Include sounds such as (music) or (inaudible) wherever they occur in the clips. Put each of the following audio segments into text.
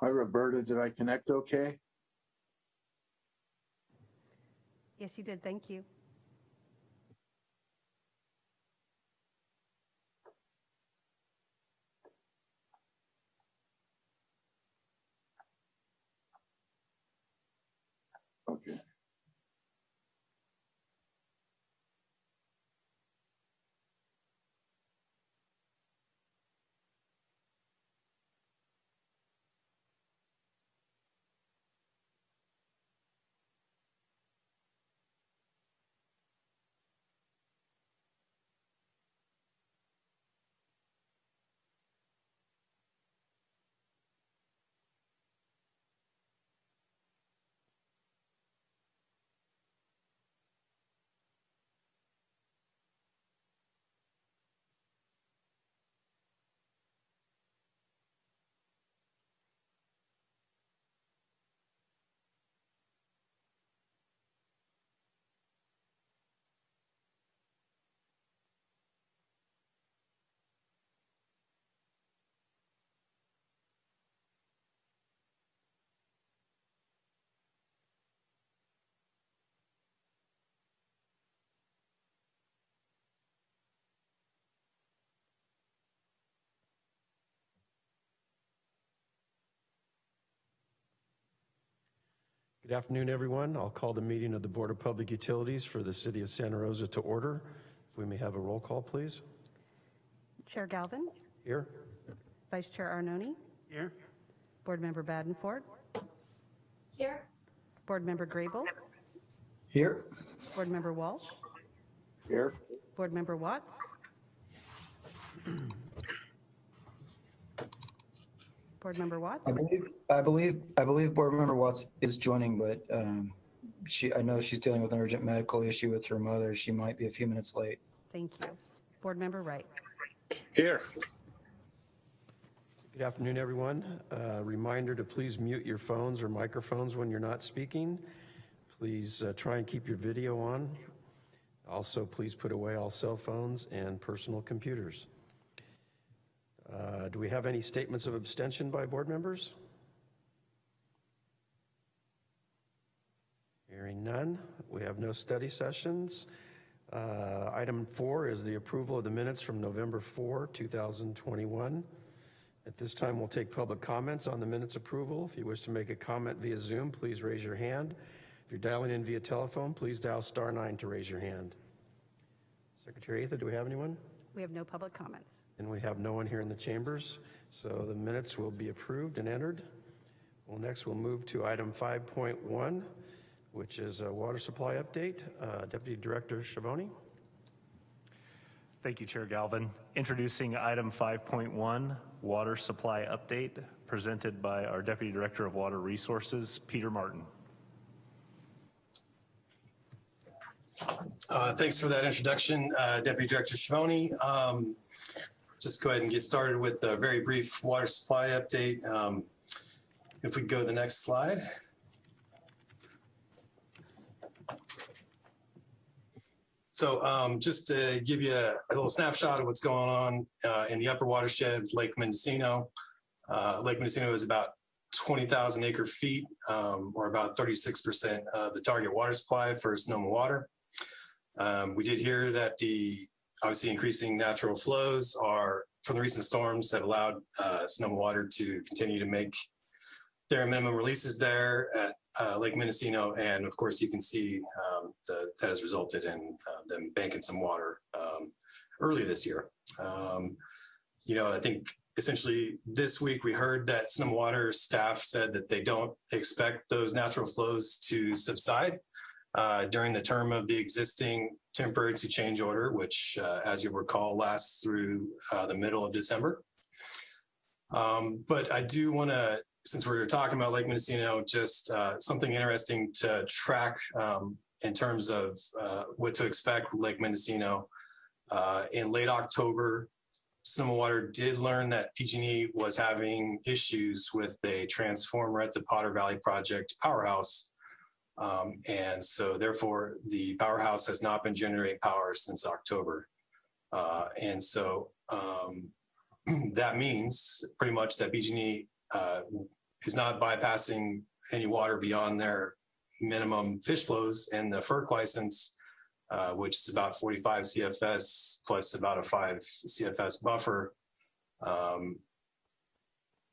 Hi, Roberta. Did I connect okay? Yes, you did. Thank you. Okay. Good afternoon, everyone. I'll call the meeting of the Board of Public Utilities for the City of Santa Rosa to order. If we may have a roll call, please. Chair Galvin, Here? Vice Chair Arnone, Here. Board Member Badenford, Here. Board Member Grable, Here. Board Member Walsh, Here. Board Member Watts. (clears throat) Board Member Watts. I believe, I believe, I believe Board Member Watts is joining, but um, she, I know she's dealing with an urgent medical issue with her mother. She might be a few minutes late. Thank you. Board Member Wright. Here. Good afternoon, everyone. Uh, Reminder to please mute your phones or microphones when you're not speaking. Please uh, try and keep your video on. Also, please put away all cell phones and personal computers. Uh, Do we have any statements of abstention by board members? Hearing none, we have no study sessions. Uh, Item four is the approval of the minutes from November 4, 2021. At this time, we'll take public comments on the minutes approval. If you wish to make a comment via Zoom, please raise your hand. If you're dialing in via telephone, please dial star nine to raise your hand. Secretary Atha, do we have anyone? We have no public comments. And we have no one here in the chambers, so the minutes will be approved and entered. Well, next we'll move to item 5.1, which is a water supply update. Uh, Deputy Director Schiavone. Thank you, Chair Galvin. Introducing item 5.1, water supply update, presented by our Deputy Director of Water Resources, Peter Martin. Uh, Thanks for that introduction, uh, Deputy Director Schiavone. Um, Just go ahead and get started with a very brief water supply update. Um, If we go to the next slide. So um, just to give you a a little snapshot of what's going on uh, in the upper watershed, Lake Mendocino. Uh, Lake Mendocino is about 20,000 acre feet, um, or about 36% of the target water supply for Sonoma Water. Um, we did hear that the obviously increasing natural flows are from the recent storms that allowed uh, Sonoma Water to continue to make their minimum releases there at uh, Lake Mendocino. And of course, you can see um, the, that has resulted in uh, them banking some water um, early this year. Um, you know, I think essentially this week we heard that Sonoma Water staff said that they don't expect those natural flows to subside uh, during the term of the existing temporary change order, which, uh, as you recall, lasts through uh, the middle of December. Um, but I do want to, since we're talking about Lake Mendocino, just uh, something interesting to track um, in terms of uh, what to expect with Lake Mendocino. Uh, in late October, Sonoma Water did learn that PG&E was having issues with a transformer at the Potter Valley Project powerhouse um, and so therefore the powerhouse has not been generating power since October. Uh, and so um, (clears throat) that means pretty much that PG&E uh, is not bypassing any water beyond their minimum fish flows and the FERC license, uh, which is about 45 CFS plus about a five CFS buffer. Um,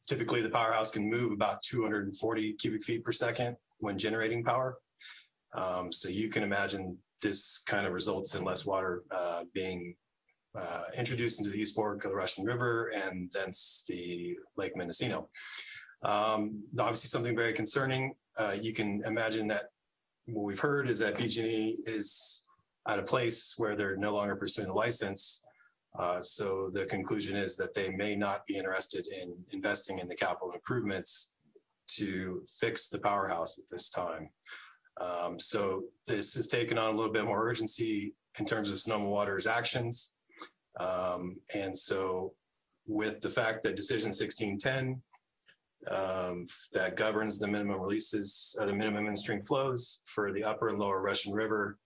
Typically, the powerhouse can move about 240 cubic feet per second when generating power. Um, so you can imagine this kind of results in less water uh, being uh, introduced into the East Fork of the Russian River and thence the Lake Mendocino. Um, obviously, something very concerning. Uh, you can imagine that what we've heard is that PG&E is at a place where they're no longer pursuing the license. Uh, so the conclusion is that they may not be interested in investing in the capital improvements to fix the powerhouse at this time. Um, so this has taken on a little bit more urgency in terms of Sonoma Water's actions. Um, and so with the fact that decision 1610 um, that governs the minimum releases, uh, the minimum in-stream flows for the upper and lower Russian River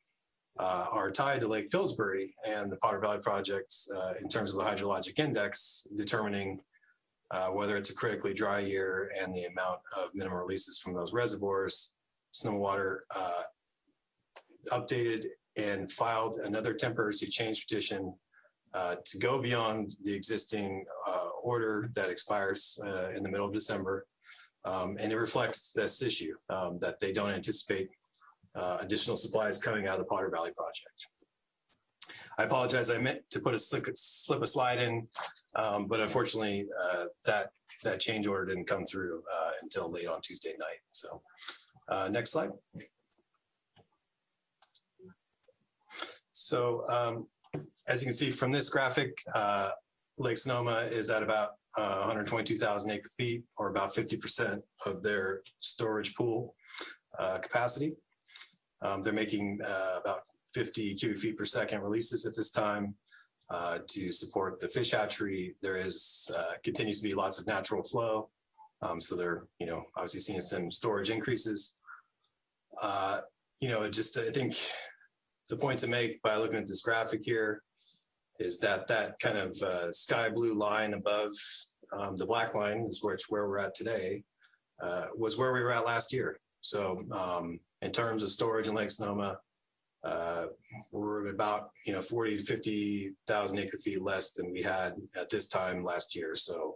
uh, are tied to Lake Pillsbury and the Potter Valley Project uh, in terms of the hydrologic index, determining uh, whether it's a critically dry year and the amount of minimum releases from those reservoirs. Sonoma Water uh, updated and filed another temporary change petition uh, to go beyond the existing uh, order that expires uh, in the middle of December. Um, and it reflects this issue um, that they don't anticipate uh, additional supplies coming out of the Potter Valley project. I apologize. I meant to put a slip, slip a slide in, um, but unfortunately, uh, that that change order didn't come through uh, until late on Tuesday night. So, uh, next slide. So, um, as you can see from this graphic, uh, Lake Sonoma is at about uh, 122,000 acre feet, or about 50% of their storage pool uh, capacity. Um, they're making uh, about 50 cubic feet per second releases at this time uh, to support the fish hatchery. There is uh, continues to be lots of natural flow. Um, so they're, you know, obviously seeing some storage increases. Uh, you know, just I think the point to make by looking at this graphic here is that that kind of uh, sky blue line above um, the black line is where it's where we're at today uh, was where we were at last year. So um, in terms of storage in Lake Sonoma, uh, we're about you know 40 to 50,000 acre feet less than we had at this time last year. So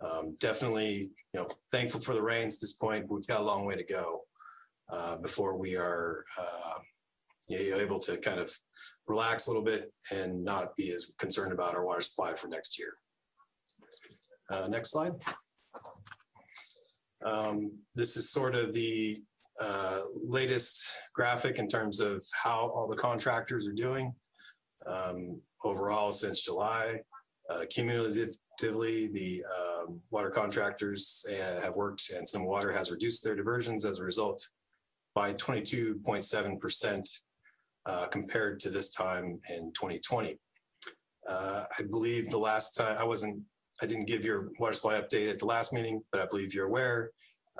um, definitely you know thankful for the rains at this point. We've got a long way to go uh, before we are uh, you know, able to kind of relax a little bit and not be as concerned about our water supply for next year. Uh, next slide. Um, this is sort of the uh, latest graphic in terms of how all the contractors are doing. Um, overall, since July, uh, cumulatively, the um, water contractors uh, have worked and some water has reduced their diversions as a result by 22.7% uh, compared to this time in 2020. Uh, I believe the last time I wasn't, I didn't give your water supply update at the last meeting, but I believe you're aware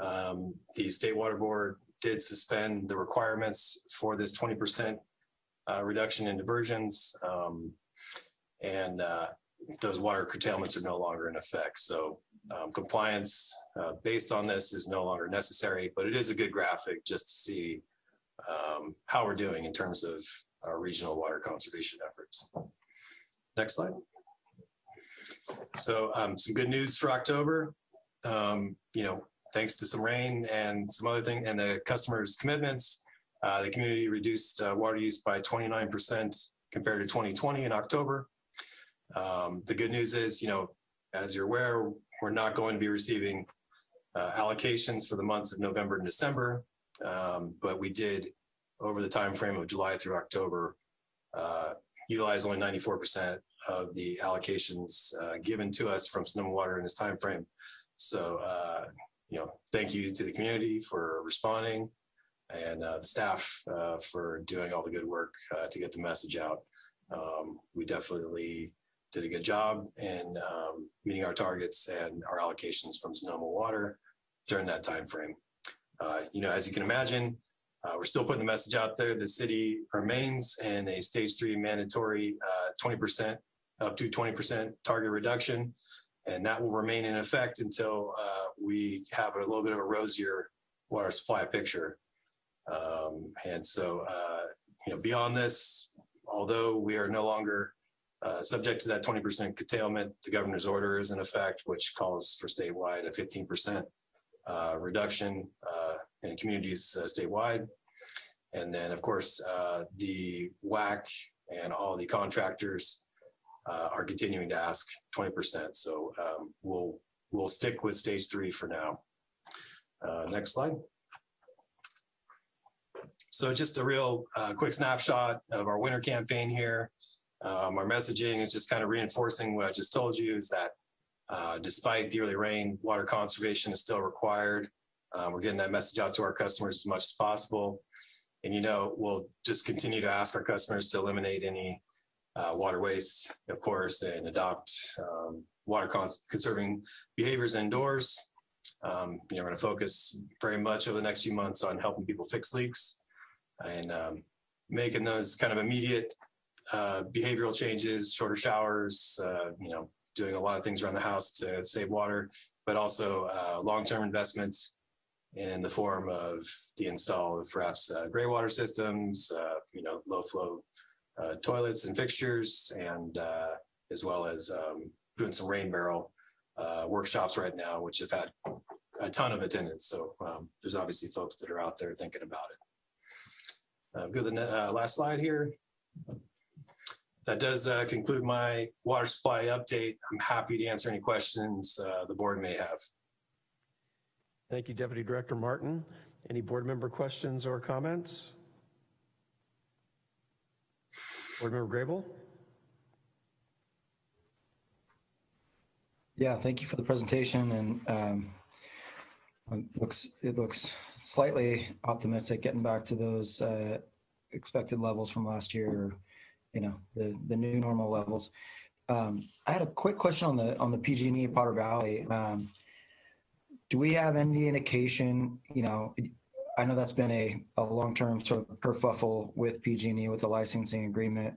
um, the State Water Board did suspend the requirements for this 20% uh, reduction in diversions. Um, and uh, those water curtailments are no longer in effect. So um, compliance uh, based on this is no longer necessary, but it is a good graphic just to see um, how we're doing in terms of our regional water conservation efforts. Next slide. So um, some good news for October. Um, you know, thanks to some rain and some other thing and the customers' commitments, uh, the community reduced uh, water use by 29% compared to 2020 in October. Um, the good news is, you know, as you're aware, we're not going to be receiving uh, allocations for the months of November and December, um, but we did over the time frame of July through October uh, utilize only 94% of the allocations uh, given to us from Sonoma Water in this time frame. So uh, you know, thank you to the community for responding and uh, the staff uh, for doing all the good work uh, to get the message out. Um, we definitely did a good job in um, meeting our targets and our allocations from Sonoma Water during that time frame. Uh, you know, as you can imagine, uh, we're still putting the message out there. The city remains in a stage three mandatory 20% uh, up to 20% target reduction. And that will remain in effect until uh, we have a little bit of a rosier water supply picture. Um, And so, uh, you know, beyond this, although we are no longer uh, subject to that 20% curtailment, the governor's order is in effect, which calls for statewide a 15% uh, reduction uh, in communities uh, statewide. And then, of course, uh, the WAC and all the contractors uh, are continuing to ask 20%. So um, we'll, we'll stick with stage three for now. Uh, Next slide. So just a real uh, quick snapshot of our winter campaign here. Um, Our messaging is just kind of reinforcing what I just told you is that uh, despite the early rain, water conservation is still required. Uh, We're getting that message out to our customers as much as possible. And you know, we'll just continue to ask our customers to eliminate any uh, water waste, of course, and adopt um, water cons- conserving behaviors indoors. Um, You know, we're going to focus very much over the next few months on helping people fix leaks and um, making those kind of immediate uh, behavioral changes, shorter showers, uh, you know, doing a lot of things around the house to save water, but also uh, long-term investments in the form of the install of perhaps uh, gray water systems, uh, you know, low flow uh, toilets and fixtures, and uh, as well as um, doing some rain barrel uh, workshops right now, which have had a ton of attendance. So um, there's obviously folks that are out there thinking about it. Uh, Go to the uh, last slide here. That does uh, conclude my water supply update. I'm happy to answer any questions the board may have. Thank you, Deputy Director Martin. Any board member questions or comments? Board Member Grable? Yeah, thank you for the presentation and um, it looks, it looks slightly optimistic getting back to those uh, expected levels from last year, or, you know, the, the new normal levels. Um, I had a quick question on the, on the PG&E Potter Valley. Um, Do we have any indication, you know, I know that's been a, a long-term sort of kerfuffle with PG&E with the licensing agreement,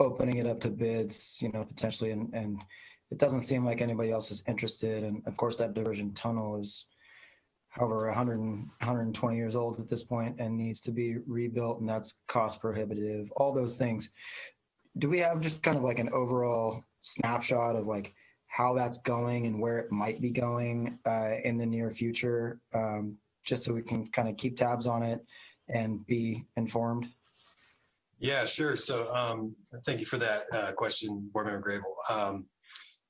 opening it up to bids, you know, potentially, and, and it doesn't seem like anybody else is interested. And of course, that diversion tunnel is however 100 and 120 years old at this point and needs to be rebuilt, and that's cost prohibitive. All those things. Do we have just kind of like an overall snapshot of like how that's going and where it might be going uh, in the near future, um, just so we can kind of keep tabs on it and be informed? Yeah, sure. So um, thank you for that uh, question, Board Member Grable. Um,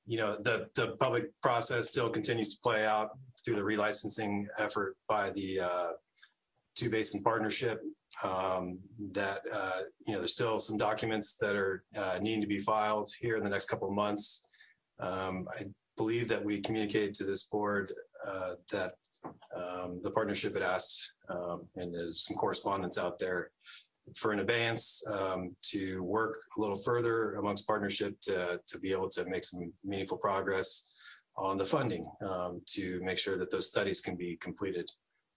you know, the, the public process still continues to play out through the relicensing effort by the uh, Two Basin Partnership. Um, that, uh, you know, there's still some documents that are uh, needing to be filed here in the next couple of months. Um, I believe that we communicated to this board uh, that um, the partnership had asked, um, and there's some correspondence out there for an advance um, to work a little further amongst partnership to, to be able to make some meaningful progress on the funding um, to make sure that those studies can be completed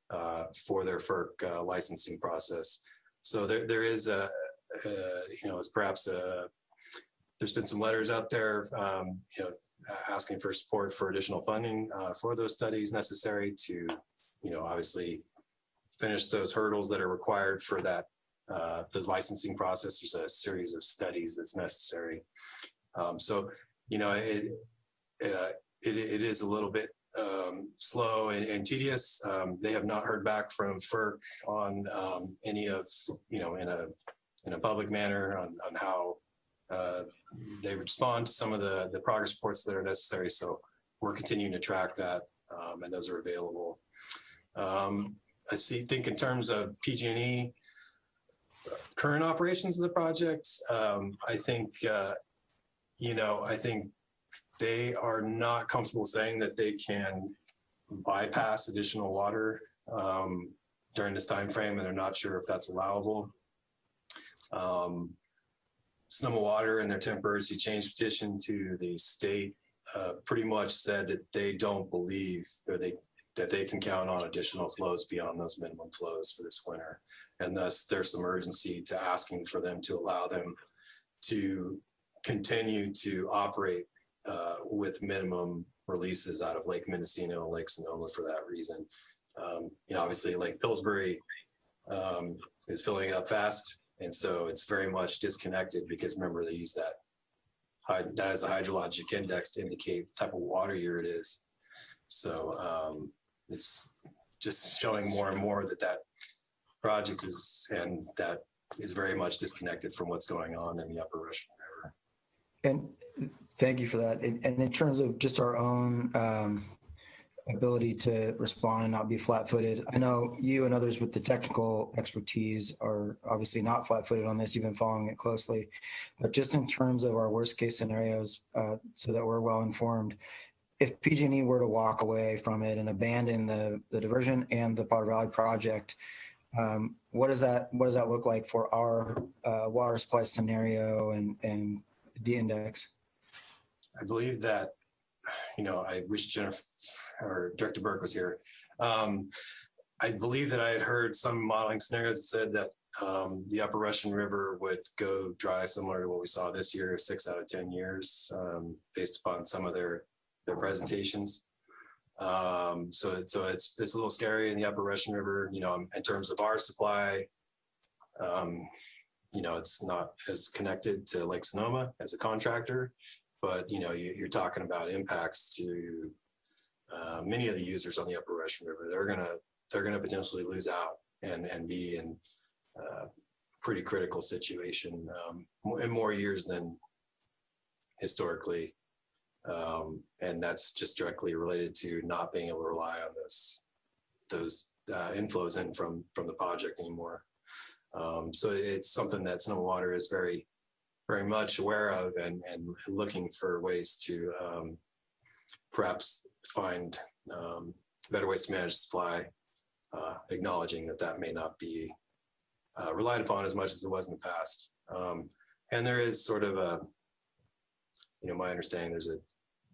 uh, for their FERC uh, licensing process. So there, there is a, uh, you know, it's perhaps a, there's been some letters out there, um, you know, asking for support for additional funding uh, for those studies necessary to, you know, obviously finish those hurdles that are required for that uh, those licensing process. There's a series of studies that's necessary. Um, so, you know, it, uh, it, it is a little bit um, slow and, and tedious. Um, they have not heard back from FERC on um, any of, you know, in a in a public manner on, on how uh, they respond to some of the, the progress reports that are necessary. So we're continuing to track that um, and those are available. Um, I see, think in terms of PG&E, current operations of the project, um, I think, uh, you know, I think they are not comfortable saying that they can bypass additional water um, during this time frame, and they're not sure if that's allowable. Um, Sonoma Water in their temporary change petition to the state uh, pretty much said that they don't believe or they that they can count on additional flows beyond those minimum flows for this winter. And thus there's some urgency to asking for them to allow them to continue to operate uh, with minimum releases out of Lake Mendocino, and Lake Sonoma for that reason. Um, you know, obviously Lake Pillsbury um, is filling up fast. And so it's very much disconnected because remember they use that that is a hydrologic index to indicate type of water year it is. So um, it's just showing more and more that that project is and that is very much disconnected from what's going on in the Upper Russian River. And thank you for that. And and in terms of just our own um, ability to respond and not be flat-footed, I know you and others with the technical expertise are obviously not flat-footed on this. You've been following it closely. But just in terms of our worst-case scenarios, uh, so that we're well-informed, if PG&E were to walk away from it and abandon the the diversion and the Potter Valley project, um, what does that what does that look like for our uh, water supply scenario and and the index? I believe that, you know, I wish Jennifer or Director Burke was here. Um, I believe that I had heard some modeling scenarios that said that um, the Upper Russian River would go dry similar to what we saw this year, six out of 10 years, um, based upon some of their, their presentations. Um, so, so it's, it's a little scary in the Upper Russian River, you know, in terms of our supply. Um, you know, it's not as connected to Lake Sonoma as a contractor, but you know, you, you're talking about impacts to uh, many of the users on the Upper Russian River. They're gonna they're gonna potentially lose out and and be in uh, pretty critical situation um, in more years than historically, um, and that's just directly related to not being able to rely on this those uh, inflows in from from the project anymore. Um, so it's something that Sonoma Water is very very much aware of and, and looking for ways to um, perhaps find um, better ways to manage supply, uh, acknowledging that that may not be uh, relied upon as much as it was in the past. Um, and there is sort of a, you know, my understanding there's a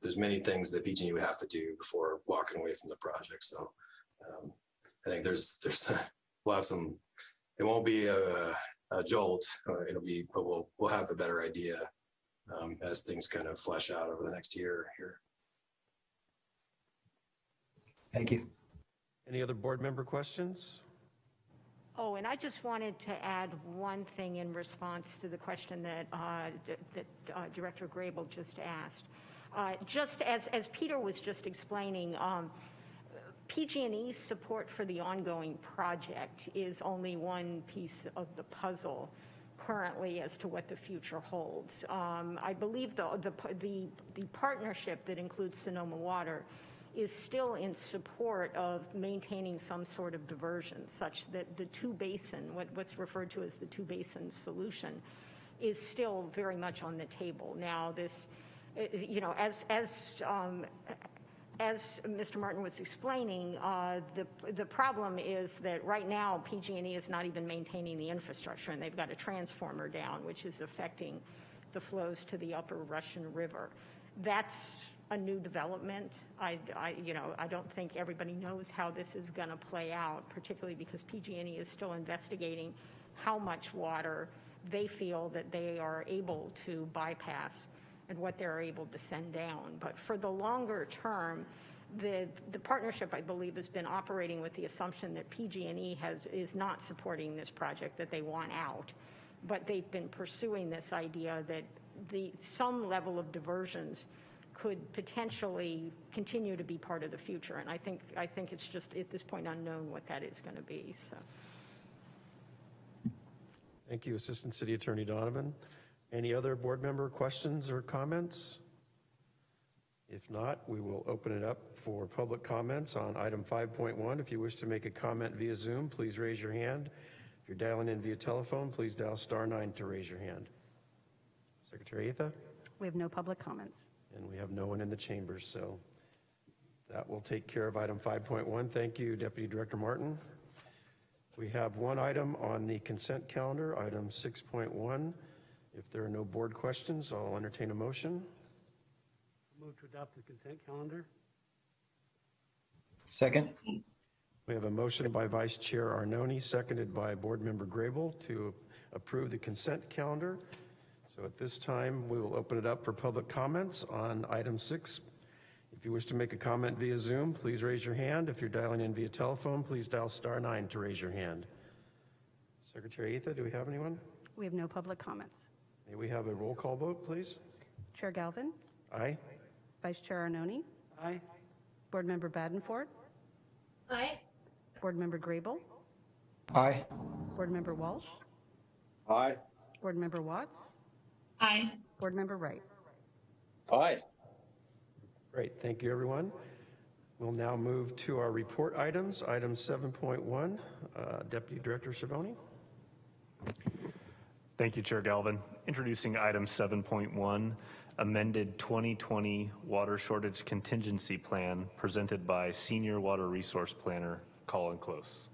there's many things that PG&E would have to do before walking away from the project. So um, I think there's there's we'll have some. It won't be a, a jolt. Uh, it'll be, but we'll we'll have a better idea um, as things kind of flesh out over the next year here. Thank you. Any other board member questions? Oh, and I just wanted to add one thing in response to the question that, uh, that uh, Director Grable just asked. Uh, Just as, as Peter was just explaining, um, PG&E's support for the ongoing project is only one piece of the puzzle currently as to what the future holds. Um, I believe the, the, the, the partnership that includes Sonoma Water is still in support of maintaining some sort of diversion such that the two basin, what, what's referred to as the two basin solution, is still very much on the table. Now, this, uh, you know, as, as, um, as Mr. Martin was explaining, uh, the, the problem is that right now PG&E is not even maintaining the infrastructure and they've got a transformer down, which is affecting the flows to the upper Russian River. That's a new development. I, I, you know, I don't think everybody knows how this is going to play out, particularly because PG&E is still investigating how much water they feel that they are able to bypass and what they're able to send down. But for the longer term, the, the partnership, I believe, has been operating with the assumption that PG&E has, is not supporting this project, that they want out. But they've been pursuing this idea that the, some level of diversions could potentially continue to be part of the future. And I think, I think it's just at this point unknown what that is going to be, so. Thank you, Assistant City Attorney Donovan. Any other board member questions or comments? If not, we will open it up for public comments on item 5.1. If you wish to make a comment via Zoom, please raise your hand. If you're dialing in via telephone, please dial star nine to raise your hand. Secretary Atha? We have no public comments. And we have no one in the chambers, so that will take care of item 5.1. Thank you, Deputy Director Martin. We have one item on the consent calendar, item 6.1. If there are no board questions, I'll entertain a motion. Move to adopt the consent calendar. Second? We have a motion by Vice Chair Arnone, seconded by Board Member Grable to approve the consent calendar. Is So at this time, we will open it up for public comments on item six. If you wish to make a comment via Zoom, please raise your hand. If you're dialing in via telephone, please dial star nine to raise your hand. Secretary Atha, do we have anyone? We have no public comments. May we have a roll call vote, please? Chair Galvin, Aye? Vice Chair Arnone, Aye. Board Member Badenford, Aye. Board Member Grable, Aye. Board Member Walsh, Aye. Board Member Watts, Aye. Board Member Wright. Aye. Great, thank you, everyone. We'll now move to our report items. Item 7.1, uh, Deputy Director Schiavone. Thank you, Chair Galvin. Introducing item 7.1, amended 2020 water shortage contingency plan presented by Senior Water Resource Planner Colin Close.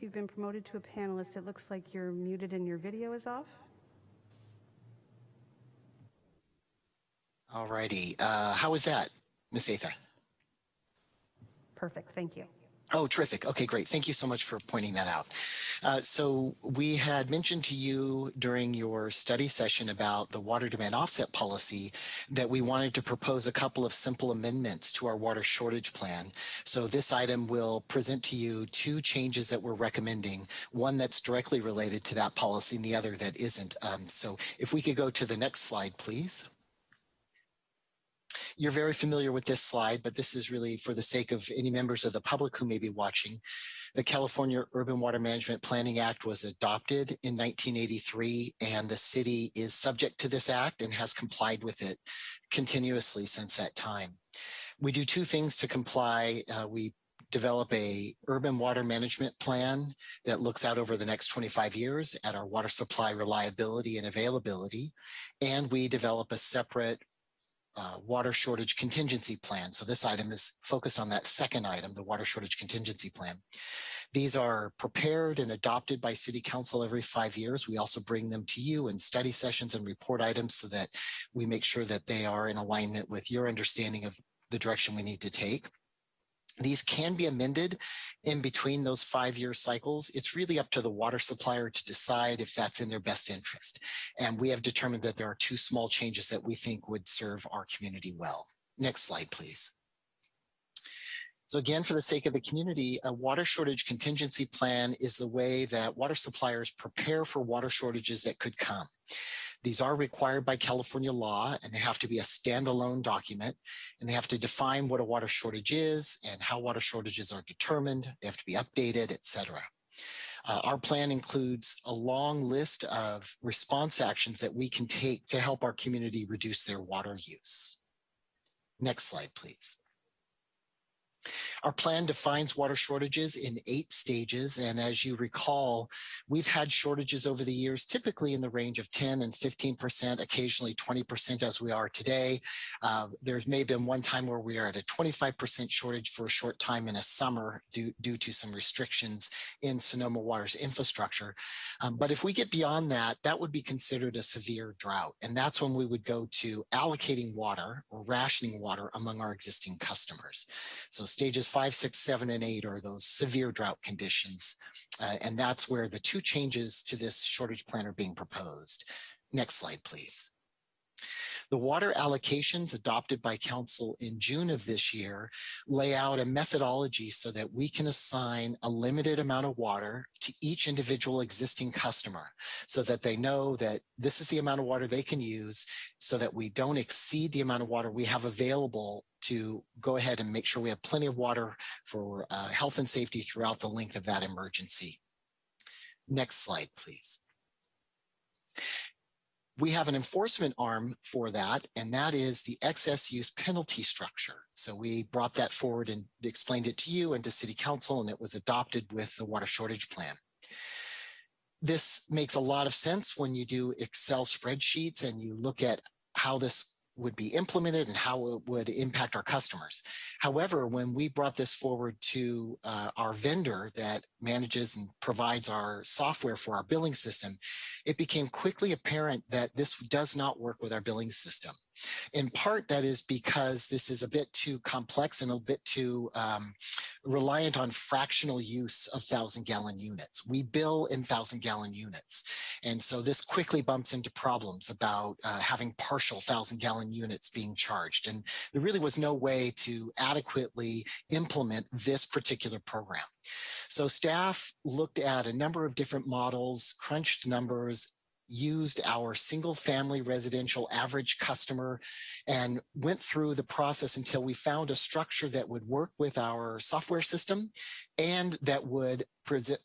You've been promoted to a panelist. It looks like you're muted and your video is off. All righty. Uh, how is that, Miss Atha? Perfect, thank you. Oh, terrific. Okay, great. Thank you so much for pointing that out. Uh, so we had mentioned to you during your study session about the water demand offset policy that we wanted to propose a couple of simple amendments to our water shortage plan. So this item will present to you two changes that we're recommending, one that's directly related to that policy and the other that isn't. Um, so if we could go to the next slide, please. You're very familiar with this slide, but this is really for the sake of any members of the public who may be watching. The California Urban Water Management Planning Act was adopted in 1983, and the city is subject to this act and has complied with it continuously since that time. We do two things to comply. Uh, we develop a urban water management plan that looks out over the next 25 years at our water supply reliability and availability. And we develop a separate uh, water shortage contingency plan. So this item is focused on that second item, the water shortage contingency plan. These are prepared and adopted by city council every five years. We also bring them to you in study sessions and report items so that we make sure that they are in alignment with your understanding of the direction we need to take. These can be amended in between those five-year cycles. It's really up to the water supplier to decide if that's in their best interest. And we have determined that there are two small changes that we think would serve our community well. Next slide, please. So again, for the sake of the community, a water shortage contingency plan is the way that water suppliers prepare for water shortages that could come. These are required by California law and they have to be a standalone document and they have to define what a water shortage is and how water shortages are determined. They have to be updated, et cetera. Uh, our plan includes a long list of response actions that we can take to help our community reduce their water use. Next slide, please. Our plan defines water shortages in eight stages. And as you recall, we've had shortages over the years, typically in the range of 10 and 15%, occasionally 20% as we are today. Uh, there's may have been one time where we are at a 25% shortage for a short time in a summer due, due to some restrictions in Sonoma Water's infrastructure. Um, but if we get beyond that, that would be considered a severe drought. And that's when we would go to allocating water or rationing water among our existing customers. So stages five, six, seven, and eight are those severe drought conditions. Uh, and that's where the two changes to this shortage plan are being proposed. Next slide, please. The water allocations adopted by council in June of this year lay out a methodology so that we can assign a limited amount of water to each individual existing customer so that they know that this is the amount of water they can use so that we don't exceed the amount of water we have available to go ahead and make sure we have plenty of water for uh, health and safety throughout the length of that emergency. Next slide, please we have an enforcement arm for that, and that is the excess use penalty structure. So we brought that forward and explained it to you and to city council, and it was adopted with the water shortage plan. This makes a lot of sense when you do Excel spreadsheets and you look at how this would be implemented and how it would impact our customers. However, when we brought this forward to uh, our vendor that manages and provides our software for our billing system, it became quickly apparent that this does not work with our billing system. In part, that is because this is a bit too complex and a bit too um, reliant on fractional use of thousand gallon units. We bill in thousand gallon units. And so this quickly bumps into problems about uh, having partial thousand gallon units being charged. And there really was no way to adequately implement this particular program. So staff looked at a number of different models, crunched numbers, used our single family residential average customer and went through the process until we found a structure that would work with our software system and that would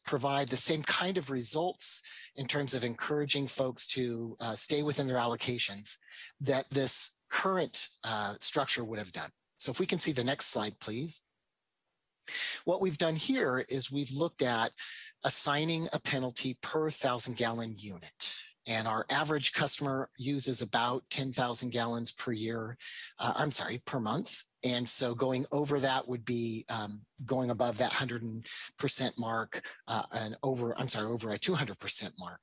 provide the same kind of results in terms of encouraging folks to uh, stay within their allocations that this current uh, structure would have done. So if we can see the next slide, please. What we've done here is we've looked at assigning a penalty per thousand gallon unit and our average customer uses about 10,000 gallons per year, uh, I'm sorry, per month. And so going over that would be um, going above that 100% mark uh, and over, I'm sorry, over a 200% mark.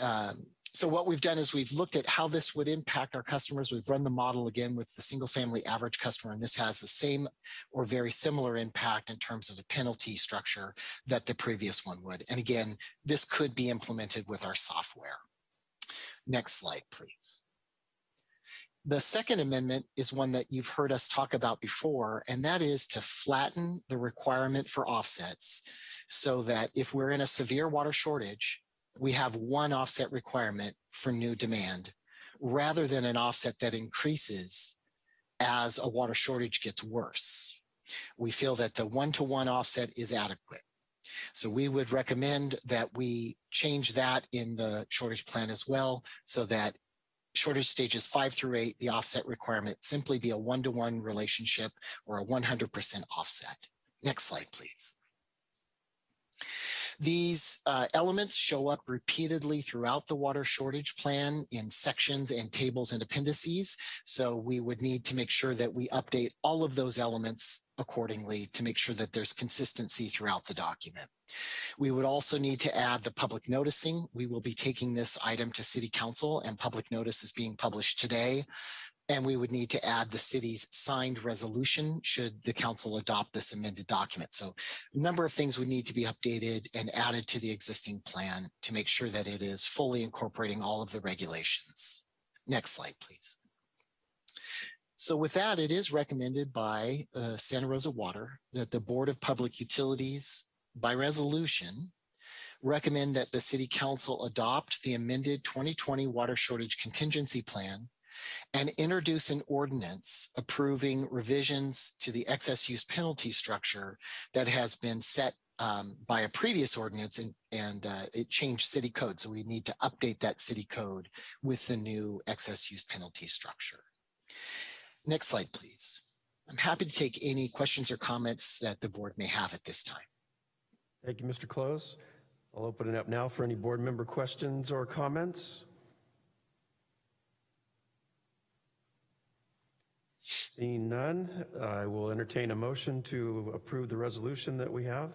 Um, so what we've done is we've looked at how this would impact our customers. We've run the model again with the single family average customer, and this has the same or very similar impact in terms of the penalty structure that the previous one would. And again, this could be implemented with our software. Next slide, please. The second amendment is one that you've heard us talk about before, and that is to flatten the requirement for offsets so that if we're in a severe water shortage, we have one offset requirement for new demand rather than an offset that increases as a water shortage gets worse. We feel that the one-to-one -one offset is adequate. So we would recommend that we change that in the shortage plan as well, so that shortage stages five through eight, the offset requirement simply be a one-to-one relationship or a 100% offset. Next slide, please. These uh, elements show up repeatedly throughout the water shortage plan in sections and tables and appendices. So we would need to make sure that we update all of those elements accordingly to make sure that there's consistency throughout the document. We would also need to add the public noticing. We will be taking this item to city council and public notice is being published today. And we would need to add the city's signed resolution should the council adopt this amended document. So a number of things would need to be updated and added to the existing plan to make sure that it is fully incorporating all of the regulations. Next slide, please. So with that, it is recommended by uh, Santa Rosa Water that the Board of Public Utilities by resolution recommend that the city council adopt the amended 2020 water shortage contingency plan and introduce an ordinance approving revisions to the excess use penalty structure that has been set um, by a previous ordinance and, and uh, it changed city code. So we need to update that city code with the new excess use penalty structure. Next slide, please. I'm happy to take any questions or comments that the board may have at this time. Thank you, Mr. Close. I'll open it up now for any board member questions or comments. Seeing none, I will entertain a motion to approve the resolution that we have.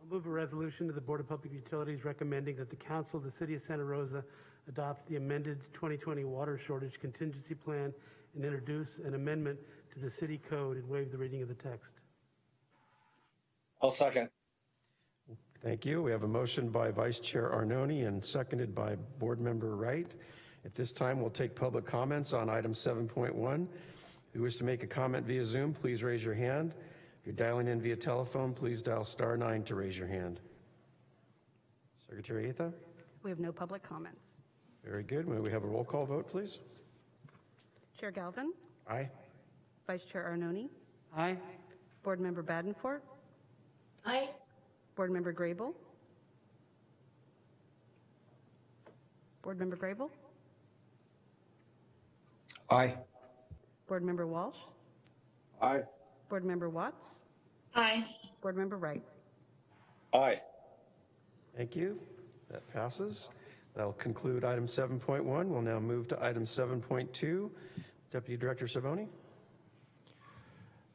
I'll move a resolution to the Board of Public Utilities recommending that the council of the city of Santa Rosa adopts the amended 2020 water shortage contingency plan and introduce an amendment to the city code and waive the reading of the text. I'll second. Thank you. We have a motion by Vice Chair Arnone and seconded by Board Member Wright. At this time, we'll take public comments on item 7.1. If you wish to make a comment via Zoom, please raise your hand. If you're dialing in via telephone, please dial star nine to raise your hand. Secretary Atha? We have no public comments. Very good. May we have a roll call vote, please? Chair Galvin, Aye. Vice Chair Arnone, Aye. Board Member Badenfort, Aye. Board Member Grable. Board Member Grable, Aye. Board Member Walsh, Aye. Board Member Watts, Aye. Board Member Wright. Aye. Thank you. That passes. That'll conclude item 7.1. We'll now move to item 7.2. Deputy Director Schiavone?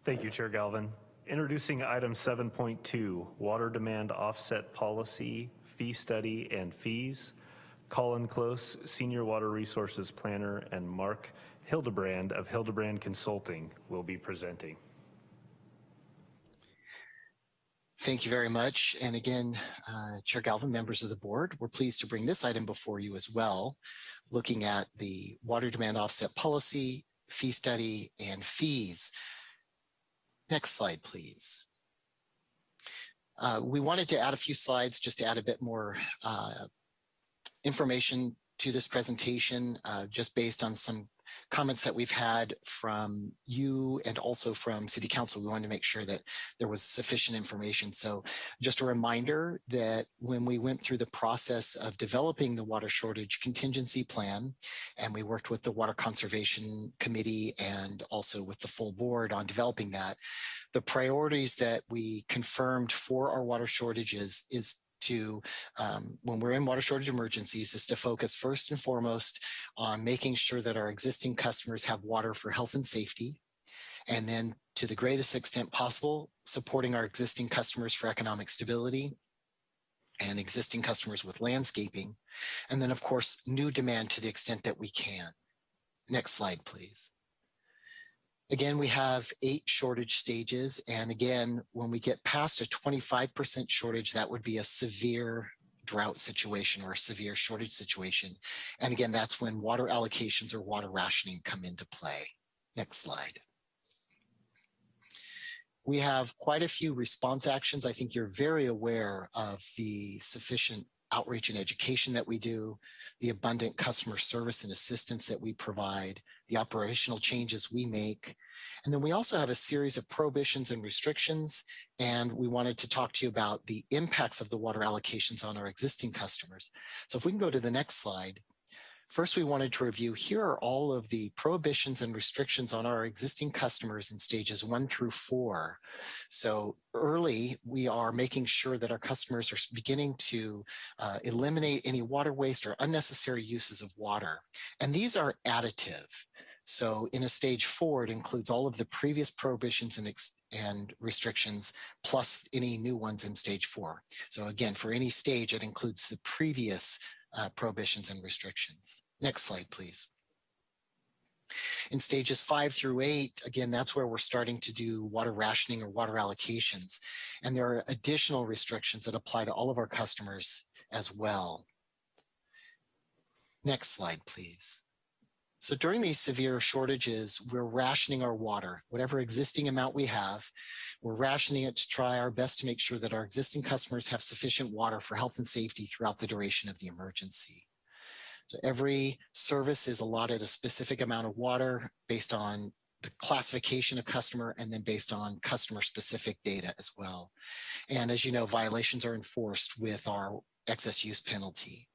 Thank you, Chair Galvin. Introducing item 7.2, water demand offset policy, fee study and fees. Colin Close, Senior Water Resources Planner, and Mark Hildebrand of Hildebrand Consulting will be presenting. Thank you very much. And again, uh, Chair Galvin, members of the board, we're pleased to bring this item before you as well, looking at the water demand offset policy, fee study, and fees. Next slide, please. Uh, we wanted to add a few slides just to add a bit more uh, information to this presentation, uh, just based on some comments that we've had from you and also from City Council. We wanted to make sure that there was sufficient information. So just a reminder that when we went through the process of developing the water shortage contingency plan, and we worked with the Water Conservation Committee and also with the full board on developing that, the priorities that we confirmed for our water shortages is to, um, when we're in water shortage emergencies, is to focus first and foremost on making sure that our existing customers have water for health and safety. And then to the greatest extent possible, supporting our existing customers for economic stability and existing customers with landscaping. And then of course, new demand to the extent that we can. Next slide, please. Again, we have eight shortage stages. And again, when we get past a 25% shortage, that would be a severe drought situation or a severe shortage situation. And again, that's when water allocations or water rationing come into play. Next slide. We have quite a few response actions. I think you're very aware of the sufficient outreach and education that we do, the abundant customer service and assistance that we provide, the operational changes we make. And then we also have a series of prohibitions and restrictions. And we wanted to talk to you about the impacts of the water allocations on our existing customers. So if we can go to the next slide. First, we wanted to review, here are all of the prohibitions and restrictions on our existing customers in stages one through four. So early, we are making sure that our customers are beginning to uh, eliminate any water waste or unnecessary uses of water. And these are additive. So in a stage four, it includes all of the previous prohibitions and, and restrictions, plus any new ones in stage four. So again, for any stage, it includes the previous uh, prohibitions and restrictions. Next slide, please. In stages five through eight, again, that's where we're starting to do water rationing or water allocations. And there are additional restrictions that apply to all of our customers as well. Next slide, please. So during these severe shortages, we're rationing our water, whatever existing amount we have, we're rationing it to try our best to make sure that our existing customers have sufficient water for health and safety throughout the duration of the emergency. So every service is allotted a specific amount of water based on the classification of customer and then based on customer specific data as well. And as you know, violations are enforced with our excess use penalty.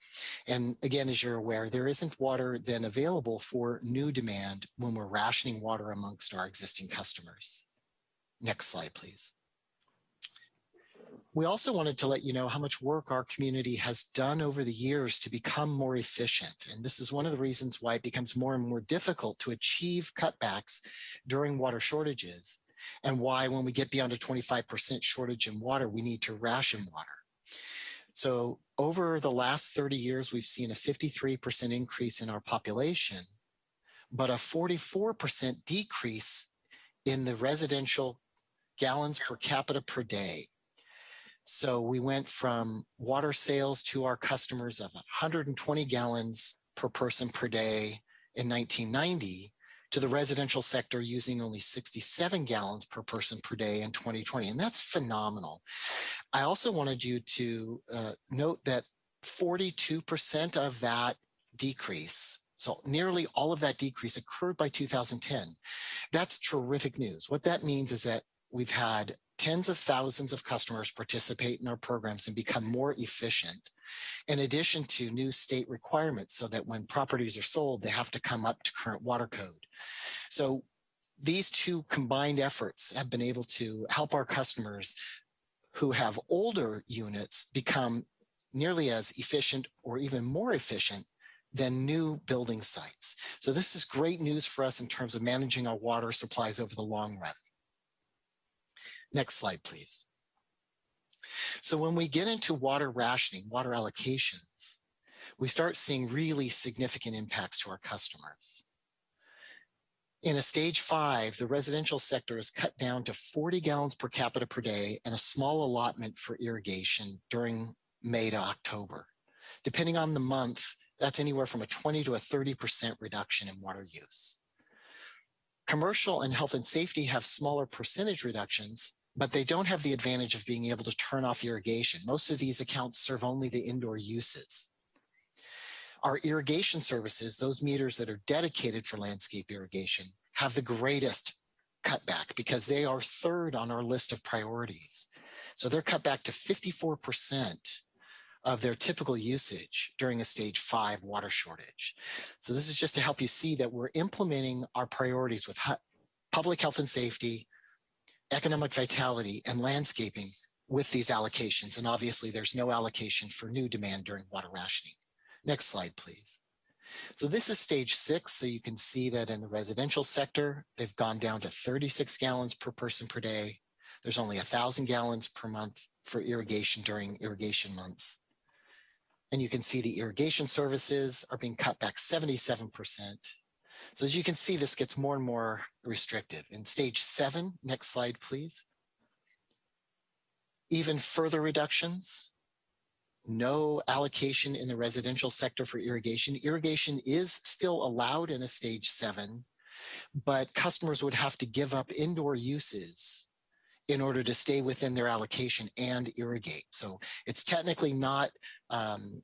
And again, as you're aware, there isn't water then available for new demand when we're rationing water amongst our existing customers. Next slide, please. We also wanted to let you know how much work our community has done over the years to become more efficient. And this is one of the reasons why it becomes more and more difficult to achieve cutbacks during water shortages and why when we get beyond a 25% shortage in water, we need to ration water. So over the last 30 years, we've seen a 53% increase in our population, but a 44% decrease in the residential gallons per capita per day. So we went from water sales to our customers of 120 gallons per person per day in 1990 to the residential sector using only 67 gallons per person per day in 2020. And that's phenomenal. I also wanted you to uh, note that 42% of that decrease so nearly all of that decrease occurred by 2010. That's terrific news. What that means is that we've had tens of thousands of customers participate in our programs and become more efficient, in addition to new state requirements so that when properties are sold, they have to come up to current water code. So these two combined efforts have been able to help our customers who have older units become nearly as efficient or even more efficient than new building sites. So this is great news for us in terms of managing our water supplies over the long run. Next slide, please. So when we get into water rationing, water allocations, we start seeing really significant impacts to our customers. In a stage five, the residential sector is cut down to 40 gallons per capita per day and a small allotment for irrigation during May to October. Depending on the month, that's anywhere from a 20 to a 30% reduction in water use. Commercial and health and safety have smaller percentage reductions, but they don't have the advantage of being able to turn off irrigation. Most of these accounts serve only the indoor uses. Our irrigation services, those meters that are dedicated for landscape irrigation, have the greatest cutback because they are third on our list of priorities. So they're cut back to 54% of their typical usage during a stage five water shortage. So this is just to help you see that we're implementing our priorities with public health and safety, economic vitality, and landscaping with these allocations. And obviously there's no allocation for new demand during water rationing. Next slide, please. So this is stage six. So you can see that in the residential sector, they've gone down to 36 gallons per person per day. There's only thousand gallons per month for irrigation during irrigation months. And you can see the irrigation services are being cut back 77%. So as you can see, this gets more and more restrictive. In stage seven, next slide, please. Even further reductions, no allocation in the residential sector for irrigation. Irrigation is still allowed in a stage seven, but customers would have to give up indoor uses in order to stay within their allocation and irrigate. So it's technically not um,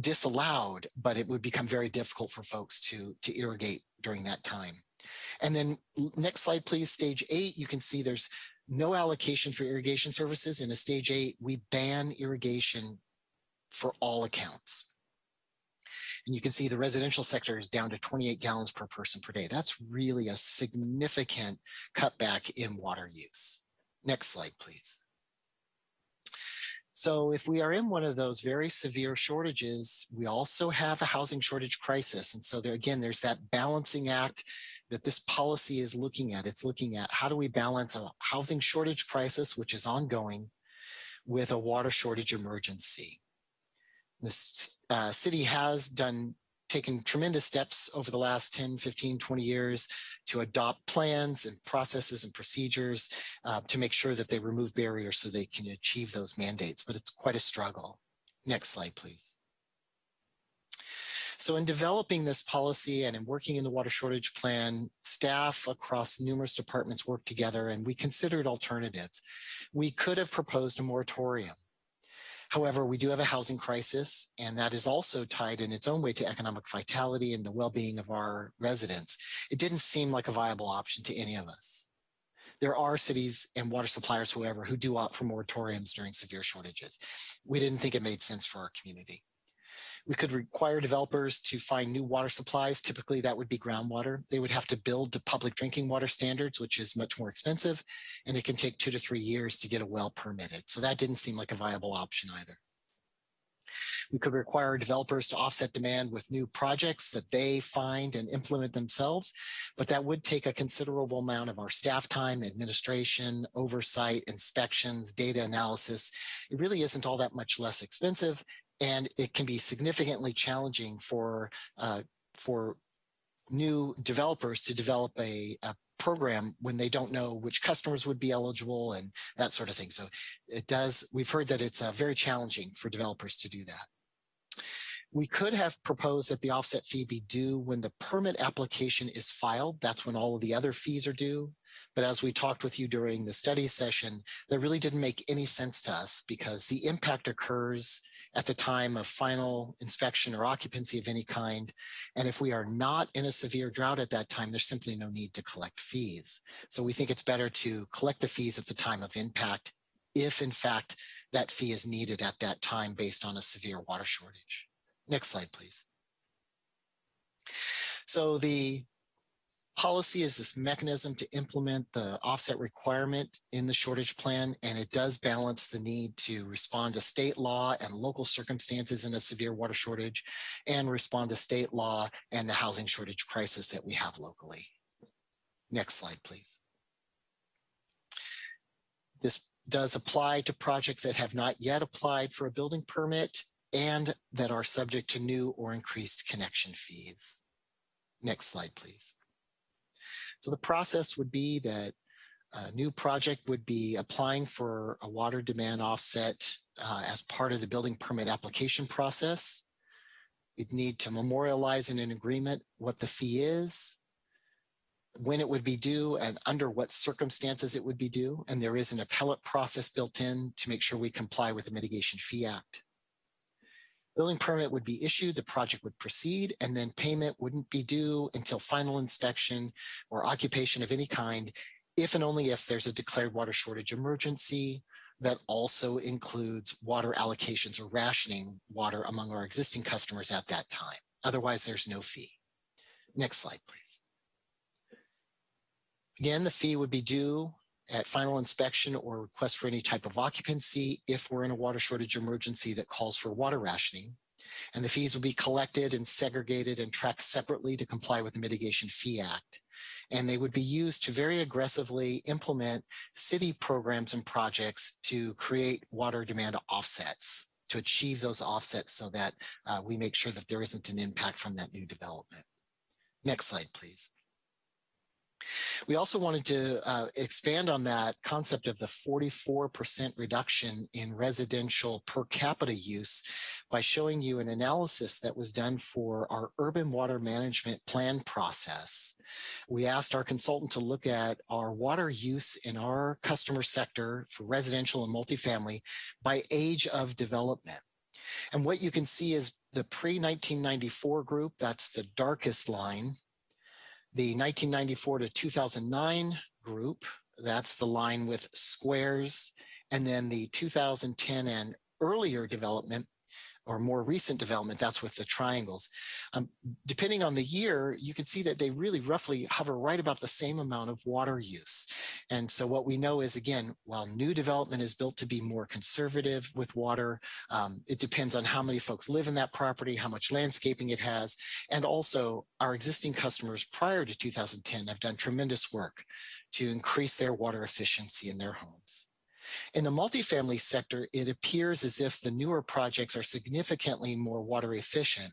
disallowed, but it would become very difficult for folks to, to irrigate during that time. And then next slide, please, stage eight, you can see there's no allocation for irrigation services. In a stage eight, we ban irrigation for all accounts. And you can see the residential sector is down to 28 gallons per person per day. That's really a significant cutback in water use. Next slide, please. So if we are in one of those very severe shortages, we also have a housing shortage crisis. And so there again, there's that balancing act that this policy is looking at. It's looking at how do we balance a housing shortage crisis, which is ongoing, with a water shortage emergency. This uh, city has done taken tremendous steps over the last 10, 15, 20 years to adopt plans and processes and procedures uh, to make sure that they remove barriers so they can achieve those mandates, but it's quite a struggle. Next slide, please. So in developing this policy and in working in the water shortage plan, staff across numerous departments worked together and we considered alternatives. We could have proposed a moratorium However, we do have a housing crisis, and that is also tied in its own way to economic vitality and the well-being of our residents. It didn't seem like a viable option to any of us. There are cities and water suppliers, however, who do opt for moratoriums during severe shortages. We didn't think it made sense for our community. We could require developers to find new water supplies. Typically, that would be groundwater. They would have to build to public drinking water standards, which is much more expensive, and it can take two to three years to get a well permitted. So that didn't seem like a viable option either. We could require developers to offset demand with new projects that they find and implement themselves, but that would take a considerable amount of our staff time, administration, oversight, inspections, data analysis. It really isn't all that much less expensive and it can be significantly challenging for uh, for new developers to develop a, a, program when they don't know which customers would be eligible and that sort of thing. So it does, we've heard that it's uh, very challenging for developers to do that. We could have proposed that the offset fee be due when the permit application is filed. That's when all of the other fees are due. But as we talked with you during the study session, that really didn't make any sense to us because the impact occurs at the time of final inspection or occupancy of any kind. And if we are not in a severe drought at that time, there's simply no need to collect fees. So we think it's better to collect the fees at the time of impact if in fact that fee is needed at that time based on a severe water shortage. Next slide, please. So the Policy is this mechanism to implement the offset requirement in the shortage plan, and it does balance the need to respond to state law and local circumstances in a severe water shortage and respond to state law and the housing shortage crisis that we have locally. Next slide, please. This does apply to projects that have not yet applied for a building permit and that are subject to new or increased connection fees. Next slide, please. So the process would be that a new project would be applying for a water demand offset uh, as part of the building permit application process. We'd need to memorialize in an agreement what the fee is, when it would be due and under what circumstances it would be due. And there is an appellate process built in to make sure we comply with the Mitigation Fee Act. Building permit would be issued, the project would proceed, and then payment wouldn't be due until final inspection or occupation of any kind, if and only if there's a declared water shortage emergency that also includes water allocations or rationing water among our existing customers at that time. Otherwise, there's no fee. Next slide, please. Again, the fee would be due at final inspection or request for any type of occupancy if we're in a water shortage emergency that calls for water rationing. And the fees will be collected and segregated and tracked separately to comply with the Mitigation Fee Act. And they would be used to very aggressively implement city programs and projects to create water demand offsets to achieve those offsets so that uh, we make sure that there isn't an impact from that new development. Next slide, please. We also wanted to uh, expand on that concept of the 44% reduction in residential per capita use by showing you an analysis that was done for our urban water management plan process. We asked our consultant to look at our water use in our customer sector for residential and multifamily by age of development. And what you can see is the pre-1994 group, that's the darkest line, the 1994 to 2009 group, that's the line with squares, and then the 2010 and earlier development or more recent development, that's with the triangles. Um, depending on the year, you can see that they really roughly hover right about the same amount of water use. And so what we know is, again, while new development is built to be more conservative with water, um, it depends on how many folks live in that property, how much landscaping it has, and also our existing customers prior to 2010 have done tremendous work to increase their water efficiency in their homes. In the multifamily sector, it appears as if the newer projects are significantly more water efficient,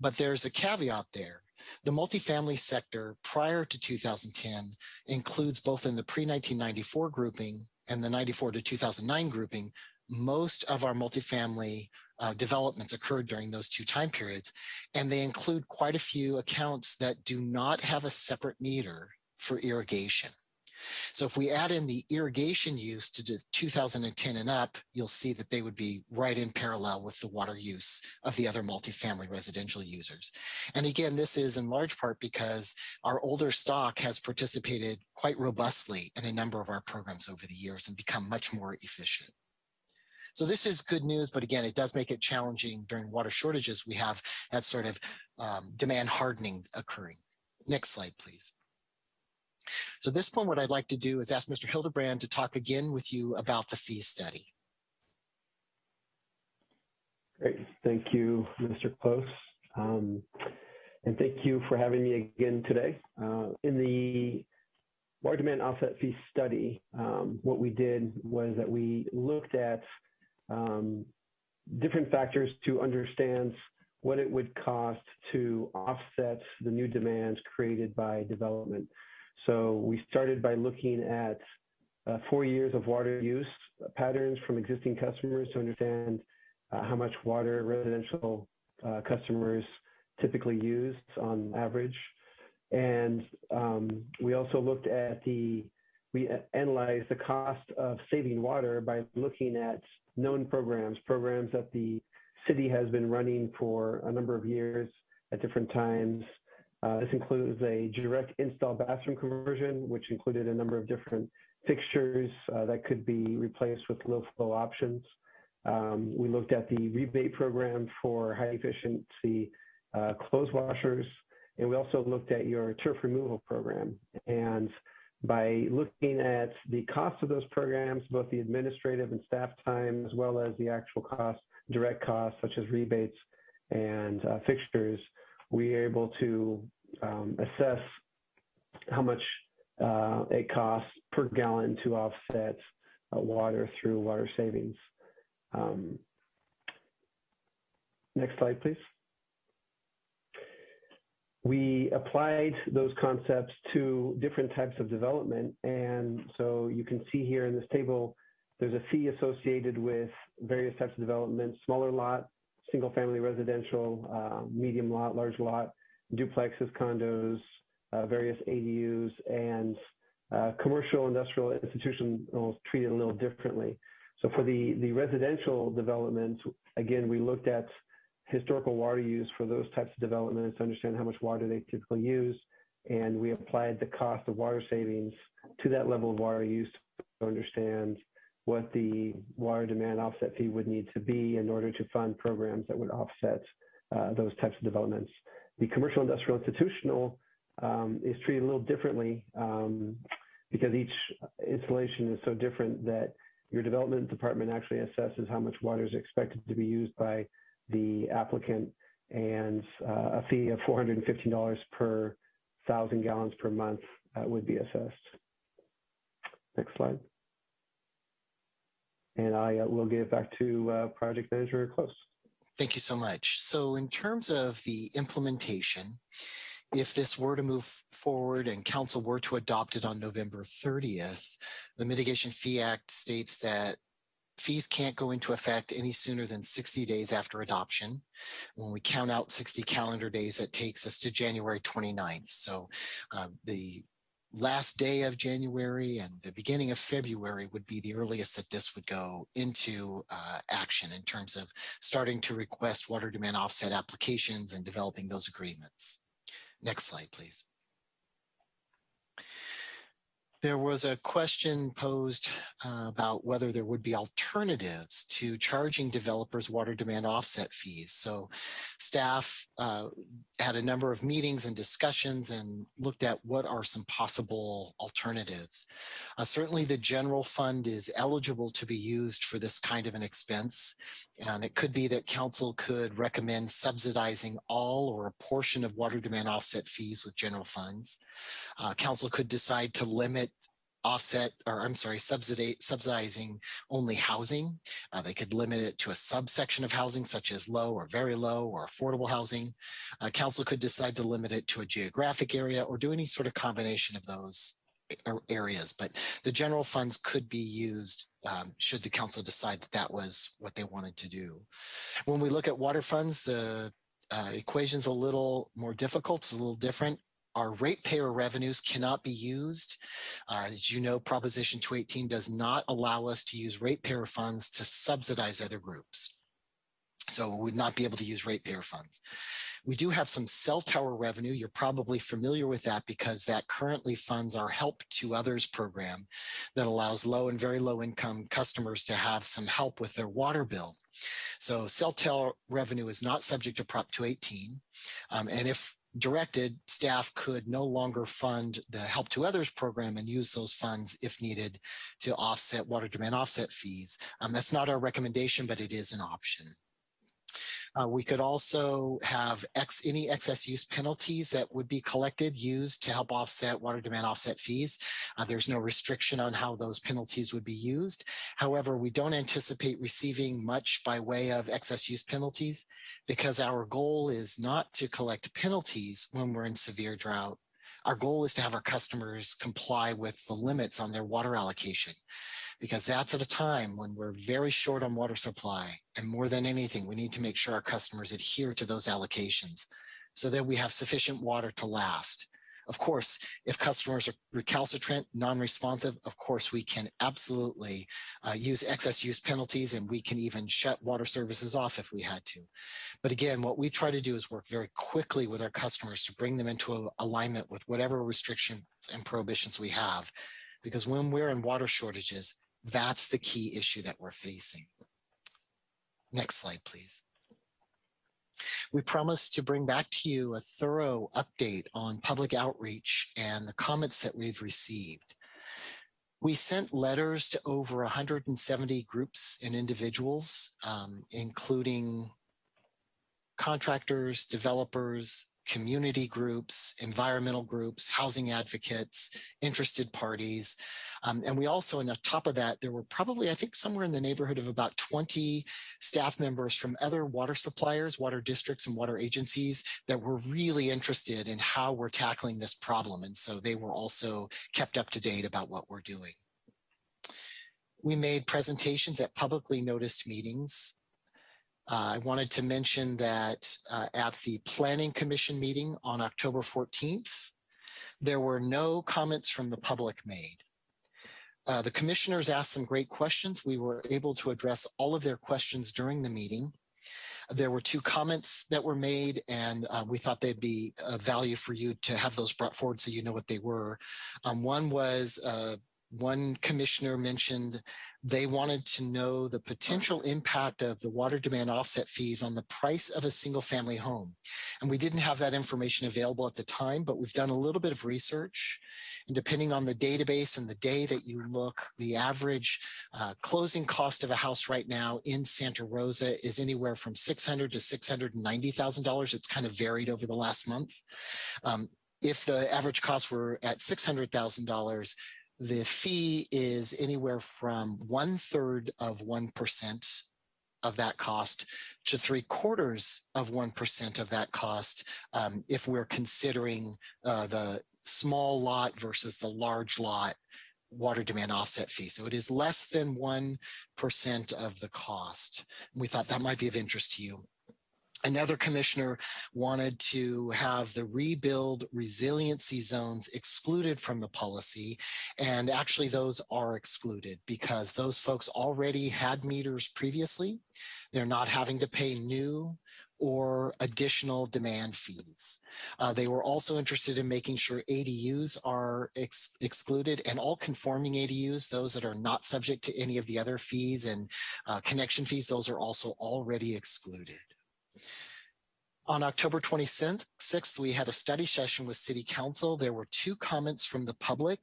but there's a caveat there. The multifamily sector prior to 2010 includes both in the pre-1994 grouping and the 94 to 2009 grouping, most of our multifamily uh, developments occurred during those two time periods, and they include quite a few accounts that do not have a separate meter for irrigation. So if we add in the irrigation use to 2010 and up, you'll see that they would be right in parallel with the water use of the other multifamily residential users. And again, this is in large part because our older stock has participated quite robustly in a number of our programs over the years and become much more efficient. So this is good news, but again, it does make it challenging during water shortages. We have that sort of um, demand hardening occurring. Next slide, please. So at this point, what I'd like to do is ask Mr. Hildebrand to talk again with you about the fee study. Great. Thank you, Mr. Close. Um, and thank you for having me again today. Uh, in the water demand offset fee study, um, what we did was that we looked at um, different factors to understand what it would cost to offset the new demands created by development. So we started by looking at uh, four years of water use patterns from existing customers to understand uh, how much water residential uh, customers typically use on average. And um, we also looked at the, we analyzed the cost of saving water by looking at known programs, programs that the city has been running for a number of years at different times uh, this includes a direct install bathroom conversion, which included a number of different fixtures uh, that could be replaced with low flow options. Um, we looked at the rebate program for high efficiency uh, clothes washers. and we also looked at your turf removal program. And by looking at the cost of those programs, both the administrative and staff time, as well as the actual cost, direct costs such as rebates and uh, fixtures, we are able to um, assess how much uh, it costs per gallon to offset uh, water through water savings. Um, next slide, please. We applied those concepts to different types of development. And so you can see here in this table, there's a fee associated with various types of development, smaller lot, single family residential, uh, medium lot, large lot, duplexes, condos, uh, various ADUs, and uh, commercial, industrial, institutional treated a little differently. So for the, the residential developments, again, we looked at historical water use for those types of developments to understand how much water they typically use. And we applied the cost of water savings to that level of water use to understand what the water demand offset fee would need to be in order to fund programs that would offset uh, those types of developments. The commercial, industrial, institutional um, is treated a little differently um, because each installation is so different that your development department actually assesses how much water is expected to be used by the applicant and uh, a fee of $415 per thousand gallons per month uh, would be assessed. Next slide. And I uh, will give back to uh, project manager Close. Thank you so much. So in terms of the implementation, if this were to move forward and council were to adopt it on November 30th, the Mitigation Fee Act states that fees can't go into effect any sooner than 60 days after adoption. When we count out 60 calendar days, that takes us to January 29th. So uh, the last day of January and the beginning of February would be the earliest that this would go into uh, action in terms of starting to request water demand offset applications and developing those agreements. Next slide, please. There was a question posed uh, about whether there would be alternatives to charging developers water demand offset fees. So staff uh, had a number of meetings and discussions and looked at what are some possible alternatives. Uh, certainly the general fund is eligible to be used for this kind of an expense. And it could be that council could recommend subsidizing all or a portion of water demand offset fees with general funds. Uh, council could decide to limit offset, or I'm sorry, subsidizing only housing. Uh, they could limit it to a subsection of housing such as low or very low or affordable housing. Uh, council could decide to limit it to a geographic area or do any sort of combination of those areas, but the general funds could be used um, should the council decide that that was what they wanted to do. When we look at water funds, the uh, equation's a little more difficult, it's a little different. Our ratepayer revenues cannot be used. Uh, as you know, Proposition 218 does not allow us to use ratepayer funds to subsidize other groups. So we would not be able to use ratepayer funds. We do have some cell tower revenue. You're probably familiar with that because that currently funds our Help to Others program that allows low and very low income customers to have some help with their water bill. So cell tower revenue is not subject to Prop 218. Um, and if directed, staff could no longer fund the Help to Others program and use those funds if needed to offset water demand offset fees. Um, that's not our recommendation, but it is an option. Uh, we could also have X, any excess use penalties that would be collected used to help offset water demand offset fees. Uh, there's no restriction on how those penalties would be used. However, we don't anticipate receiving much by way of excess use penalties because our goal is not to collect penalties when we're in severe drought. Our goal is to have our customers comply with the limits on their water allocation because that's at a time when we're very short on water supply. And more than anything, we need to make sure our customers adhere to those allocations so that we have sufficient water to last. Of course, if customers are recalcitrant, non-responsive, of course, we can absolutely uh, use excess use penalties and we can even shut water services off if we had to. But again, what we try to do is work very quickly with our customers to bring them into alignment with whatever restrictions and prohibitions we have. Because when we're in water shortages, that's the key issue that we're facing. Next slide, please. We promise to bring back to you a thorough update on public outreach and the comments that we've received. We sent letters to over 170 groups and individuals, um, including contractors, developers, community groups, environmental groups, housing advocates, interested parties. Um, and we also, on top of that, there were probably, I think, somewhere in the neighborhood of about 20 staff members from other water suppliers, water districts, and water agencies that were really interested in how we're tackling this problem. And so they were also kept up to date about what we're doing. We made presentations at publicly noticed meetings uh, I wanted to mention that uh, at the Planning Commission meeting on October 14th, there were no comments from the public made. Uh, the commissioners asked some great questions. We were able to address all of their questions during the meeting. There were two comments that were made and uh, we thought they'd be of value for you to have those brought forward so you know what they were. Um, one was uh, one commissioner mentioned they wanted to know the potential impact of the water demand offset fees on the price of a single family home. And we didn't have that information available at the time, but we've done a little bit of research. And depending on the database and the day that you look, the average uh, closing cost of a house right now in Santa Rosa is anywhere from 600 to $690,000. It's kind of varied over the last month. Um, if the average costs were at $600,000, the fee is anywhere from one third of 1% of that cost to three quarters of 1% of that cost um, if we're considering uh, the small lot versus the large lot water demand offset fee. So it is less than 1% of the cost. We thought that might be of interest to you. Another commissioner wanted to have the rebuild resiliency zones excluded from the policy. And actually those are excluded because those folks already had meters previously. They're not having to pay new or additional demand fees. Uh, they were also interested in making sure ADUs are ex excluded and all conforming ADUs, those that are not subject to any of the other fees and uh, connection fees, those are also already excluded. On October 26th, we had a study session with City Council. There were two comments from the public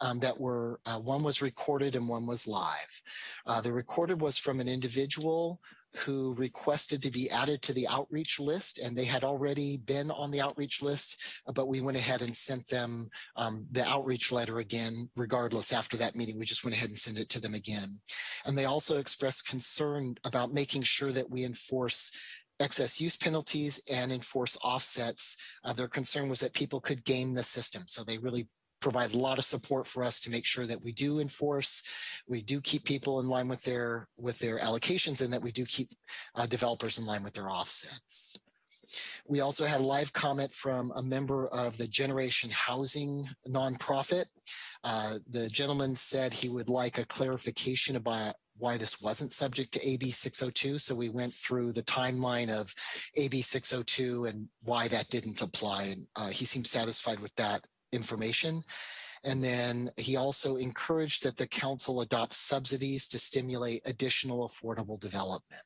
um, that were, uh, one was recorded and one was live. Uh, the recorded was from an individual who requested to be added to the outreach list and they had already been on the outreach list, but we went ahead and sent them um, the outreach letter again, regardless after that meeting, we just went ahead and sent it to them again. And they also expressed concern about making sure that we enforce excess use penalties and enforce offsets. Uh, their concern was that people could game the system. So they really provide a lot of support for us to make sure that we do enforce, we do keep people in line with their with their allocations and that we do keep uh, developers in line with their offsets. We also had a live comment from a member of the Generation Housing nonprofit. Uh, the gentleman said he would like a clarification about why this wasn't subject to AB 602. So we went through the timeline of AB 602 and why that didn't apply. And uh, he seemed satisfied with that information. And then he also encouraged that the council adopt subsidies to stimulate additional affordable development.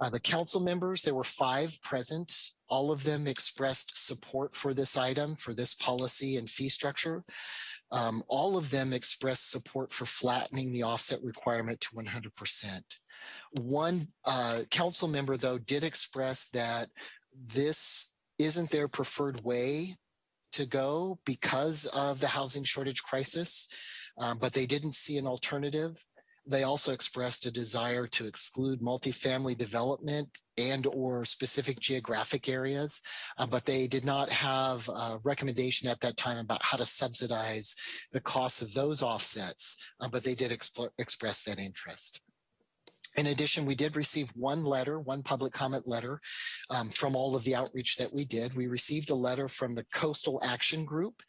Uh, the council members, there were five present. All of them expressed support for this item, for this policy and fee structure. Um, all of them expressed support for flattening the offset requirement to 100%. One uh, council member, though, did express that this isn't their preferred way to go because of the housing shortage crisis, um, but they didn't see an alternative. They also expressed a desire to exclude multifamily development and or specific geographic areas, uh, but they did not have a recommendation at that time about how to subsidize the costs of those offsets, uh, but they did express that interest. In addition, we did receive one letter, one public comment letter um, from all of the outreach that we did. We received a letter from the Coastal Action Group,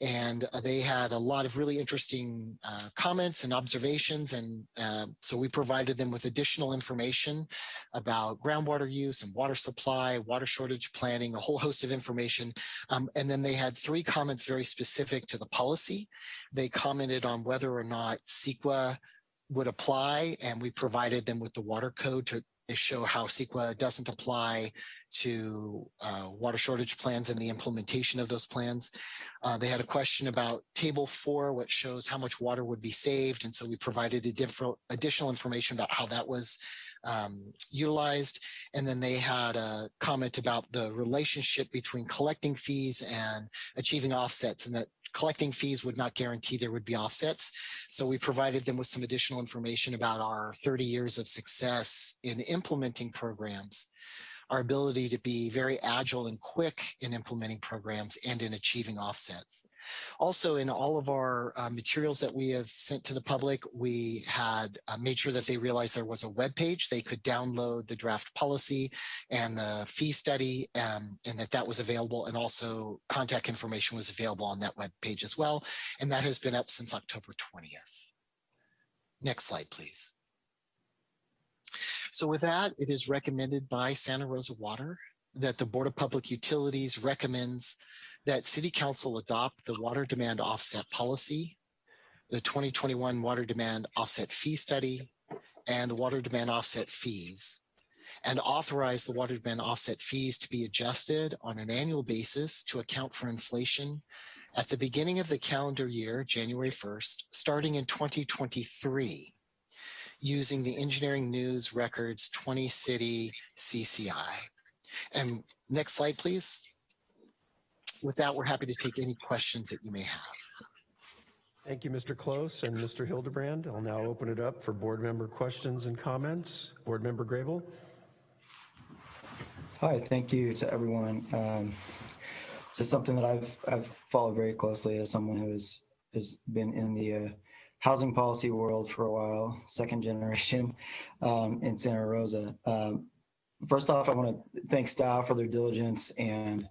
and uh, they had a lot of really interesting uh, comments and observations. And uh, so we provided them with additional information about groundwater use and water supply, water shortage planning, a whole host of information. Um, and then they had three comments very specific to the policy. They commented on whether or not CEQA would apply and we provided them with the water code to show how CEQA doesn't apply to uh, water shortage plans and the implementation of those plans. Uh, they had a question about table four, which shows how much water would be saved. And so we provided additional information about how that was um, utilized. And then they had a comment about the relationship between collecting fees and achieving offsets and that collecting fees would not guarantee there would be offsets. So we provided them with some additional information about our 30 years of success in implementing programs our ability to be very agile and quick in implementing programs and in achieving offsets. Also, in all of our uh, materials that we have sent to the public, we had uh, made sure that they realized there was a web page. They could download the draft policy and the fee study um, and that that was available. And also contact information was available on that web page as well. And that has been up since October 20th. Next slide, please. So with that, it is recommended by Santa Rosa Water that the Board of Public Utilities recommends that City Council adopt the water demand offset policy, the 2021 water demand offset fee study, and the water demand offset fees, and authorize the water demand offset fees to be adjusted on an annual basis to account for inflation at the beginning of the calendar year, January 1st, starting in 2023 using the Engineering News Records 20 City CCI. And next slide, please. With that, we're happy to take any questions that you may have. Thank you, Mr. Close and Mr. Hildebrand. I'll now open it up for board member questions and comments. Board member Grable. Hi, thank you to everyone. Um, this is something that I've I've followed very closely as someone who has has been in the uh, housing policy world for a while, second generation (laughs) um, in Santa Rosa. Um, first off, I want to thank staff for their diligence and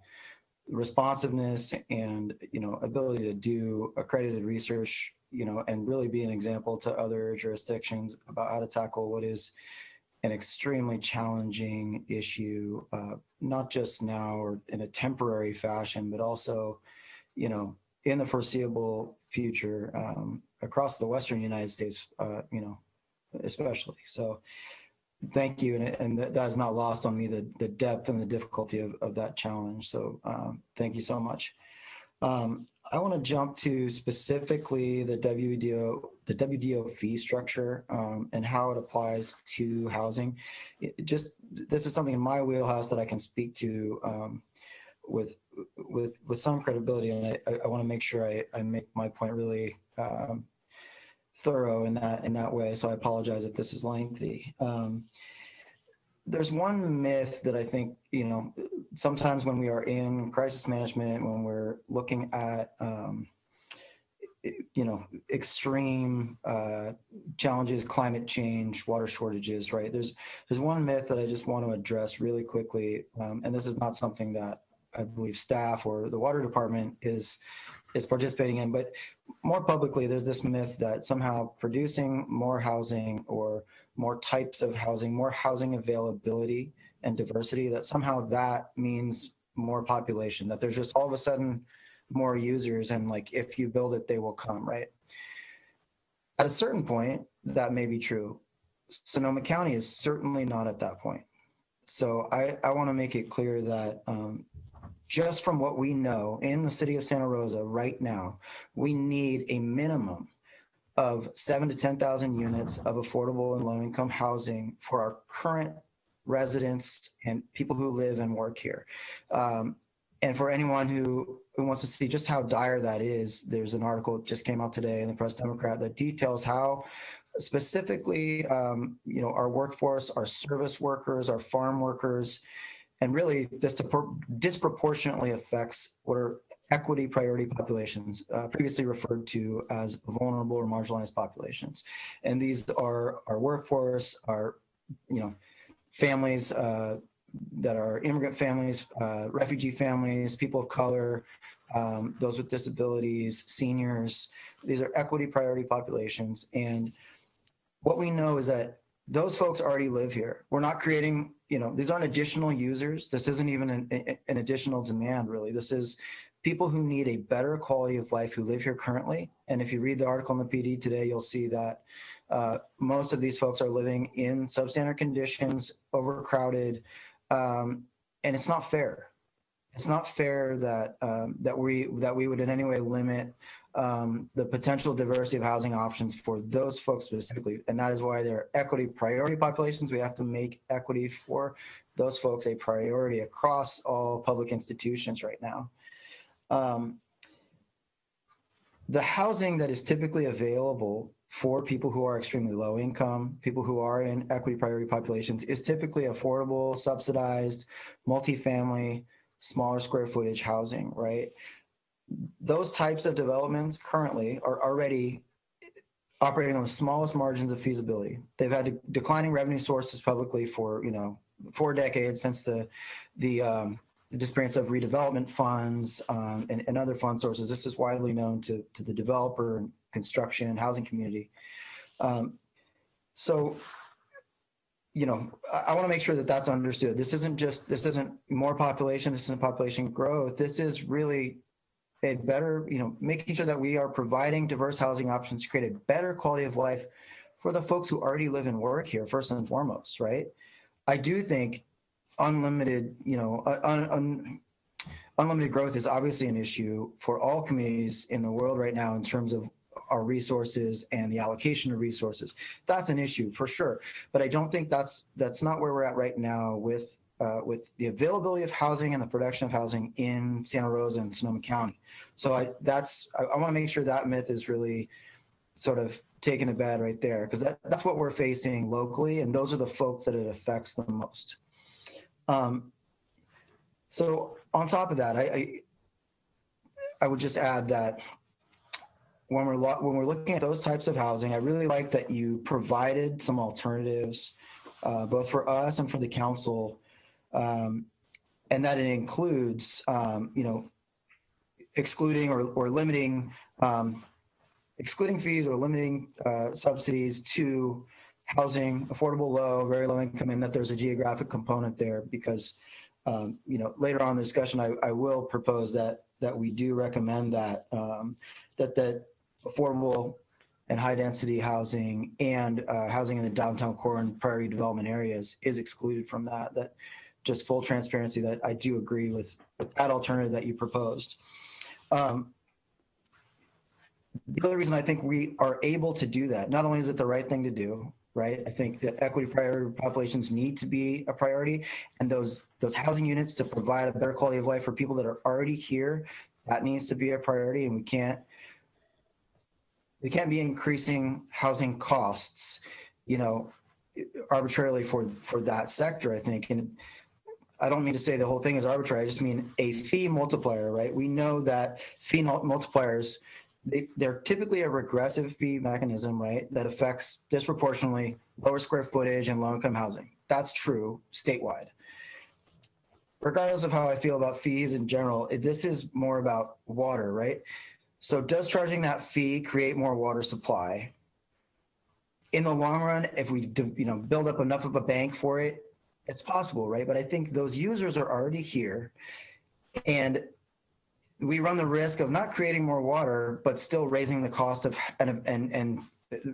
responsiveness and you know ability to do accredited research you know and really be an example to other jurisdictions about how to tackle what is an extremely challenging issue uh, not just now or in a temporary fashion but also you know in the foreseeable future um, across the Western United States, uh, you know, especially. So thank you. And, and that is not lost on me, the, the depth and the difficulty of, of that challenge. So um, thank you so much. Um, I want to jump to specifically the WDO, the WDO fee structure um, and how it applies to housing. It just this is something in my wheelhouse that I can speak to um, with with with some credibility, and I, I want to make sure I, I make my point really um, thorough in that in that way. So I apologize if this is lengthy. Um, there's one myth that I think you know sometimes when we are in crisis management, when we're looking at um, you know extreme uh, challenges, climate change, water shortages, right? There's there's one myth that I just want to address really quickly, um, and this is not something that I believe staff or the water department is is participating in. But more publicly, there's this myth that somehow producing more housing or more types of housing, more housing availability and diversity, that somehow that means more population, that there's just all of a sudden more users and like if you build it, they will come, right? At a certain point, that may be true. Sonoma County is certainly not at that point. So I, I want to make it clear that um, just from what we know in the city of Santa Rosa right now, we need a minimum of seven to 10,000 units of affordable and low income housing for our current residents and people who live and work here. Um, and for anyone who, who wants to see just how dire that is, there's an article that just came out today in the Press Democrat that details how specifically, um, you know, our workforce, our service workers, our farm workers, and really, this disproportionately affects what are equity priority populations, uh, previously referred to as vulnerable or marginalized populations. And these are our workforce, our, you know, families uh, that are immigrant families, uh, refugee families, people of color, um, those with disabilities, seniors. These are equity priority populations. And what we know is that those folks already live here. We're not creating you know, these aren't additional users. This isn't even an, an additional demand, really. This is people who need a better quality of life who live here currently. And if you read the article in the PD today, you'll see that Uh, most of these folks are living in substandard conditions, overcrowded, um, and it's not fair. It's not fair that um, that we that we would in any way limit um, the potential diversity of housing options for those folks specifically, and that is why they're equity priority populations. We have to make equity for those folks a priority across all public institutions right now. Um, the housing that is typically available for people who are extremely low income, people who are in equity priority populations, is typically affordable, subsidized, multifamily, smaller square footage housing, right? Those types of developments currently are already operating on the smallest margins of feasibility. They've had declining revenue sources publicly for, you know, four decades since the, the, um, the disappearance of redevelopment funds um, and, and, other fund sources. This is widely known to, to the developer and construction and housing community. Um, so, you know, I, I want to make sure that that's understood. This isn't just, this isn't more population, this isn't population growth. This is really a better, you know, making sure that we are providing diverse housing options to create a better quality of life for the folks who already live and work here, first and foremost, right? I do think unlimited, you know, un, un, unlimited growth is obviously an issue for all communities in the world right now in terms of our resources and the allocation of resources. That's an issue for sure, but I don't think that's that's not where we're at right now with uh, with the availability of housing and the production of housing in Santa Rosa and Sonoma County. So I that's I, I want to make sure that myth is really sort of taken to bed right there because that, that's what we're facing locally and those are the folks that it affects the most. Um, so on top of that, I, I, I would just add that when we're when we're looking at those types of housing, I really like that you provided some alternatives, uh, both for us and for the council, um, and that it includes, um, you know, excluding or, or limiting, um, excluding fees or limiting uh, subsidies to housing, affordable low, very low income, and that there's a geographic component there because, um, you know, later on in the discussion, I, I will propose that that we do recommend that um, that that affordable and high density housing and uh, housing in the downtown core and priority development areas is excluded from that. That just full transparency that I do agree with, with that alternative that you proposed. Um, the other reason I think we are able to do that, not only is it the right thing to do, right? I think that equity priority populations need to be a priority and those those housing units to provide a better quality of life for people that are already here, that needs to be a priority and we can't we can't be increasing housing costs, you know, arbitrarily for for that sector, I think. And I don't mean to say the whole thing is arbitrary. I just mean a fee multiplier, right? We know that fee multipliers they, they're typically a regressive fee mechanism, right, that affects disproportionately lower square footage and low income housing. That's true statewide. Regardless of how I feel about fees in general, this is more about water, right? So does charging that fee create more water supply? In the long run, if we you know build up enough of a bank for it, it's possible, right? But I think those users are already here and we run the risk of not creating more water, but still raising the cost of and, and, and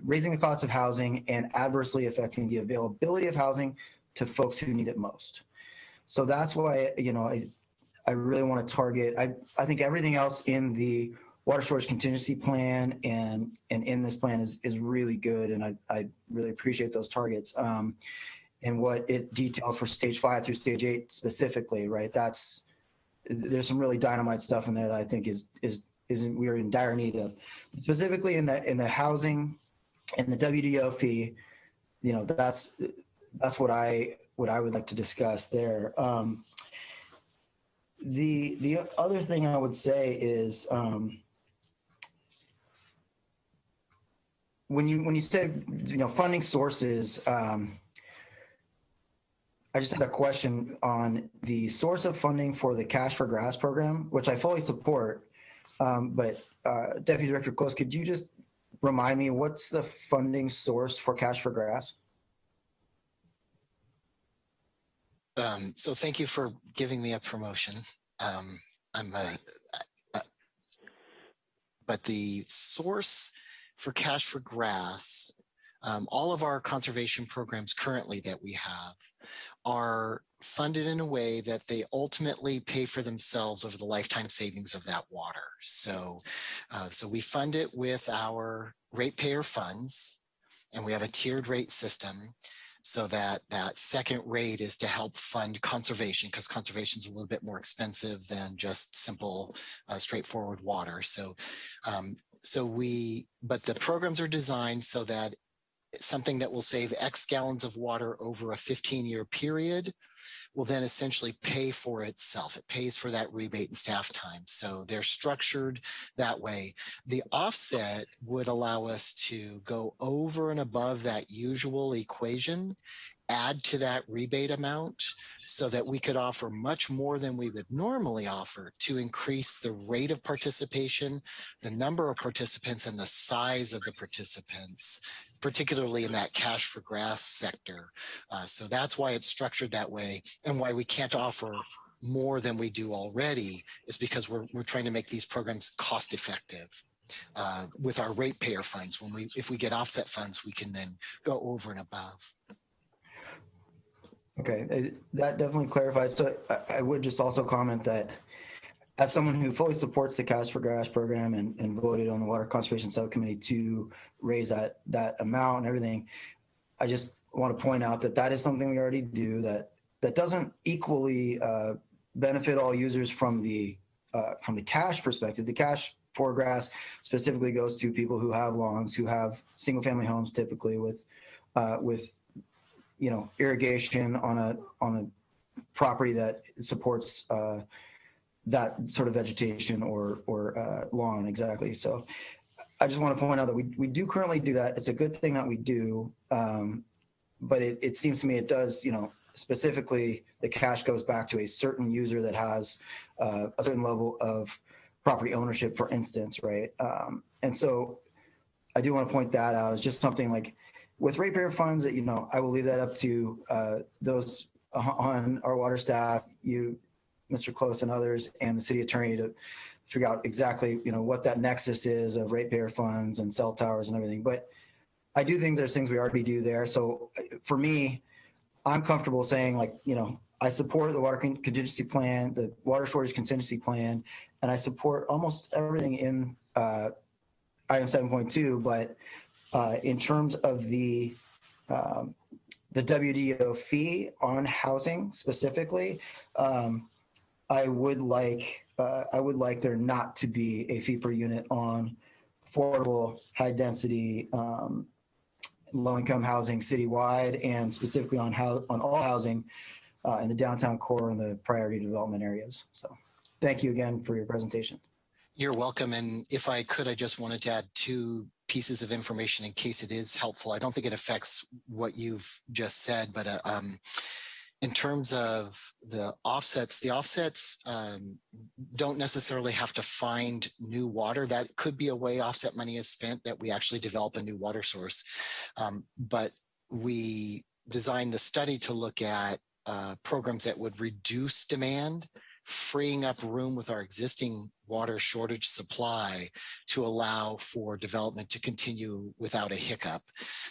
raising the cost of housing and adversely affecting the availability of housing to folks who need it most. So that's why, you know, I, I really want to target, I, I think everything else in the water storage contingency plan and, and in this plan is, is really good. And I, I really appreciate those targets. Um, and what it details for stage five through stage eight specifically, right? That's, there's some really dynamite stuff in there that I think is is isn't we're in dire need of. Specifically in the in the housing and the WDO fee, you know, that's that's what I what I would like to discuss there. Um, the the other thing I would say is um, when you when you said you know funding sources. Um, I just had a question on the source of funding for the Cash for Grass program, which I fully support. Um, but uh, Deputy Director Close, could you just remind me what's the funding source for Cash for Grass? Um, so thank you for giving me a promotion. Um, I'm a, a, but the source for Cash for Grass um, all of our conservation programs currently that we have are funded in a way that they ultimately pay for themselves over the lifetime savings of that water. So, uh, so we fund it with our ratepayer funds, and we have a tiered rate system so that that second rate is to help fund conservation because conservation is a little bit more expensive than just simple uh, straightforward water so um, so we but the programs are designed so that something that will save x gallons of water over a 15 year period will then essentially pay for itself. It pays for that rebate and staff time. So they're structured that way. The offset would allow us to go over and above that usual equation add to that rebate amount so that we could offer much more than we would normally offer to increase the rate of participation, the number of participants and the size of the participants, particularly in that cash for grass sector. Uh, so that's why it's structured that way and why we can't offer more than we do already is because we're, we're trying to make these programs cost effective. Uh, with our ratepayer funds, when we if we get offset funds, we can then go over and above. Okay, that definitely clarifies. So I would just also comment that as someone who fully supports the Cash for Grass program and, and voted on the Water Conservation Subcommittee to raise that that amount and everything, I just want to point out that that is something we already do that that doesn't equally uh, benefit all users from the uh, from the cash perspective. The cash for grass specifically goes to people who have lawns, who have single family homes typically with uh, with you know irrigation on a on a property that supports uh, that sort of vegetation or or uh, lawn exactly. So I just want to point out that we we do currently do that. It's a good thing that we do, um, but it, it seems to me it does you know specifically the cash goes back to a certain user that has uh, a certain level of property ownership, for instance, right? Um, and so I do want to point that out as just something like with ratepayer funds that, you know, I will leave that up to uh, those on our water staff, you, Mr. Close and others, and the city attorney to figure out exactly, you know, what that nexus is of ratepayer funds and cell towers and everything. But I do think there's things we already do there. So for me, I'm comfortable saying like, you know, I support the water contingency plan, the water shortage contingency plan, and I support almost everything in uh, item 7.2. But uh, in terms of the um, the WDO fee on housing specifically, um, I would like uh, I would like there not to be a fee per unit on affordable, high density, um, low income housing citywide, and specifically on how on all housing uh, in the downtown core and the priority development areas. So, thank you again for your presentation. You're welcome. And if I could, I just wanted to add two pieces of information in case it is helpful. I don't think it affects what you've just said, but uh, um, in terms of the offsets, the offsets um, don't necessarily have to find new water. That could be a way offset money is spent that we actually develop a new water source. Um, but we designed the study to look at uh, programs that would reduce demand freeing up room with our existing water shortage supply to allow for development to continue without a hiccup.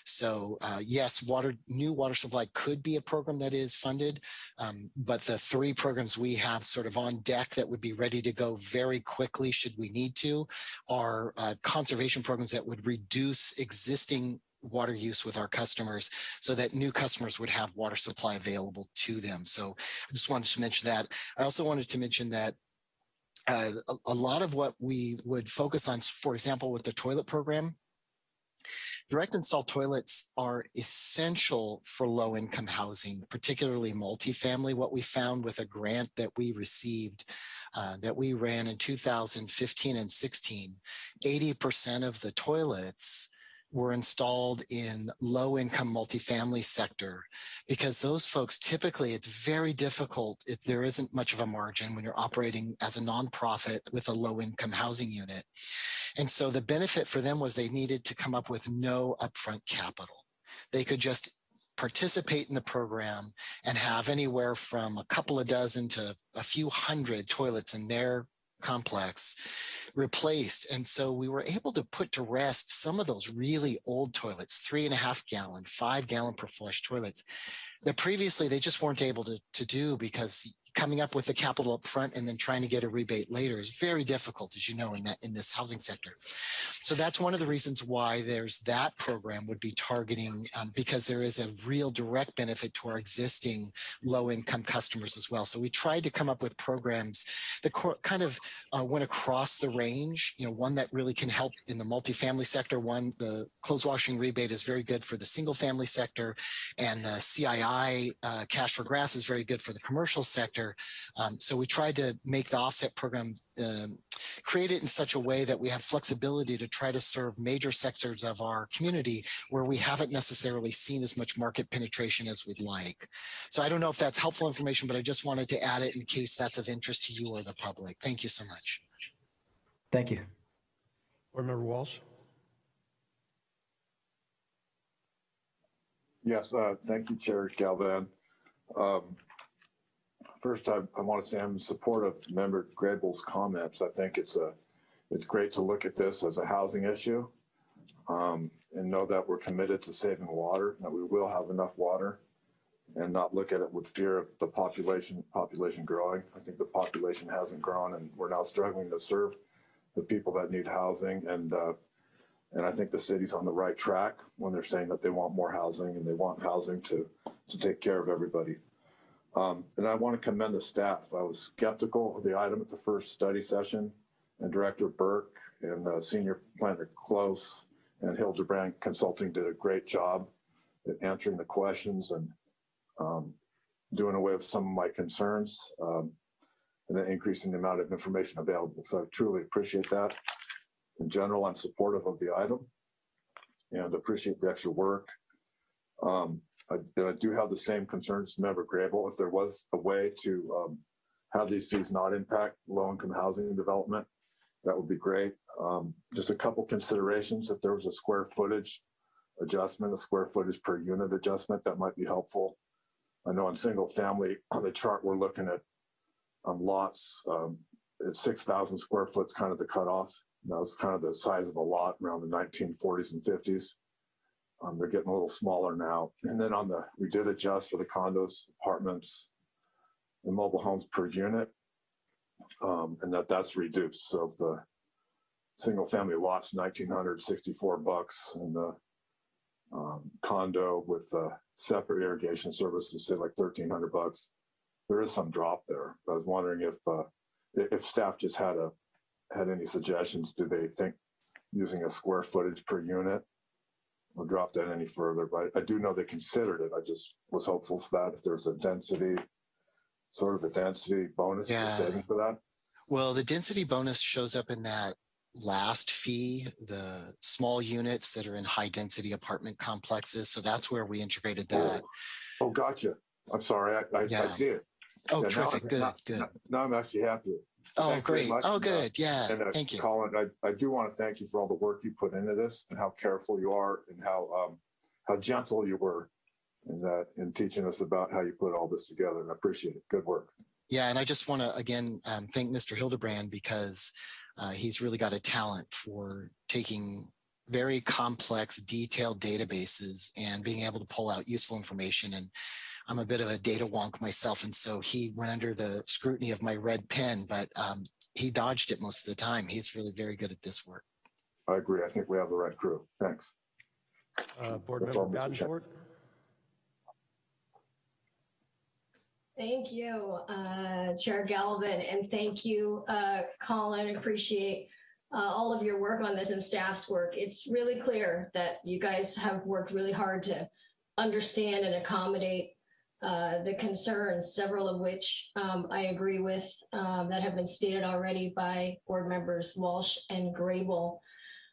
So uh, yes, water new water supply could be a program that is funded, um, but the three programs we have sort of on deck that would be ready to go very quickly should we need to are uh, conservation programs that would reduce existing water use with our customers so that new customers would have water supply available to them. So I just wanted to mention that. I also wanted to mention that uh, a, a lot of what we would focus on, for example, with the toilet program, Direct install toilets are essential for low income housing, particularly multifamily. What we found with a grant that we received uh, that we ran in 2015 and 16, 80% of the toilets were installed in low income multifamily sector because those folks typically it's very difficult if there isn't much of a margin when you're operating as a nonprofit with a low income housing unit. And so the benefit for them was they needed to come up with no upfront capital. They could just participate in the program and have anywhere from a couple of dozen to a few hundred toilets in their complex replaced. And so we were able to put to rest some of those really old toilets, three and a half gallon, five gallon per flush toilets that previously they just weren't able to, to do because coming up with the capital up front and then trying to get a rebate later is very difficult, as you know, in that in this housing sector. So that's one of the reasons why there's that program would be targeting um, because there is a real direct benefit to our existing low income customers as well. So we tried to come up with programs that kind of uh, went across the range. You know, one that really can help in the multifamily sector. One, the clothes washing rebate is very good for the single family sector, and the CII uh, cash for grass is very good for the commercial sector. Um, so we tried to make the offset program um, create it in such a way that we have flexibility to try to serve major sectors of our community where we haven't necessarily seen as much market penetration as we'd like. So I don't know if that's helpful information, but I just wanted to add it in case that's of interest to you or the public. Thank you so much. Thank you. Board Member Walsh? Yes, uh, thank you, Chair Galvin. Um, First, I, I want to say I'm in support of Member Grable's comments. I think it's a, it's great to look at this as a housing issue um, and know that we're committed to saving water, that we will have enough water and not look at it with fear of the population, population growing. I think the population hasn't grown and we're now struggling to serve the people that need housing. And, uh, and I think the city's on the right track when they're saying that they want more housing and they want housing to, to take care of everybody. Um, and I want to commend the staff. I was skeptical of the item at the first study session, and Director Burke and uh, Senior Planner Close and Hildebrand Consulting did a great job at answering the questions and um, doing away with some of my concerns um, and then increasing the amount of information available. So I truly appreciate that. In general, I'm supportive of the item and appreciate the extra work. Um, I, I do have the same concerns as Member Grable. If there was a way to um, have these fees not impact low-income housing development, that would be great. Um, just a couple considerations. If there was a square footage adjustment, a square footage per unit adjustment, that might be helpful. I know in single family, (clears throat) on the chart, we're looking at um, lots um, at 6,000 square foot is kind of the cutoff. That was kind of the size of a lot around the 1940s and 50s. Um, they're getting a little smaller now. And then on the, we did adjust for the condos, apartments, and mobile homes per unit, um, and that that's reduced. So if the single family lots 1964 bucks and the um, condo with the separate irrigation services say like 1300 bucks, there is some drop there. I was wondering if uh, if staff just had a had any suggestions. Do they think using a square footage per unit drop that any further, but I do know they considered it. I just was hopeful for that. If there's a density, sort of a density bonus Yeah. for saving for that. Well, the density bonus shows up in that last fee, the small units that are in high density apartment complexes. So that's where we integrated oh. that. Oh, gotcha. I'm sorry. I, I, Yeah. I see it. Oh, Yeah, terrific. Good, now- good. now- Now I'm actually happy. Oh, Thanks great. Oh, uh, good. Yeah. And uh, Thank you. Colin, I, I do want to thank you for all the work you put into this and how careful you are and how um, how gentle you were in that in teaching us about how you put all this together. And I appreciate it. Good work. Yeah, and I just want to again um, thank Mr. Hildebrand because uh, he's really got a talent for taking very complex, detailed databases and being able to pull out useful information. And I'm a bit of a data wonk myself, and so he went under the scrutiny of my red pen, but um, he dodged it most of the time. He's really very good at this work. I agree. I think we have the right crew. Thanks. Uh, Board That's Member all, Mr. Thank you, uh, Chair Galvin, and thank you, uh, Colin. Appreciate uh, all of your work on this and staff's work. It's really clear that you guys have worked really hard to understand and accommodate uh, the concerns, several of which um, I agree with um, that have been stated already by board members Walsh and Grable.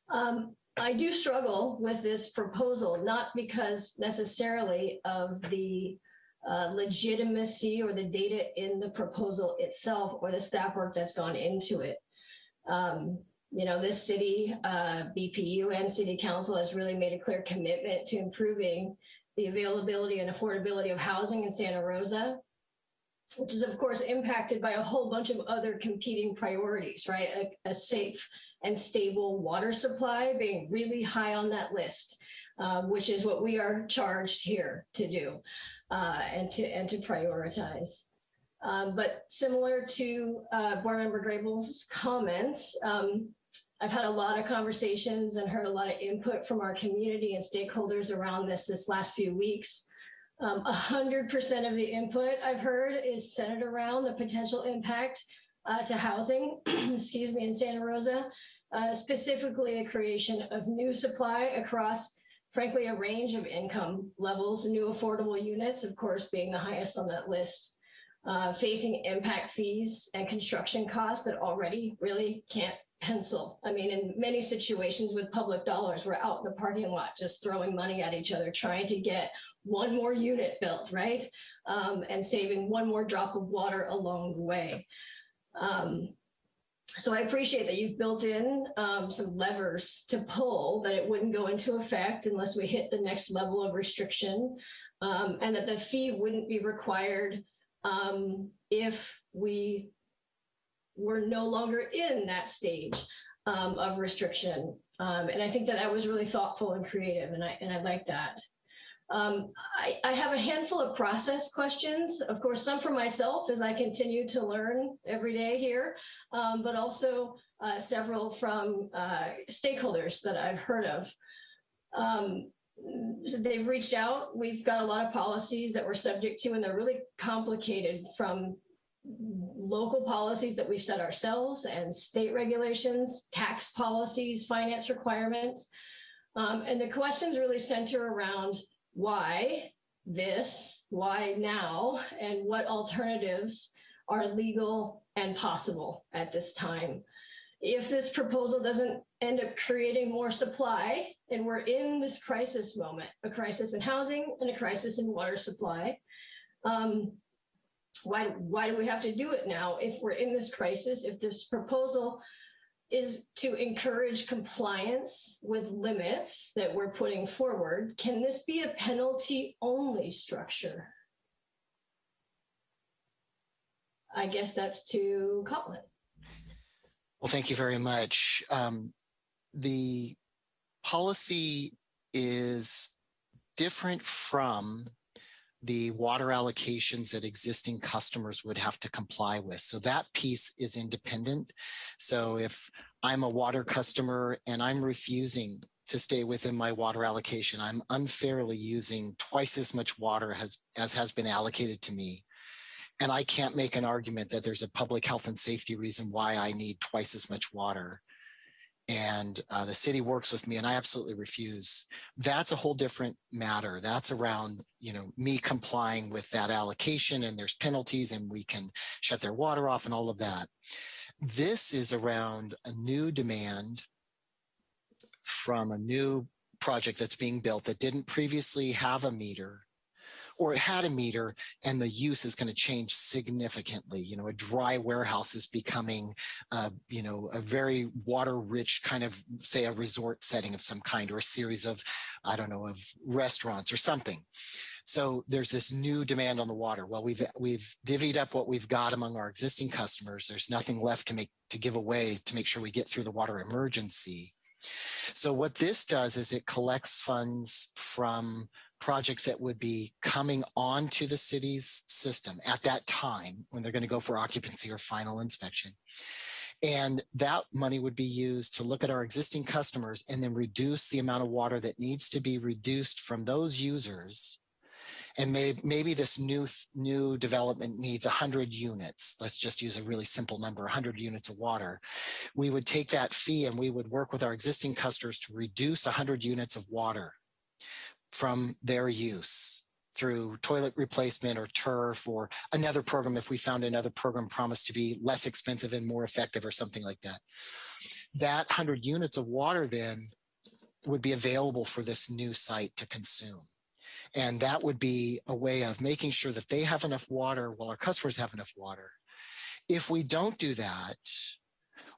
Um, I do struggle with this proposal, not because necessarily of the uh, legitimacy or the data in the proposal itself or the staff work that's gone into it. Um, you know, this city, uh, BPU and city council has really made a clear commitment to improving the availability and affordability of housing in Santa Rosa. which is of course impacted by a whole bunch of other competing priorities, right? A, a safe and stable water supply being really high on that list, uh, which is what we are charged here to do uh, and to and to prioritize. Um, but similar to uh, Board Member Grable's comments, um, I've had a lot of conversations and heard a lot of input from our community and stakeholders around this this last few weeks. Um, A hundred percent of the input I've heard is centered around the potential impact uh, to housing, (clears throat) excuse me, in Santa Rosa, uh, specifically the creation of new supply across, frankly, a range of income levels, new affordable units, of course, being the highest on that list, uh, facing impact fees and construction costs that already really can't pencil. I mean, in many situations with public dollars, we're out in the parking lot just throwing money at each other, trying to get one more unit built, right? Um, and saving one more drop of water along the way. Um, so I appreciate that you've built in um, some levers to pull that it wouldn't go into effect unless we hit the next level of restriction, um, and that the fee wouldn't be required um, if we were no longer in that stage um, of restriction. Um, and I think that that was really thoughtful and creative, and I and I like that. Um, I, I have a handful of process questions, of course, some for myself as I continue to learn every day here, um, but also uh, several from uh, stakeholders that I've heard of. Um, so they've reached out. We've got a lot of policies that we're subject to, and they're really complicated from local policies that we've set ourselves and state regulations, tax policies, finance requirements. Um, and the questions really center around why this, why now, and what alternatives are legal and possible at this time. If this proposal doesn't end up creating more supply, and we're in this crisis moment, a crisis in housing and a crisis in water supply, um, why, why do we have to do it now if we're in this crisis? If this proposal is to encourage compliance with limits that we're putting forward, can this be a penalty only structure? I guess that's to Colin. Well, thank you very much. Um, the policy is different from the water allocations that existing customers would have to comply with. So that piece is independent. So if I'm a water customer and I'm refusing to stay within my water allocation, I'm unfairly using twice as much water as, as has been allocated to me. And I can't make an argument that there's a public health and safety reason why I need twice as much water and uh, the city works with me and i absolutely refuse. That's a whole different matter. That's around you know me complying with that allocation and there's penalties and we can shut their water off and all of that. This is around a new demand from a new project that's being built that didn't previously have a meter or it had a meter and the use is going to change significantly. You know, a dry warehouse is becoming, uh, you know, a very water rich kind of, say, a resort setting of some kind or a series of, I don't know, of restaurants or something. So there's this new demand on the water. Well, we've we've divvied up what we've got among our existing customers. There's nothing left to make to give away to make sure we get through the water emergency. So what this does is it collects funds from projects that would be coming onto the city's system at that time when they're going to go for occupancy or final inspection. And that money would be used to look at our existing customers and then reduce the amount of water that needs to be reduced from those users. And may, maybe this new, new development needs 100 units. Let's just use a really simple number, 100 units of water. We would take that fee and we would work with our existing customers to reduce 100 units of water from their use through toilet replacement or turf or another program if we found another program promised to be less expensive and more effective or something like that. That 100 units of water then would be available for this new site to consume. And that would be a way of making sure that they have enough water while our customers have enough water. If we don't do that,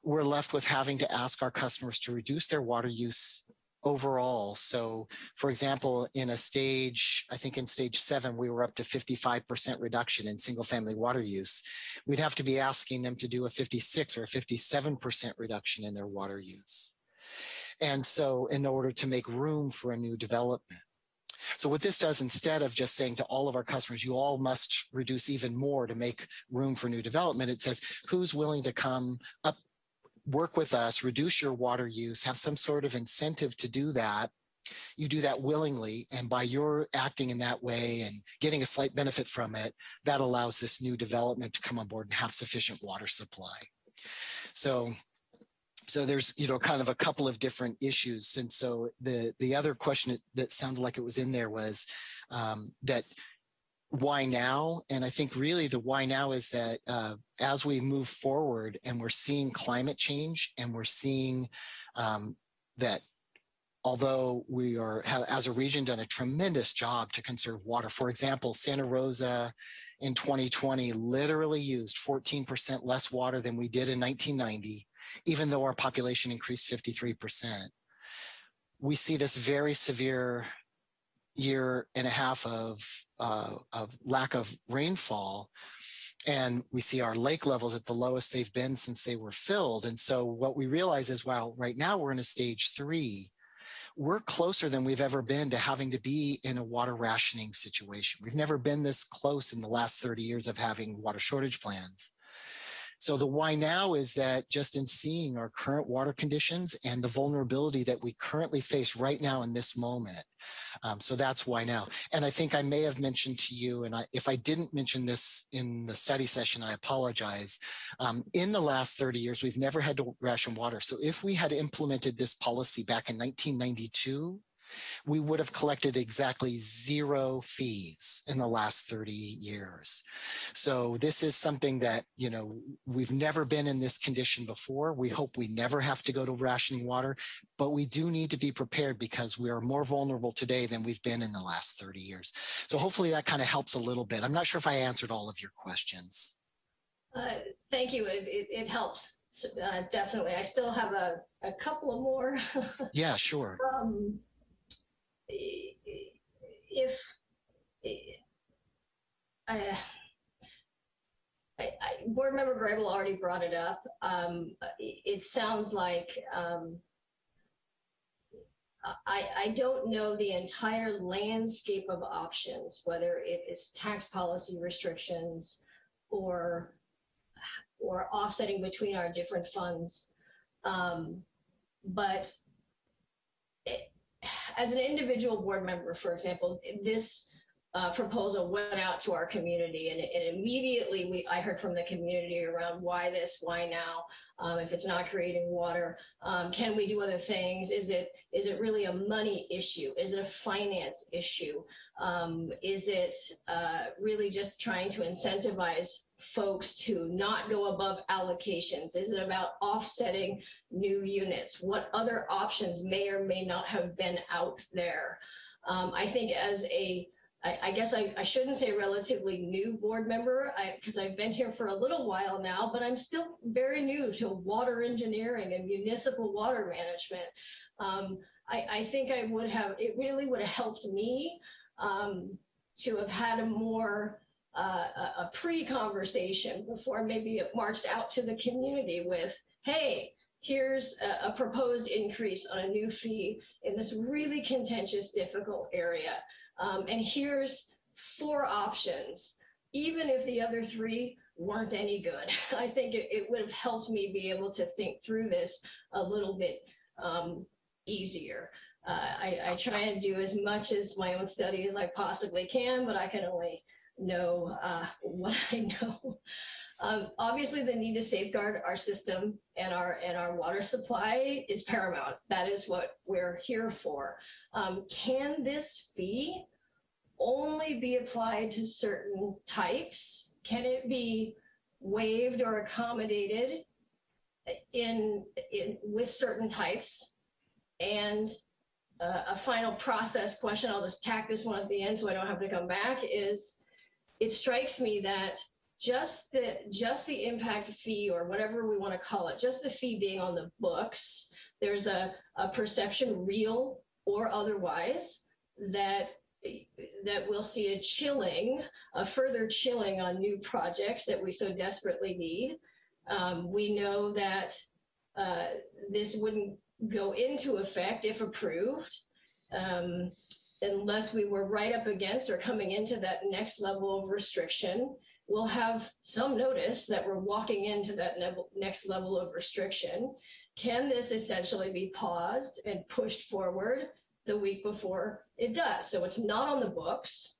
we're left with having to ask our customers to reduce their water use overall. So for example, in a stage, I think in stage seven, we were up to 55% reduction in single family water use. We'd have to be asking them to do a 56 or a 57% reduction in their water use. And so in order to make room for a new development. So what this does instead of just saying to all of our customers, you all must reduce even more to make room for new development, it says who's willing to come up, work with us, reduce your water use, have some sort of incentive to do that. You do that willingly, and by your acting in that way and getting a slight benefit from it, that allows this new development to come on board and have sufficient water supply. So so there's you know kind of a couple of different issues and so the the other question that sounded like it was in there was um, that why now and i think really the why now is that uh, as we move forward and we're seeing climate change and we're seeing um, that although we are have, as a region done a tremendous job to conserve water for example santa rosa in 2020 literally used 14% less water than we did in 1990 even though our population increased 53%. We see this very severe year and a half of, uh, of lack of rainfall. And we see our lake levels at the lowest they've been since they were filled. And so what we realize is, well, right now we're in a stage three, we're closer than we've ever been to having to be in a water rationing situation. We've never been this close in the last 30 years of having water shortage plans. So the why now is that just in seeing our current water conditions and the vulnerability that we currently face right now in this moment. Um, so that's why now. And I think I may have mentioned to you, and I, if I didn't mention this in the study session, I apologize. Um, in the last 30 years, we've never had to ration water. So if we had implemented this policy back in 1992, we would have collected exactly zero fees in the last 30 years. So this is something that, you know, we've never been in this condition before. We hope we never have to go to rationing water, but we do need to be prepared because we are more vulnerable today than we've been in the last 30 years. So hopefully that kind of helps a little bit. I'm not sure if I answered all of your questions. Uh, thank you. It, it, it helps. Uh, definitely. I still have a, a couple of more. (laughs) yeah, sure. Um, if I, I, board member Grable already brought it up. Um, it, sounds like um, I, I don't know the entire landscape of options, whether it is tax policy restrictions or or offsetting between our different funds. Um, but it, as an individual board member, for example, this uh, proposal went out to our community and, and immediately we I heard from the community around why this, why now, um, if it's not creating water, um, can we do other things? Is it is it really a money issue? Is it a finance issue? Um, is it uh, really just trying to incentivize folks to not go above allocations? Is it about offsetting new units? What other options may or may not have been out there? Um, I think as a I, I guess I, I, shouldn't say relatively new board member because I've been here for a little while now, but I'm still very new to water engineering and municipal water management. Um, I, I, think I would have, it really would have helped me um, to have had a more uh, a pre-conversation before maybe it marched out to the community with, hey, here's a, a proposed increase on a new fee in this really contentious, difficult area. Um, and here's four options, even if the other three weren't any good. (laughs) I think it, it would have helped me be able to think through this a little bit um, easier. Uh, I, I, try and do as much as my own study as I possibly can, but I can only know uh, (laughs) what I know. Um, obviously, the need to safeguard our system and our and our water supply is paramount. That is what we're here for. Um, can this fee only be applied to certain types? Can it be waived or accommodated in, in with certain types? And uh, a final process question, I'll just tack this one at the end so I don't have to come back, is it strikes me that just the just the impact fee or whatever we want to call it, just the fee being on the books there's a, a perception, real or otherwise, that that we'll see a chilling, a further chilling on new projects that we so desperately need. Um, we know that uh, this wouldn't go into effect if approved um, unless we were right up against or coming into that next level of restriction. We'll have some notice that we're walking into that next level of restriction. Can this essentially be paused and pushed forward the week before it does? So it's not on the books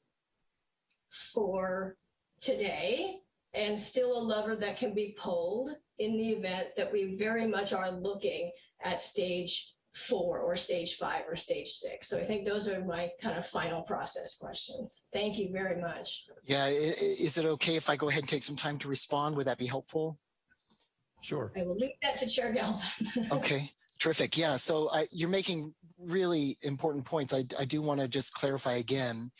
for today and still a lever that can be pulled in the event that we very much are looking at stage four or stage five or stage six. So I think those are my kind of final process questions. Thank you very much. Yeah, i- i- is it okay if I go ahead and take some time to respond? Would that be helpful? Sure. I will leave that to Chair Galvin. (laughs) Okay, terrific. Yeah, so I, you're making really important points. I, I do want to just clarify again.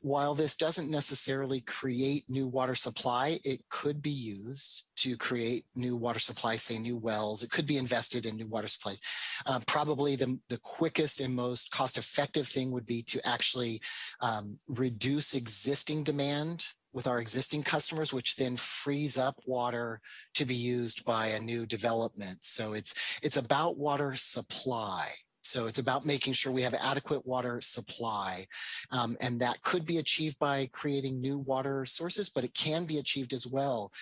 While this doesn't necessarily create new water supply, it could be used to create new water supply, say new wells. It could be invested in new water supplies. Uh, probably the, the quickest and most cost effective thing would be to actually um, reduce existing demand with our existing customers, which then frees up water to be used by a new development. So it's it's about water supply. So it's about making sure we have adequate water supply. Um, and that could be achieved by creating new water sources, but it can be achieved as well.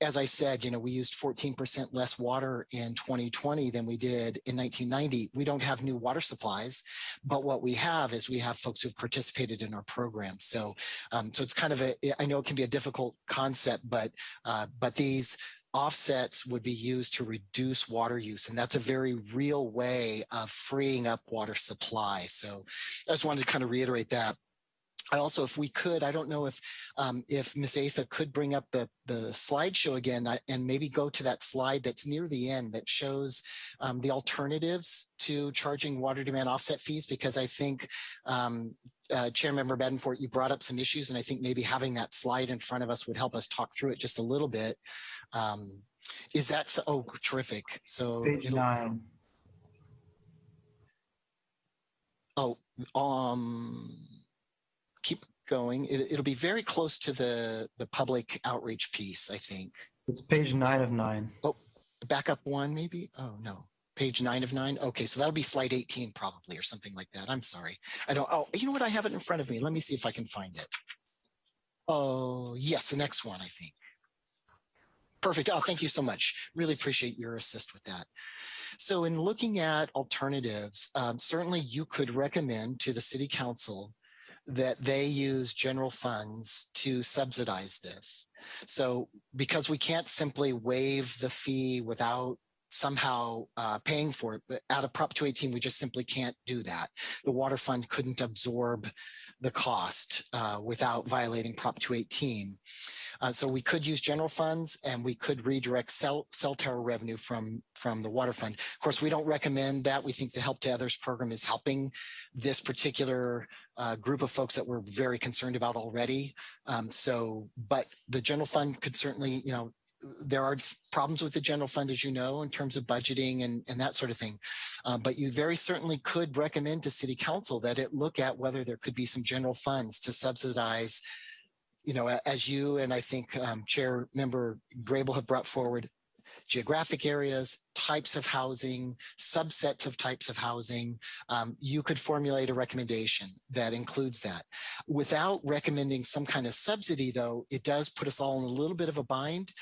As I said, you know, we used 14% less water in 2020 than we did in 1990. We don't have new water supplies, but what we have is we have folks who've participated in our program. So, um, so it's kind of a, I know it can be a difficult concept, but, uh, but these offsets would be used to reduce water use. And that's a very real way of freeing up water supply. So I just wanted to kind of reiterate that. I also, if we could, I don't know if um, if Ms. Atha could bring up the the slideshow again and maybe go to that slide that's near the end that shows um, the alternatives to charging water demand offset fees, because I think um, uh, Chair Member Bedenfort, you brought up some issues, and I think maybe having that slide in front of us would help us talk through it just a little bit. Um, is that so? Oh, terrific. So Page nine. Oh, um, keep going. It, it'll be very close to the the public outreach piece, I think. It's page nine of nine. Oh, Back up one, maybe. Oh no, page nine of nine. Okay, so that'll be slide eighteen probably, or something like that. I'm sorry. I don't. Oh, you know what? I have it in front of me. Let me see if I can find it. Oh yes, the next one, I think. Perfect. Oh, thank you so much. Really appreciate your assist with that. So in looking at alternatives, um, certainly you could recommend to the city council that they use general funds to subsidize this. So because we can't simply waive the fee without somehow uh, paying for it, but out of Prop 218, we just simply can't do that. The water fund couldn't absorb the cost uh, without violating Prop 218. Uh, so we could use general funds and we could redirect cell, cell tower revenue from, from the water fund. Of course, we don't recommend that. We think the Help to Others program is helping this particular uh, group of folks that we're very concerned about already. Um, so, but the general fund could certainly, you know, there are problems with the general fund, as you know, in terms of budgeting and, and that sort of thing. Uh, but you very certainly could recommend to city council that it look at whether there could be some general funds to subsidize you know, as you and I think um, Chair Member Grable have brought forward, geographic areas, types of housing, subsets of types of housing, um, you could formulate a recommendation that includes that. Without recommending some kind of subsidy, though, it does put us all in a little bit of a bind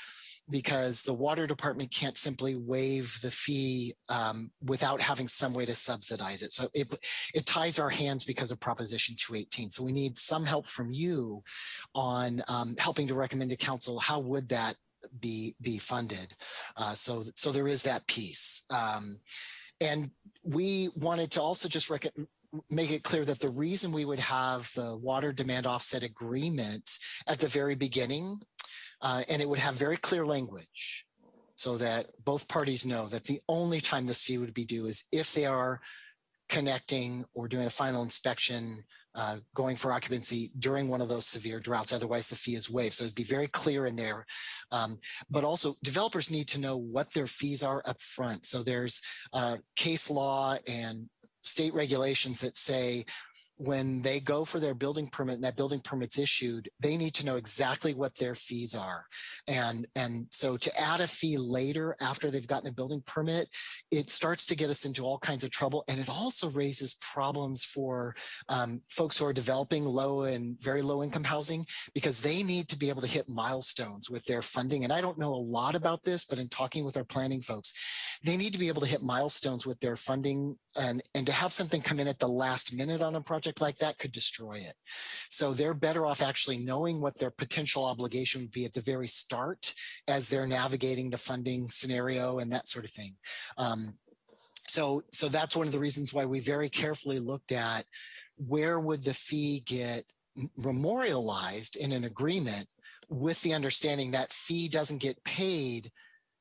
because the water department can't simply waive the fee um, without having some way to subsidize it. So it, it ties our hands because of Proposition 218. So we need some help from you on um, helping to recommend to council how would that be be funded. Uh, so so there is that piece. Um, and we wanted to also just make it clear that the reason we would have the water demand offset agreement at the very beginning uh, and it would have very clear language so that both parties know that the only time this fee would be due is if they are connecting or doing a final inspection, uh, going for occupancy during one of those severe droughts. Otherwise, the fee is waived. So it'd be very clear in there. Um, but also, developers need to know what their fees are up front. So there's uh, case law and state regulations that say when they go for their building permit and that building permit's issued, they need to know exactly what their fees are. And, and so to add a fee later after they've gotten a building permit, it starts to get us into all kinds of trouble. And it also raises problems for um, folks who are developing low and very low income housing because they need to be able to hit milestones with their funding. And I don't know a lot about this, but in talking with our planning folks, they need to be able to hit milestones with their funding and, and to have something come in at the last minute on a project like that could destroy it. So they're better off actually knowing what their potential obligation would be at the very start as they're navigating the funding scenario and that sort of thing. Um, so, so that's one of the reasons why we very carefully looked at where would the fee get memorialized in an agreement with the understanding that fee doesn't get paid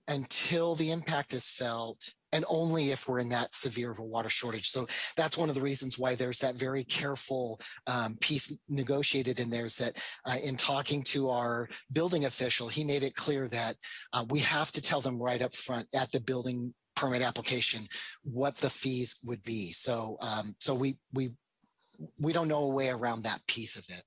until the impact is felt and only if we're in that severe of a water shortage. So that's one of the reasons why there's that very careful um, piece negotiated in there is that uh, in talking to our building official, he made it clear that uh, we have to tell them right up front at the building permit application what the fees would be. So um, so we we we don't know a way around that piece of it.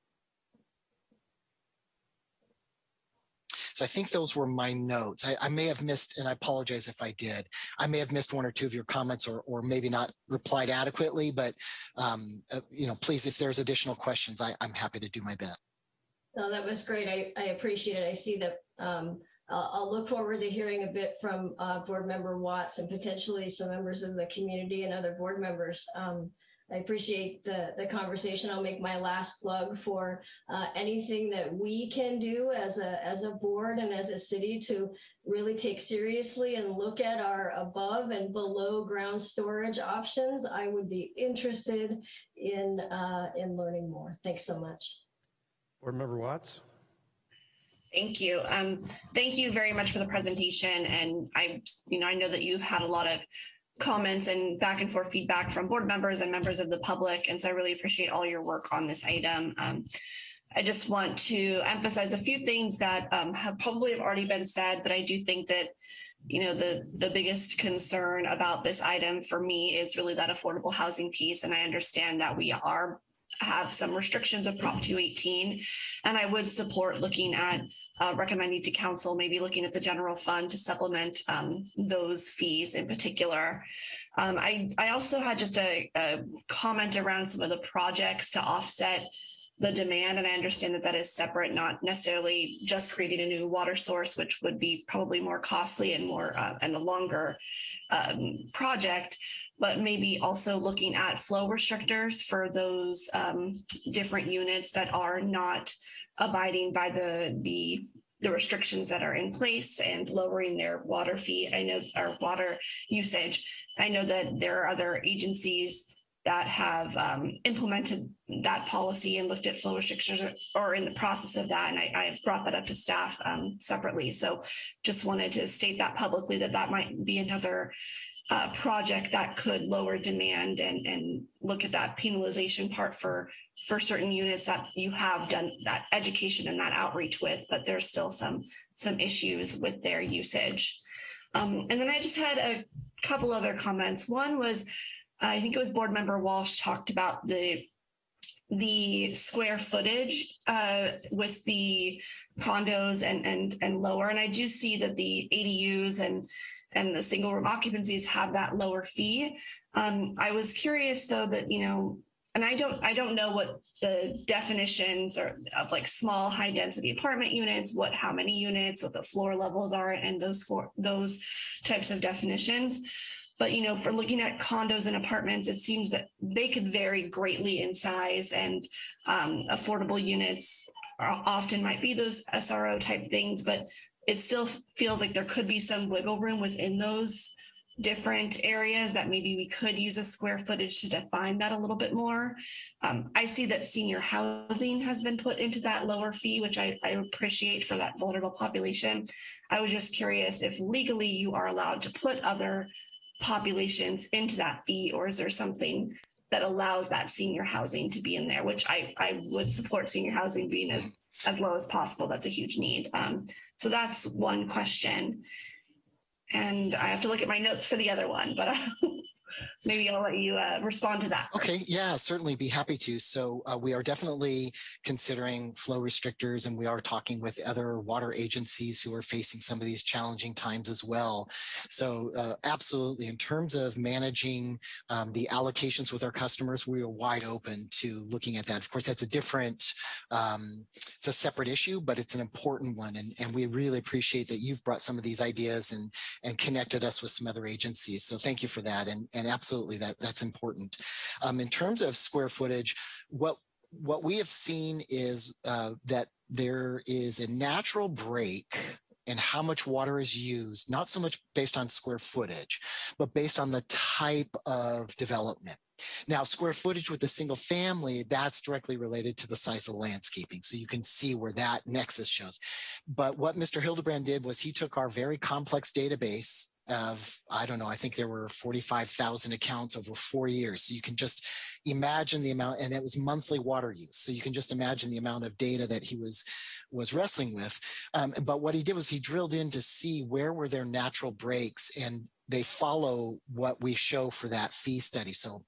So I think those were my notes. I, I, may have missed, and I apologize if I did, I may have missed one or two of your comments or, or maybe not replied adequately, but um, uh, you know, please, if there's additional questions, I, I'm happy to do my best. No, that was great. I, I appreciate it. I see that um, I'll, I'll, look forward to hearing a bit from uh, board member Watts and potentially some members of the community and other board members. Um, I appreciate the, the conversation. I'll make my last plug for uh, anything that we can do as a, as a board and as a city to really take seriously and look at our above and below ground storage options. I would be interested in, uh, in learning more. Thanks so much. Board Member Watts. Thank you. Um, thank you very much for the presentation. And I, you know, I know that you've had a lot of comments and back and forth feedback from board members and members of the public. And so I really appreciate all your work on this item. Um, I just want to emphasize a few things that um, have probably have already been said, but I do think that you know the the biggest concern about this item for me is really that affordable housing piece and i understand that we are have some restrictions of prop 218 and i would support looking at uh, recommending to council, maybe looking at the general fund to supplement um, those fees in particular. Um, I, I also had just a, a comment around some of the projects to offset the demand. And I understand that that is separate, not necessarily just creating a new water source, which would be probably more costly and more uh, and a longer um, project, but maybe also looking at flow restrictors for those um, different units that are not abiding by the the the restrictions that are in place and lowering their water fee. I know our water usage. I know that there are other agencies that have um, implemented that policy and looked at flow restrictions or, in the process of that. And I, have brought that up to staff um, separately. So just wanted to state that publicly that that might be another uh, project that could lower demand and, and look at that penalization part for for certain units that you have done that education and that outreach with, but there's still some some issues with their usage. Um, and then I just had a couple other comments. One was, I think it was board member Walsh talked about the the square footage uh, with the condos and and and lower. And I do see that the ADUs and and the single room occupancies have that lower fee. Um, I was curious though that, you know, and I don't I don't know what the definitions are of like small high density apartment units, what how many units, what the floor levels are, and those for those types of definitions. But you know, for looking at condos and apartments, it seems that they could vary greatly in size, and um, affordable units often might be those SRO type things. But it still feels like there could be some wiggle room within those different areas that maybe we could use a square footage to define that a little bit more. Um, I see that senior housing has been put into that lower fee, which I, I, appreciate for that vulnerable population. I was just curious if legally you are allowed to put other populations into that fee, or is there something that allows that senior housing to be in there, which I, I would support senior housing being as, as low as possible. That's a huge need. Um, so that's one question. And I have to look at my notes for the other one, but (laughs) maybe I'll let you uh, respond to that. first. Okay, yeah, certainly be happy to. So uh, we are definitely considering flow restrictors and we are talking with other water agencies who are facing some of these challenging times as well. So uh, absolutely, in terms of managing um, the allocations with our customers, we are wide open to looking at that. Of course, that's a different, um, it's a separate issue, but it's an important one. And, and we really appreciate that you've brought some of these ideas and, and connected us with some other agencies. So thank you for that. And, and absolutely that that's important. Um, in terms of square footage, what what we have seen is uh, that there is a natural break in how much water is used, not so much based on square footage, but based on the type of development. Now, square footage with a single family, that's directly related to the size of landscaping. So you can see where that nexus shows. But what Mr. Hildebrand did was he took our very complex database of, I don't know, I think there were 45,000 accounts over four years. So you can just imagine the amount, and it was monthly water use. So you can just imagine the amount of data that he was, was wrestling with. Um, but what he did was he drilled in to see where were their natural breaks and they follow what we show for that fee study. So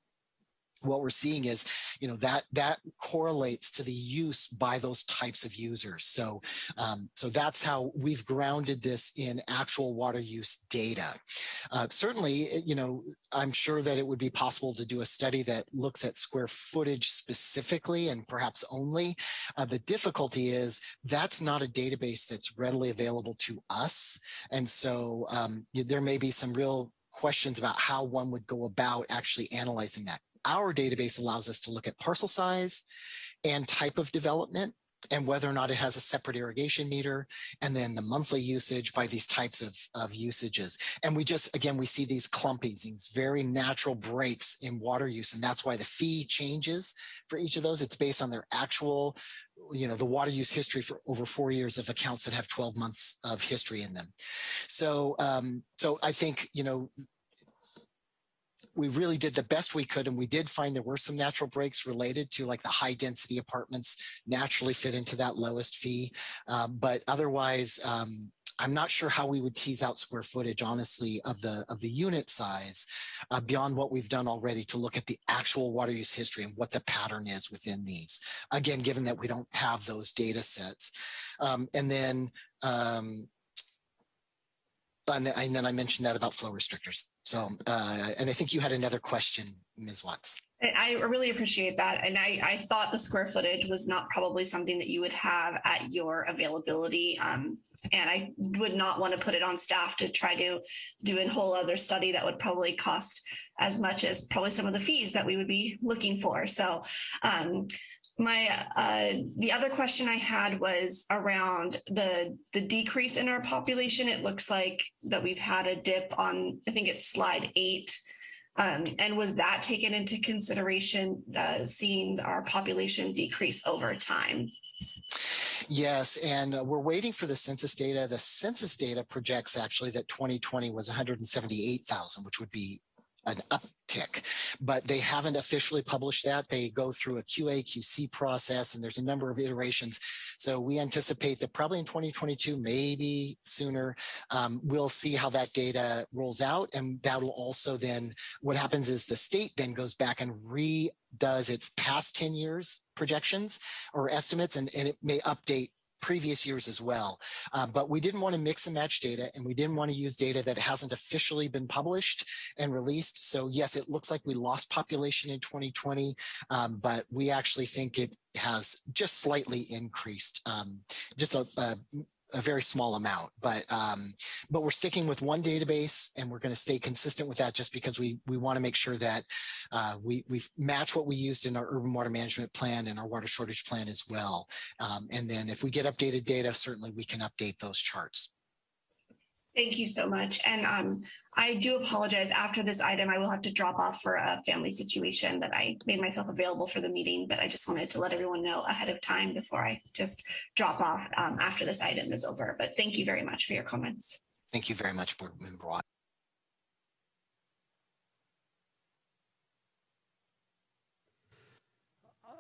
what we're seeing is, you know, that that correlates to the use by those types of users. So, um, so that's how we've grounded this in actual water use data. Uh, certainly, you know, I'm sure that it would be possible to do a study that looks at square footage specifically and perhaps only. Uh, the difficulty is that's not a database that's readily available to us, and so um, there may be some real questions about how one would go about actually analyzing that our database allows us to look at parcel size and type of development and whether or not it has a separate irrigation meter and then the monthly usage by these types of, of usages. And we just, again, we see these clumpings, these very natural breaks in water use. And that's why the fee changes for each of those. It's based on their actual, you know, the water use history for over four years of accounts that have 12 months of history in them. So, um, so I think, you know, we really did the best we could and we did find there were some natural breaks related to like the high density apartments naturally fit into that lowest fee um, but otherwise um, I'm not sure how we would tease out square footage, honestly, of the of the unit size uh, beyond what we've done already to look at the actual water use history and what the pattern is within these. Again, given that we don't have those data sets. Um, and then um, and, then- I mentioned that about flow restrictors. So, uh, and I think you had another question, Ms. Watts. I really appreciate that. And I, I thought the square footage was not probably something that you would have at your availability. Um, and I would not want to put it on staff to try to do a whole other study that would probably cost as much as probably some of the fees that we would be looking for. So, um, my uh, the other question I had was around the the decrease in our population. It looks like that we've had a dip on I think it's slide eight. Um, and was that taken into consideration, uh, seeing our population decrease over time? Yes, and uh, we're waiting for the census data. The census data projects actually that 2020 was 178,000, which would be an uptick, but they haven't officially published that. They go through a QA QC process and there's a number of iterations. So we anticipate that probably in 2022, maybe sooner, um, we'll see how that data rolls out. And that'll also then, what happens is the state then goes back and redoes its past 10 years projections or estimates, and, and it may update previous years as well. Uh, but we didn't want to mix and match data and we didn't want to use data that hasn't officially been published and released. So yes, it looks like we lost population in 2020, um, but we actually think it has just slightly increased, um, just a, a a very small amount, but um, but we're sticking with one database and we're going to stay consistent with that just because we we want to make sure that uh, we we match what we used in our urban water management plan and our water shortage plan as well. Um, and then if we get updated data, certainly we can update those charts. Thank you so much. And um, I do apologize. After this item, I will have to drop off for a family situation that I made myself available for the meeting, but I just wanted to let everyone know ahead of time before I just drop off um, after this item is over. But thank you very much for your comments. Thank you very much, Board Member Watt.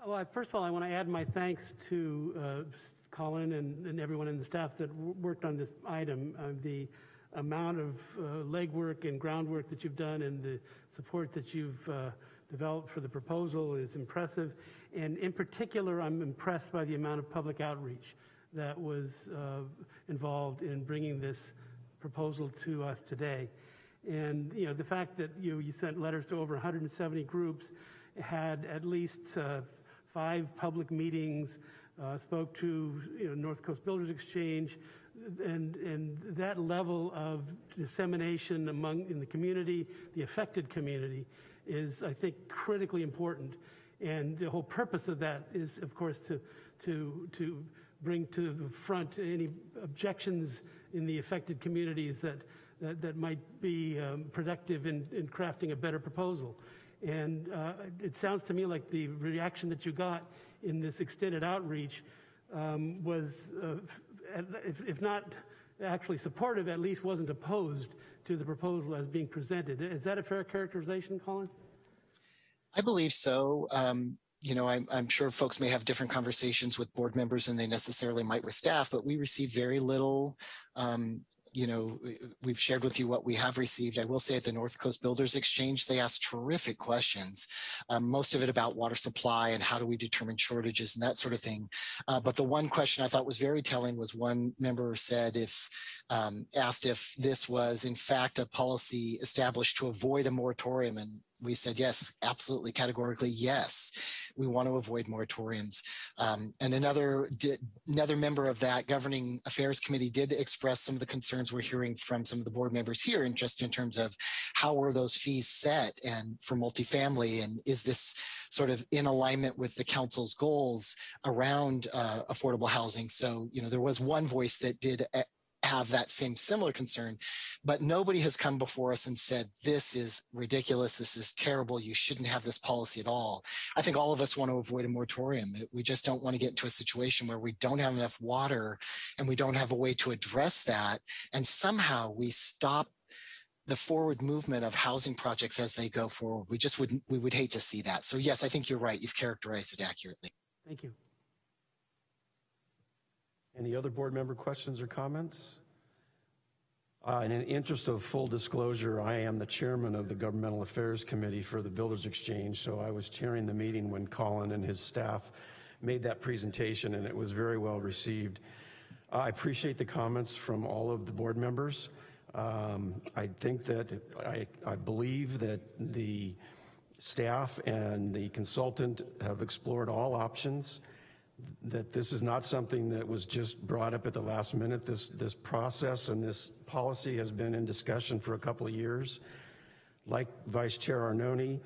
Well, first of all, I want to add my thanks to uh, Colin and, and everyone in the staff that worked on this item. Uh, the amount of uh, legwork and groundwork that you've done and the support that you've uh, developed for the proposal is impressive. And in particular, I'm impressed by the amount of public outreach that was uh, involved in bringing this proposal to us today. And, you know, the fact that you, you sent letters to over 170 groups, had at least uh, five public meetings, uh, spoke to, you know, North Coast Builders Exchange, and, and that level of dissemination among, in the community, the affected community, is, I think, critically important. And the whole purpose of that is, of course, to, to, to bring to the front any objections in the affected communities that, that, that might be um, productive in, in crafting a better proposal. And uh, it sounds to me like the reaction that you got in this extended outreach um, was, uh, if, if not actually supportive, at least wasn't opposed to the proposal as being presented. Is that a fair characterization, Colin? I believe so. Um, you know, I'm, I'm sure folks may have different conversations with board members than they necessarily might with staff, but we receive very little um, you know, we've shared with you what we have received. I will say at the North Coast Builders Exchange, they asked terrific questions, um, most of it about water supply and how do we determine shortages and that sort of thing. Uh, but the one question I thought was very telling was one member said if, um, asked if this was in fact a policy established to avoid a moratorium and we said yes, absolutely, categorically yes. We want to avoid moratoriums. Um, and another did, another member of that governing affairs committee did express some of the concerns we're hearing from some of the board members here, and just in terms of how were those fees set and for multifamily, and is this sort of in alignment with the council's goals around uh, affordable housing? So you know there was one voice that did have that same similar concern, but nobody has come before us and said, this is ridiculous. This is terrible. You shouldn't have this policy at all. I think all of us want to avoid a moratorium. We just don't want to get into a situation where we don't have enough water and we don't have a way to address that. And somehow we stop the forward movement of housing projects as they go forward. We just wouldn't. we would hate to see that. So yes, I think you're right. You've characterized it accurately. Thank you. Any other board member questions or comments? Uh, in the interest of full disclosure, I am the chairman of the Governmental Affairs Committee for the Builders Exchange, so I was chairing the meeting when Colin and his staff made that presentation, and it was very well received. I appreciate the comments from all of the board members. Um, I think that, I, I believe that the staff and the consultant have explored all options that this is not something that was just brought up at the last minute. This, this process and this policy has been in discussion for a couple of years. Like Vice Chair Arnone,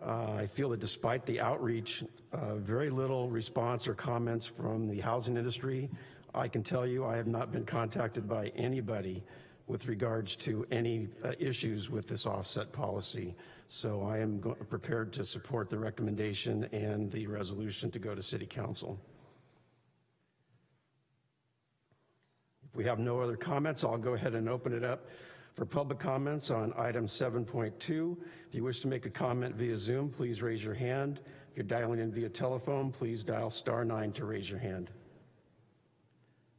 uh, I feel that despite the outreach, uh, very little response or comments from the housing industry. I can tell you I have not been contacted by anybody with regards to any uh, issues with this offset policy. So I am prepared to support the recommendation and the resolution to go to City Council. We have no other comments, I'll go ahead and open it up for public comments on item 7.2. If you wish to make a comment via Zoom, please raise your hand. If you're dialing in via telephone, please dial star nine to raise your hand.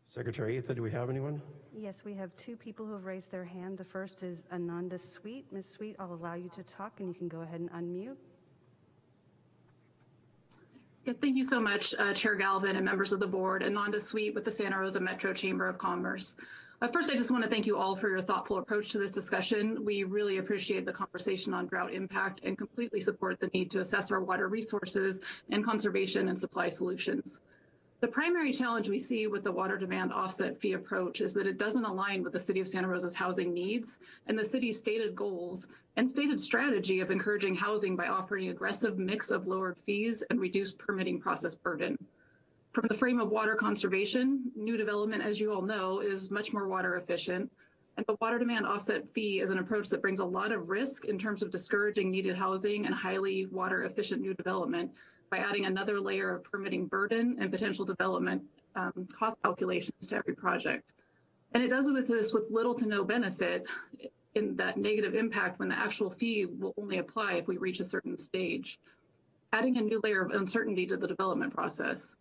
Secretary Atha, do we have anyone? Yes, we have two people who have raised their hand. The first is Ananda Sweet. Ms. Sweet, I'll allow you to talk and you can go ahead and unmute. Yeah, thank you so much, uh, Chair Galvin and members of the board. And Ananda Sweet with the Santa Rosa Metro Chamber of Commerce. Uh, first, I just want to thank you all for your thoughtful approach to this discussion. We really appreciate the conversation on drought impact and completely support the need to assess our water resources and conservation and supply solutions. The primary challenge we see with the water demand offset fee approach is that it doesn't align with the City of Santa Rosa's housing needs and the city's stated goals and stated strategy of encouraging housing by offering aggressive mix of lowered fees and reduced permitting process burden. From the frame of water conservation, new development, as you all know, is much more water efficient. And the water demand offset fee is an approach that brings a lot of risk in terms of discouraging needed housing and highly water efficient new development by adding another layer of permitting burden and potential development um, cost calculations to every project. And it does it with this with little to no benefit in that negative impact when the actual fee will only apply if we reach a certain stage. adding a new layer of uncertainty to the development process.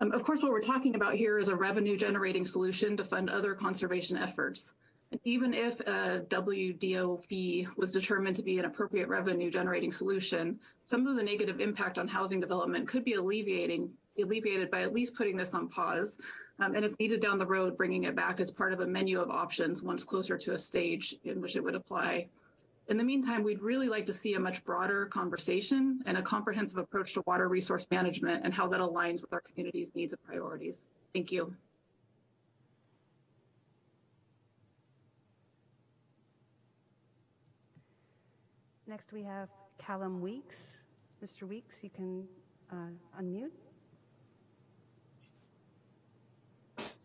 Um, of course, what we're talking about here is a revenue generating solution to fund other conservation efforts. And even if a WDO fee was determined to be an appropriate revenue generating solution, some of the negative impact on housing development could be alleviating alleviated by at least putting this on pause. Um, and if needed down the road, bringing it back as part of a menu of options once closer to a stage in which it would apply. In the meantime, we'd really like to see a much broader conversation and a comprehensive approach to water resource management and how that aligns with our community's needs and priorities. Thank you. Next, we have Callum Weeks. Mr. Weeks, you can uh, unmute.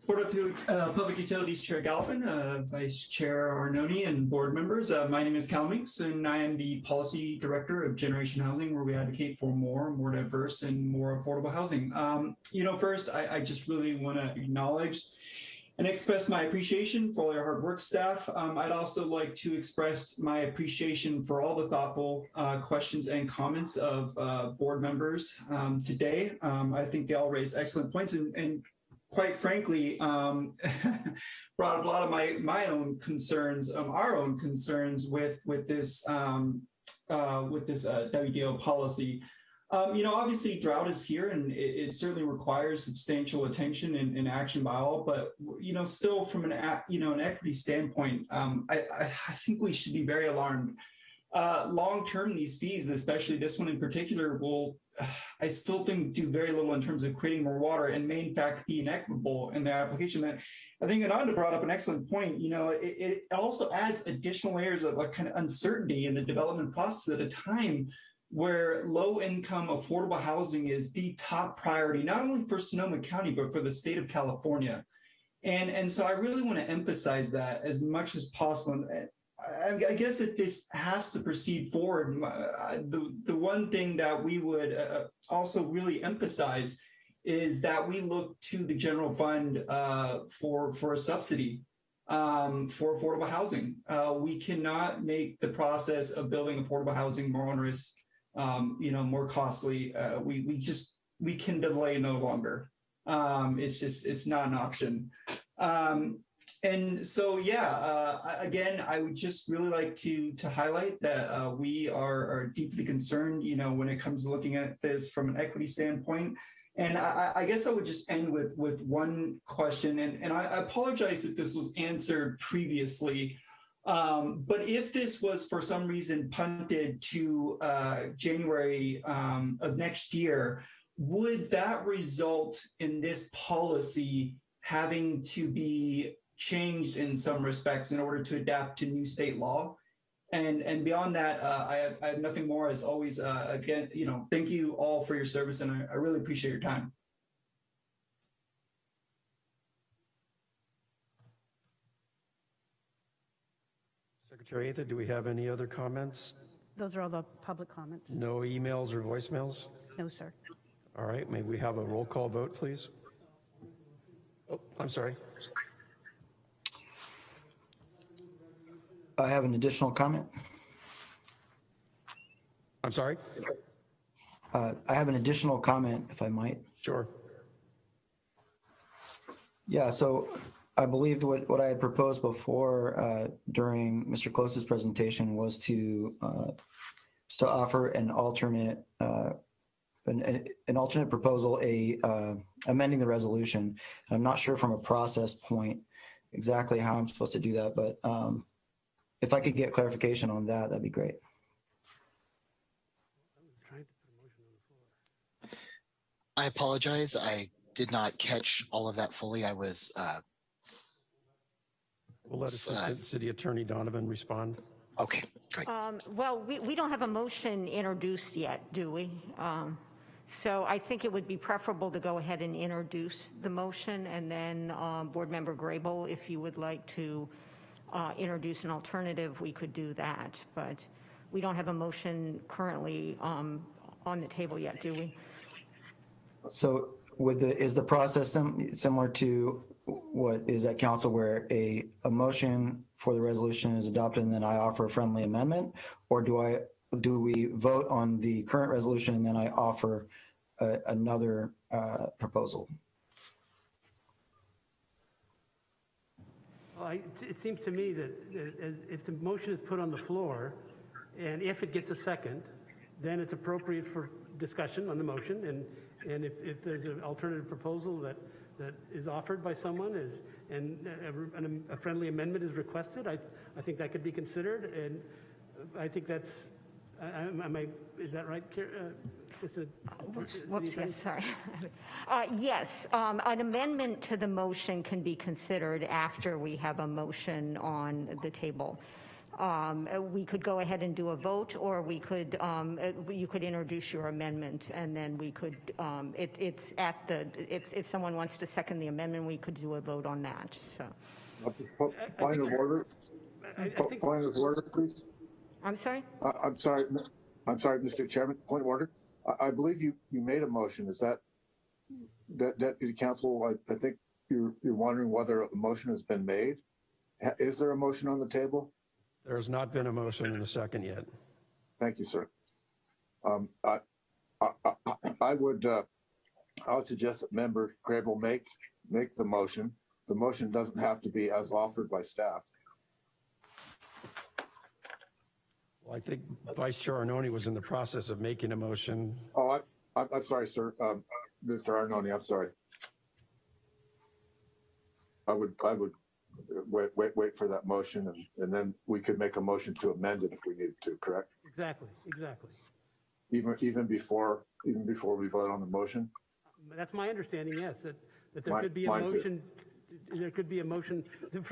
Board of uh, Public Utilities Chair Galvin, uh, Vice Chair Arnone, and board members. Uh, my name is Callum Weeks, and I am the Policy Director of Generation Housing, where we advocate for more, more diverse, and more affordable housing. Um, you know, first, I, I just really want to acknowledge and express my appreciation for all your hard work, staff. Um, I'd also like to express my appreciation for all the thoughtful uh, questions and comments of uh, board members um, today. Um, I think they all raised excellent points and, and quite frankly, um, (laughs) brought up a lot of my my own concerns, um, our own concerns with with this um, uh, with this uh, WDO policy. Um, you know, obviously, drought is here, and it, it certainly requires substantial attention and, and, action by all. But you know, still, from an you know an equity standpoint, um, I, I, I think we should be very alarmed. Uh, long term, these fees, especially this one in particular, will I still think do very little in terms of creating more water and may in fact be inequitable in their application. That I think Ananda brought up an excellent point. You know, it, it also adds additional layers of like kind of uncertainty in the development process at a time where low income affordable housing is the top priority, not only for Sonoma County, but for the state of California. And, and so I really want to emphasize that as much as possible. I guess if this has to proceed forward, the, the one thing that we would uh, also really emphasize is that we look to the general fund uh, for, for a subsidy um, for affordable housing. Uh, we cannot make the process of building affordable housing more onerous, um, you know, more costly. Uh, we, we just, we can delay no longer. Um, it's just, it's not an option. Um, and so, yeah, uh, again, I would just really like to to highlight that uh, we are, are, deeply concerned, you know, when it comes to looking at this from an equity standpoint. And I, I guess I would just end with with one question, and, and I, apologize if this was answered previously. Um, but if this was for some reason punted to uh, January um, of next year, would that result in this policy having to be changed in some respects in order to adapt to new state law. And, and beyond that, uh, I, have, I have nothing more. As always, uh, again, you know, thank you all for your service, and I, I really appreciate your time. Secretary Atha, do we have any other comments? Those are all the public comments. No emails or voicemails? No, sir. All right, may we have a roll call vote, please? Oh, I'm sorry. I have an additional comment. I'm sorry? Uh, I have an additional comment, if I might. Sure. Yeah, so I believed what, what I had proposed before uh, during Mr. Close's presentation was to uh, to offer an alternate uh, an, an alternate proposal, a uh, amending the resolution. I'm not sure from a process point exactly how I'm supposed to do that, but um, if I could get clarification on that, that'd be great. I apologize. I did not catch all of that fully. I was. Uh, we'll let Assistant uh, City Attorney Donovan respond. Okay, great. Um, well, we, we don't have a motion introduced yet, do we? Um, so I think it would be preferable to go ahead and introduce the motion and then uh, Board Member Grable, if you would like to uh, introduce an alternative, we could do that. But we don't have a motion currently um, on the table yet, do we? So with the, is the process sim similar to what is at council where a, a motion for the resolution is adopted and then I offer a friendly amendment? Or do I do we vote on the current resolution and then I offer uh, another uh, proposal? Well, I- it- seems to me that that as- if the motion is put on the floor, and if it gets a second, then it's appropriate for discussion on the motion, and, and if, if there's an alternative proposal that, that is offered by someone is, and a- a a friendly amendment is requested, I, I think that could be considered, and I think that's, I- I- am I, is that right, uh, Assistant Whoops, whoops, yes, sorry. (laughs) Uh, Yes, um, an amendment to the motion can be considered after we have a motion on the table. Um, uh, We could go ahead and do a vote, or we could, um, uh, you could introduce your amendment, and then we could, um, it- it's at the, if if someone wants to second the amendment, we could do a vote on that, so. Point of order, I- I think- point of order, please. I'm sorry? I, I'm sorry, I'm sorry, Mr. Chairman, point of order. I, I believe you, you made a motion. Is that, that, Deputy Council, I, I think you're, you're wondering whether a motion has been made? Ha- Is there a motion on the table? There's not been a motion in a second yet. Thank you, sir. Um, I, I, I, I would, uh, I would suggest that member Grable make, make the motion. The motion doesn't have to be as offered by staff. Well, I think Vice Chair Arnone was in the process of making a motion. Oh, I, I'm, I'm sorry, sir. Um, Mr. Arnone, I'm sorry. I would, I would wait, wait, wait for that motion and, and then we could make a motion to amend it if we needed to, correct? Exactly, exactly. Even, even before, even before we vote on the motion? That's my understanding, yes, that, that there Mine- could be a mine too. motion, there could be a motion,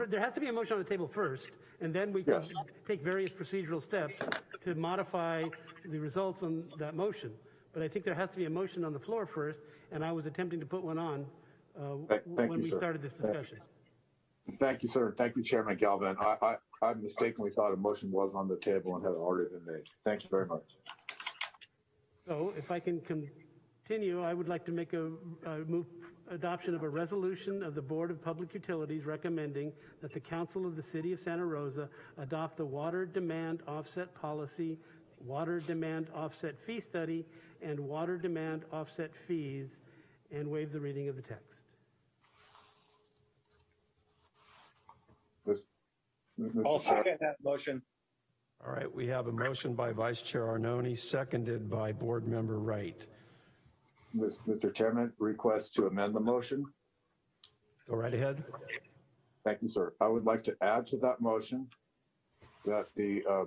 there has to be a motion on the table first, and then we can Yes. take various procedural steps to modify the results on that motion. But I think there has to be a motion on the floor first, and I was attempting to put one on uh, Thank- thank when you, we sir. started this Thank- discussion. Thank you, sir. Thank you, Chairman Galvin. I, I, I mistakenly thought a motion was on the table and had already been made. Thank you very much. So if I can continue, I would like to make a, uh, move adoption of a resolution of the Board of Public Utilities recommending that the Council of the City of Santa Rosa adopt the water demand offset policy, water demand offset fee study, and water demand offset fees, and waive the reading of the text. Mis- Mr. I'll second that motion. All right, we have a motion by Vice Chair Arnone, seconded by Board Member Wright. Mr. Chairman, request to amend the motion. Go right ahead. Thank you, sir. I would like to add to that motion that the uh,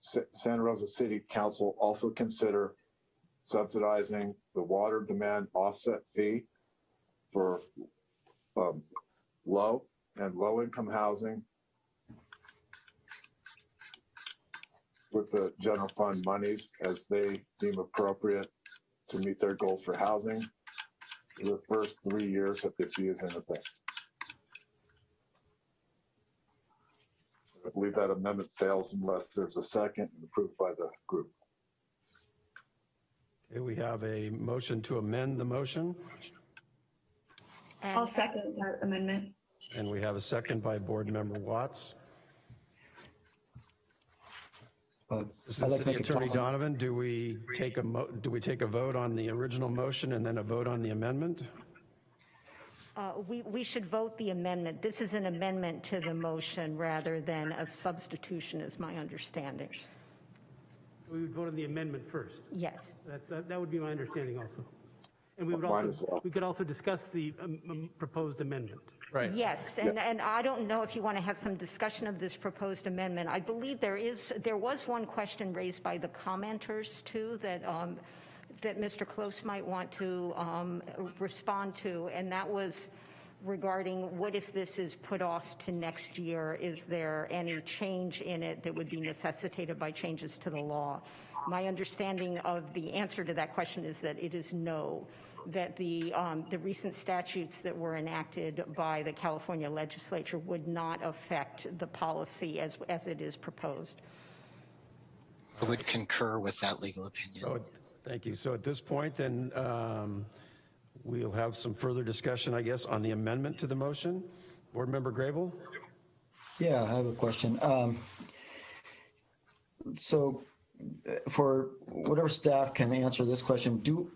Sa- Santa Rosa City Council also consider subsidizing the water demand offset fee for um, low and low-income housing with the general fund monies as they deem appropriate to meet their goals for housing for the first three years that the fee is in effect. I believe that amendment fails unless there's a second and approved by the group. Okay, we have a motion to amend the motion, I'll second that amendment. and we have a second by Board Member Watts. Uh, Assistant I'd like to City make a Attorney comment. Donovan, do we take a, mo- do we take a vote on the original motion and then a vote on the amendment? Uh, We, we should vote the amendment. This is an amendment to the motion rather than a substitution, is my understanding. We would vote on the amendment first. Yes. That's, uh, that would be my understanding also. And we would Mine as also, well. we could also discuss the um, um, proposed amendment. Right. Yes, and, and I don't know if you want to have some discussion of this proposed amendment. I believe there is, there was one question raised by the commenters too that, um, that Mr. Close might want to um, respond to, and that was regarding what if this is put off to next year? Is there any change in it that would be necessitated by changes to the law? My understanding of the answer to that question is that it is no that the, um, the recent statutes that were enacted by the California legislature would not affect the policy as, as it is proposed. I would concur with that legal opinion. So, thank you. So at this point, then, um, we'll have some further discussion, I guess, on the amendment to the motion. Board Member Grable? Yeah, I have a question. Um, So for whatever staff can answer this question, do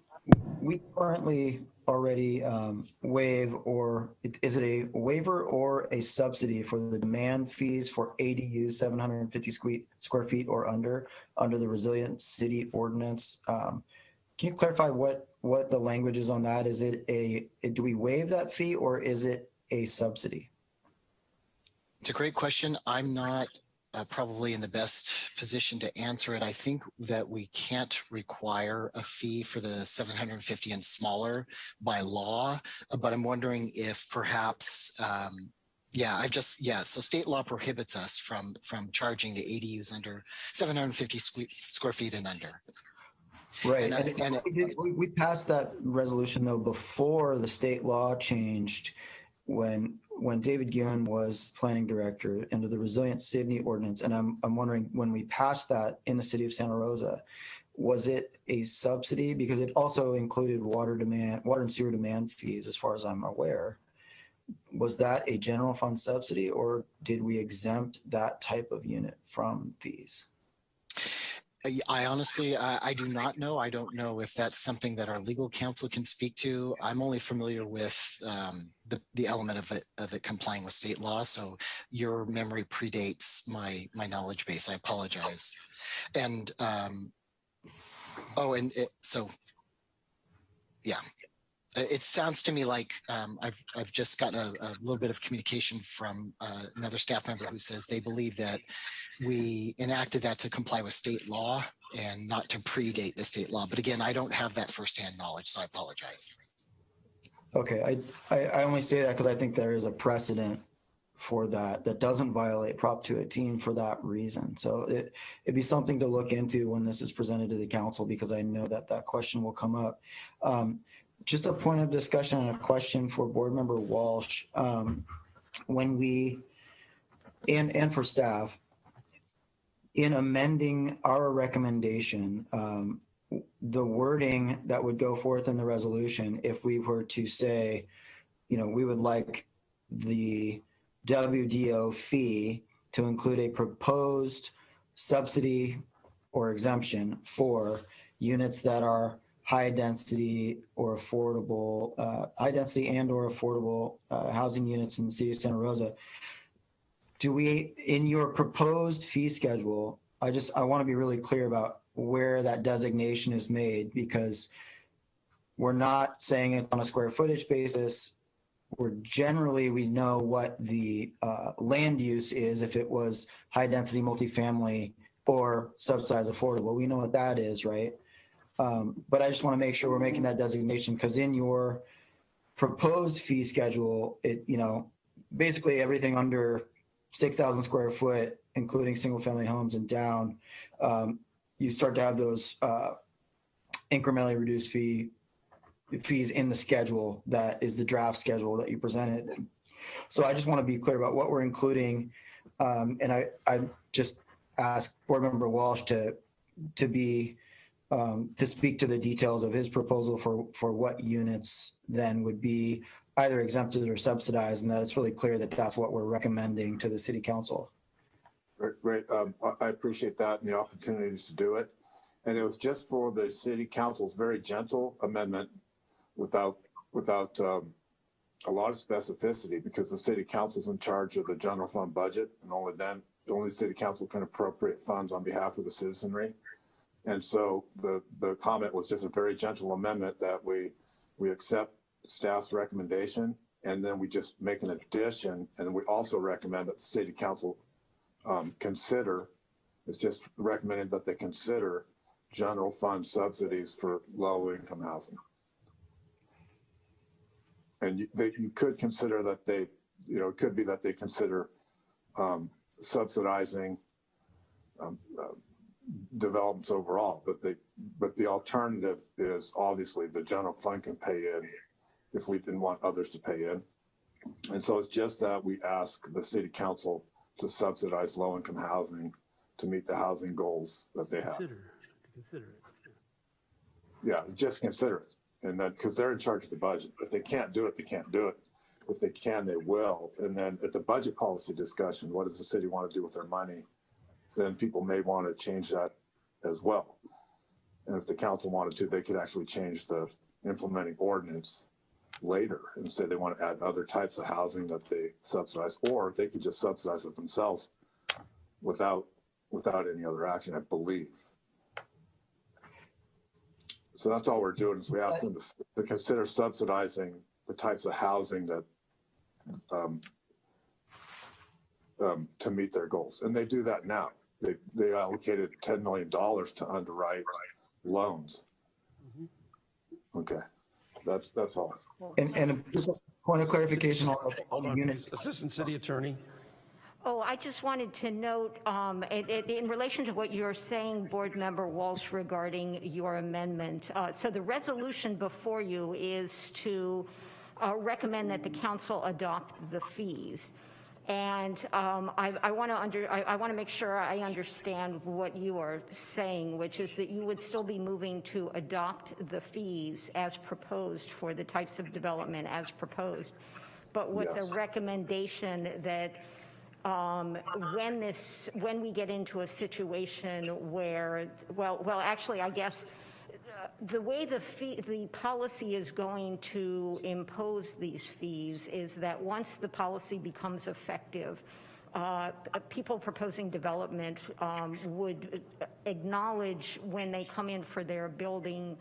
we currently already um, waive or is it a waiver or a subsidy for the demand fees for ADUs 750 sque- square feet or under, under the resilient city ordinance? Um, Can you clarify what, what the language is on that? Is it a, do we waive that fee or is it a subsidy? It's a great question. I'm not uh, probably in the best position to answer it. I think that we can't require a fee for the 750 and smaller by law, uh, but I'm wondering if perhaps, um, yeah, I've just, yeah, so state law prohibits us from, from charging the ADUs under 750 sque- square feet and under. Right. And And and- we did- we passed that resolution though before the state law changed when, when David Guhin was planning director under the Resilient City ordinance. And I'm, I'm wondering, when we passed that in the city of Santa Rosa, was it a subsidy? Because it also included water demand, water and sewer demand fees, as far as I'm aware. Was that a general fund subsidy or did we exempt that type of unit from fees? I- honestly, I, I do not know. I don't know if that's something that our legal counsel can speak to. I'm only familiar with um, the, the element of it, of it complying with state law. So your memory predates my, my knowledge base. I apologize. And, um, oh, and it, so, yeah. Uh, It sounds to me like um, I've, I've just gotten a, a little bit of communication from uh, another staff member who says they believe that we enacted that to comply with state law and not to predate the state law. But again, I don't have that firsthand knowledge, so I apologize. Okay, I, I, I only say that because I think there is a precedent for that, that doesn't violate Prop 218 for that reason. So it, it'd be something to look into when this is presented to the council because I know that that question will come up. Um, just a point of discussion and a question for Board Member Walsh. Um, when we, and, and for staff, in amending our recommendation, um, the wording that would go forth in the resolution, if we were to say, you know, we would like the WDO fee to include a proposed subsidy or exemption for units that are high density or affordable, uh, high density and or affordable uh, housing units in the city of Santa Rosa. Do we, in your proposed fee schedule, I just, I want to be really clear about where that designation is made because we're not saying it on a square footage basis. We're generally, we know what the uh, land use is if it was high density multifamily or subsidized affordable. We know what that is, right? Um, but I just want to make sure we're making that designation because in your proposed fee schedule, it, you know, basically everything under 6,000 square foot, including single family homes and down, um, you start to have those uh, incrementally reduced fee fees in the schedule that is the draft schedule that you presented. So I just want to be clear about what we're including. Um, and I, I just ask board member Walsh to, to be, um, to speak to the details of his proposal for, for what units then would be either exempted or subsidized and that it's really clear that that's what we're recommending to the city council. Great, great. Um, I, appreciate that and the opportunities to do it. And it was just for the city council's very gentle amendment without, without, um, a lot of specificity because the city council's in charge of the general fund budget and only then, only city council can appropriate funds on behalf of the citizenry. And so the, the comment was just a very gentle amendment that we, we accept staff's recommendation and then we just make an addition and we also recommend that the city council um, consider, it's just recommended that they consider general fund subsidies for low income housing. And you, they, you could consider that they, you know, it could be that they consider um, subsidizing um, uh, developments overall, but the but the alternative is obviously the general fund can pay in if we didn't want others to pay in. And so it's just that we ask the city council to subsidize low-income housing to meet the housing goals that they have. Consider, to consider it. Yeah, just consider it. And then, because they're in charge of the budget. If they can't do it, they can't do it. If they can, they will. And then at the budget policy discussion, what does the city want to do with their money? Then people may want to change that as well. And if the council wanted to, they could actually change the implementing ordinance later and say they want to add other types of housing that they subsidize, or they could just subsidize it themselves without, without any other action, I believe. So that's all we're doing is we ask them to, to consider subsidizing the types of housing that, um, um, to meet their goals. And they do that now. They, they allocated $10 million to underwrite loans. Okay, that's, that's all. And, and just a point of clarification on Hold the on, units. Assistant City Attorney. Oh, I just wanted to note, um, in, in- in relation to what you're saying, Board Member Walsh, regarding your amendment. uh, So the resolution before you is to uh, recommend that the council adopt the fees. And um, I, I want to under, I, I want to make sure I understand what you are saying, which is that you would still be moving to adopt the fees as proposed for the types of development as proposed, but with Yes. the recommendation that um, when this, when we get into a situation where, well, well, actually, I guess, the way the fee, the policy is going to impose these fees is that once the policy becomes effective, uh, people proposing development um, would acknowledge when they come in for their building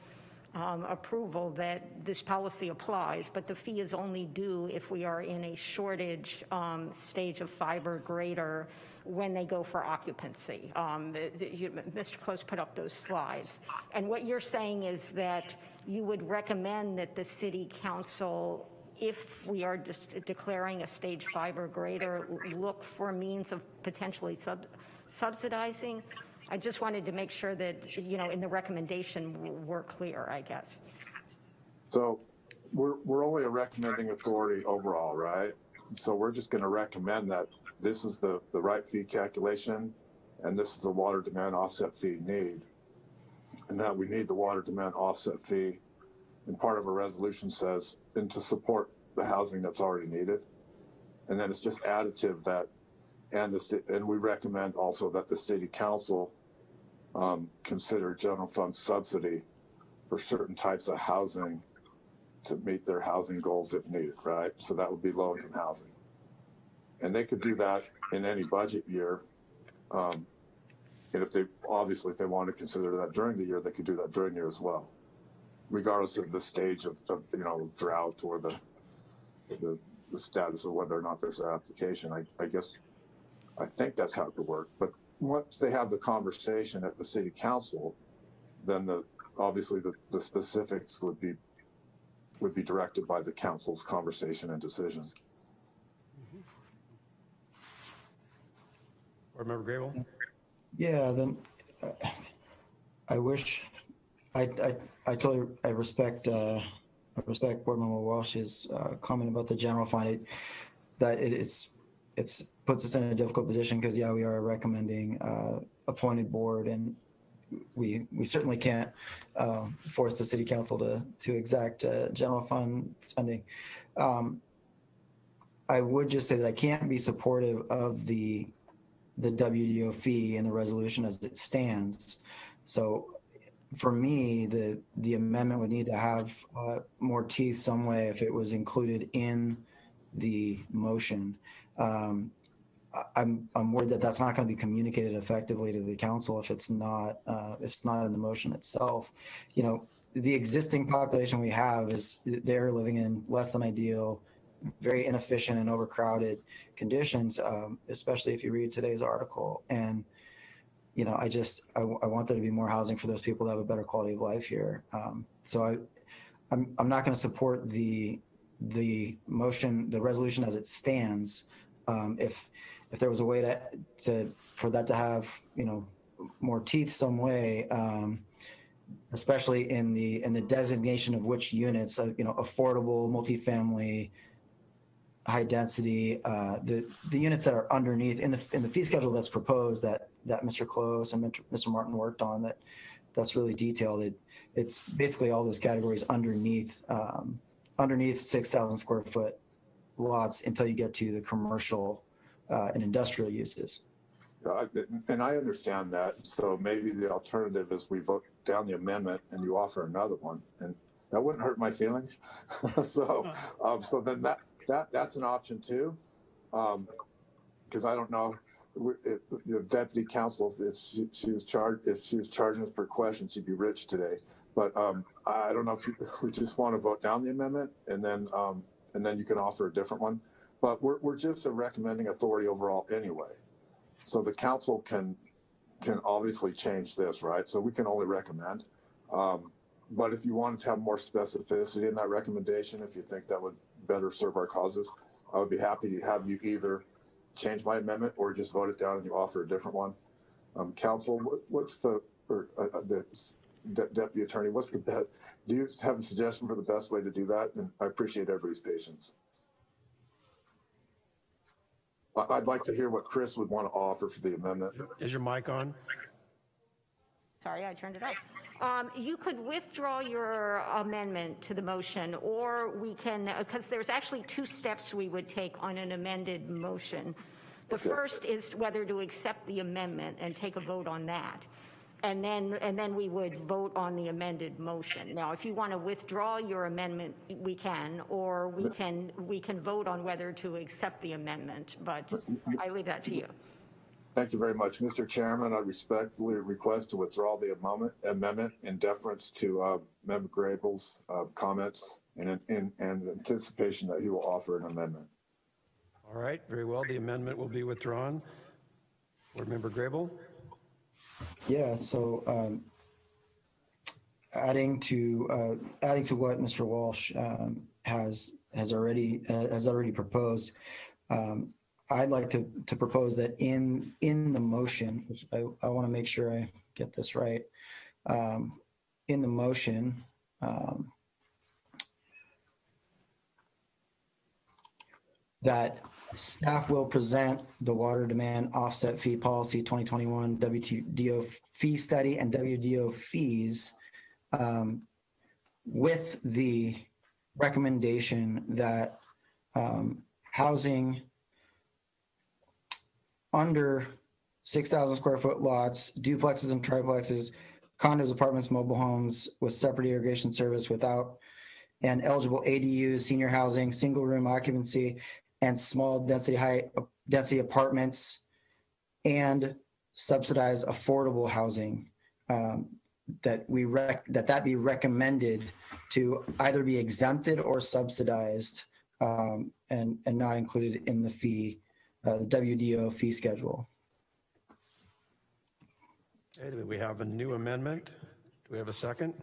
um, approval that this policy applies, but the fee is only due if we are in a shortage um, stage of fiber greater when they go for occupancy. Um, the- the- you- Mr. Close put up those slides. And what you're saying is that you would recommend that the city council, if we are just declaring a stage five or greater, look for means of potentially sub- subsidizing? I just wanted to make sure that, you know, in the recommendation, we're clear, I guess. So we're, we're only a recommending authority overall, right? So we're just going to recommend that this is the, the right fee calculation and this is the water demand offset fee need. And that we need the water demand offset fee. And part of a resolution says, and to support the housing that's already needed. And then it's just additive that, and the, and we recommend also that the city council um, consider general fund subsidy for certain types of housing to meet their housing goals if needed, right? So that would be low income housing. And they could do that in any budget year. Um, and if they, obviously, if they want to consider that during the year, they could do that during the year as well. Regardless of the stage of, of you know, drought or the, the, the status of whether or not there's an application. I, I guess, I think that's how it could work. But once they have the conversation at the city council, then the, obviously the, the specifics would be would be directed by the council's conversation and decisions. Board Member Grable. Yeah, then uh, I wish, I, I, I totally, I respect, uh, I respect Board Member Walsh's uh, comment about the general fund. It- That it, it's, it's, puts us in a difficult position because, yeah, we are recommending uh, appointed board and we, we certainly can't um, force the city council to, to exact uh, general fund spending. Um, I would just say that I can't be supportive of the the WDO fee and the resolution as it stands. So for me, the, the amendment would need to have uh, more teeth some way if it was included in the motion. Um, I'm, I'm worried that that's not going to be communicated effectively to the council if it's not, uh, if it's not in the motion itself. You know, the existing population we have is, they're living in less than ideal, very inefficient and overcrowded conditions, um, especially if you read today's article. And, you know, I just, I, want there to be more housing for those people that have a better quality of life here. Um, so I, I'm, I'm not going to support the, the motion, the resolution as it stands. Um, if, if there was a way to, to, for that to have, you know, more teeth some way, um, especially in the, in the designation of which units, uh, you know, affordable, multifamily, high density, uh, the, the units that are underneath in the, in the fee schedule that's proposed that, that Mr. Close and Mr. Martin worked on that, that's really detailed. It, it's basically all those categories underneath, um, underneath 6,000 square foot lots until you get to the commercial, uh, and industrial uses. I- and I understand that. So maybe the alternative is we vote down the amendment and you offer another one, and that wouldn't hurt my feelings. (laughs) so, um, so then that that that's an option too, because I don't know. If, know, deputy counsel, if she, she was charged, if she was charging us per question, she'd be rich today. But um, I don't know if, you, (laughs) if we just want to vote down the amendment and then um, and then you can offer a different one. But we're we're just a recommending authority overall anyway. So the council can can obviously change this, right? So we can only recommend. Um, but if you wanted to have more specificity in that recommendation, if you think that would better serve our causes, I would be happy to have you either change my amendment or just vote it down and you offer a different one. Um, council, what, what's the, or uh, uh, the de- deputy attorney, what's the best, do you have a suggestion for the best way to do that? And I appreciate everybody's patience. I'd like to hear what Chris would want to offer for the amendment. Is your mic on? Sorry, I turned it off. Um, You could withdraw your amendment to the motion, or we can, because there's actually two steps we would take on an amended motion. The first is whether to accept the amendment and take a vote on that. And then, and then we would vote on the amended motion. Now, if you want to withdraw your amendment, we can, or we can, we can vote on whether to accept the amendment, but I leave that to you. Thank you very much. Mr. Chairman, I respectfully request to withdraw the amendment, amendment in deference to uh, Member Grable's uh, comments and in, in, and anticipation that he will offer an amendment. All right, very well. The amendment will be withdrawn. Board Member Grable? Yeah, so um, adding to uh, adding to what Mr. Walsh um, has has already uh, has already proposed, um, I'd like to to propose that in in the motion, which I, I want to make sure I get this right. Um, in the motion, um, that staff will present the water demand offset fee policy 2021 WDO fee study and WDO fees um, with the recommendation that um, housing under 6,000 square foot lots, duplexes and triplexes, condos, apartments, mobile homes with separate irrigation service without and eligible ADUs, senior housing, single room occupancy, and small density high density apartments and subsidized affordable housing um, that we rec that that be recommended to either be exempted or subsidized um, and and not included in the fee the WDO fee schedule. Okay, do we have a new amendment? Do we have a second?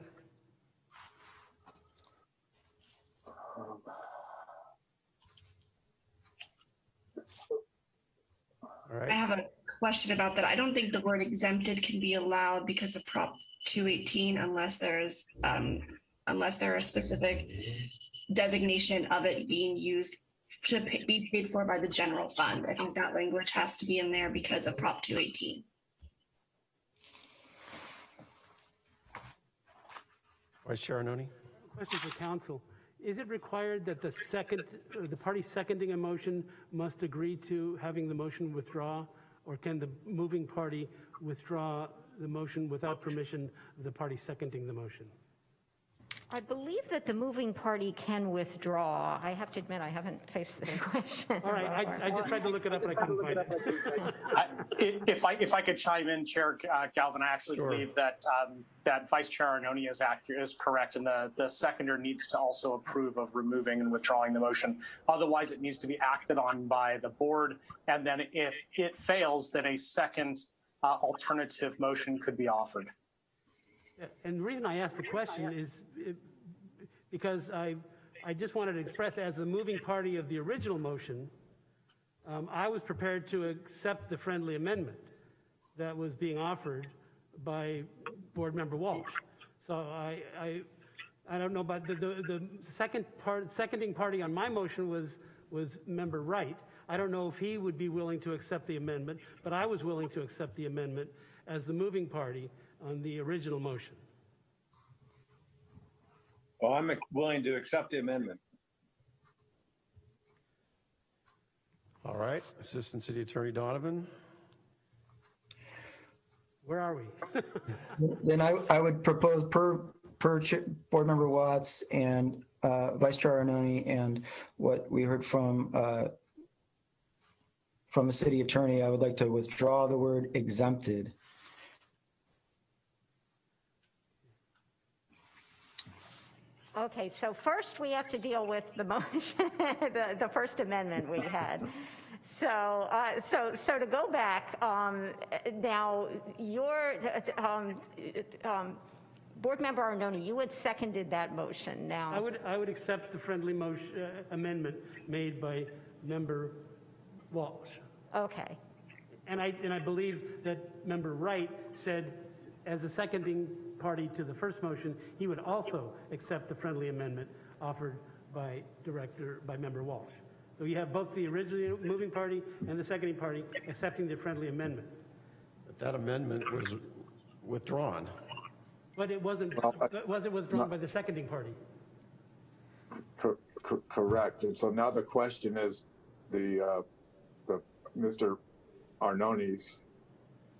All right. I have a question about that. I don't think the word exempted can be allowed because of Prop 218 unless there's, um, unless there are specific designation of it being used to pa- be paid for by the general fund. I think that language has to be in there because of Prop 218. Vice Chair Arnone? Question for council. Is it required that the second, or the party seconding a motion must agree to having the motion withdraw? Or can the moving party withdraw the motion without permission of the party seconding the motion? I believe that the moving party can withdraw. I have to admit, I haven't faced this (laughs) question. All right, I, I just tried to look it up and I couldn't find it. I- If I, if I could chime in, Chair uh, Galvin, I actually Sure. believe that, um, that Vice Chair Arnone is accurate, is correct, and the, the seconder needs to also approve of removing and withdrawing the motion. Otherwise, it needs to be acted on by the board, and then if it fails, then a second uh, alternative motion could be offered. And the reason I asked the question is because I, I just wanted to express as the moving party of the original motion, um, I was prepared to accept the friendly amendment that was being offered by Board Member Walsh. So I, I, I don't know, but the, the, the second part, seconding party on my motion was, was Member Wright. I don't know if he would be willing to accept the amendment, but I was willing to accept the amendment as the moving party on the original motion. Well, I'm willing to accept the amendment. All right, Assistant City Attorney Donovan? Where are we? (laughs) Then I, I would propose per, per Board Member Watts and uh, Vice Chair Arnone and what we heard from, uh, from the city attorney, I would like to withdraw the word exempted. Okay, so first we have to deal with the motion, (laughs) the, the First Amendment we had. So, uh, so, so to go back, um, now, your, um, um, Board Member Arnone, you had seconded that motion Now, I would, I would accept the friendly motion, uh, amendment made by Member Walsh. Okay, And I, and I believe that Member Wright said, as a seconding party to the first motion, he would also accept the friendly amendment offered by Director, by Member Walsh. So you have both the original moving party and the seconding party accepting the friendly amendment. But that amendment was withdrawn. But it wasn't, Well, I- was it withdrawn by the seconding party? Cor- cor- Correct. And so now the question is the, uh, the, Mr. Arnone's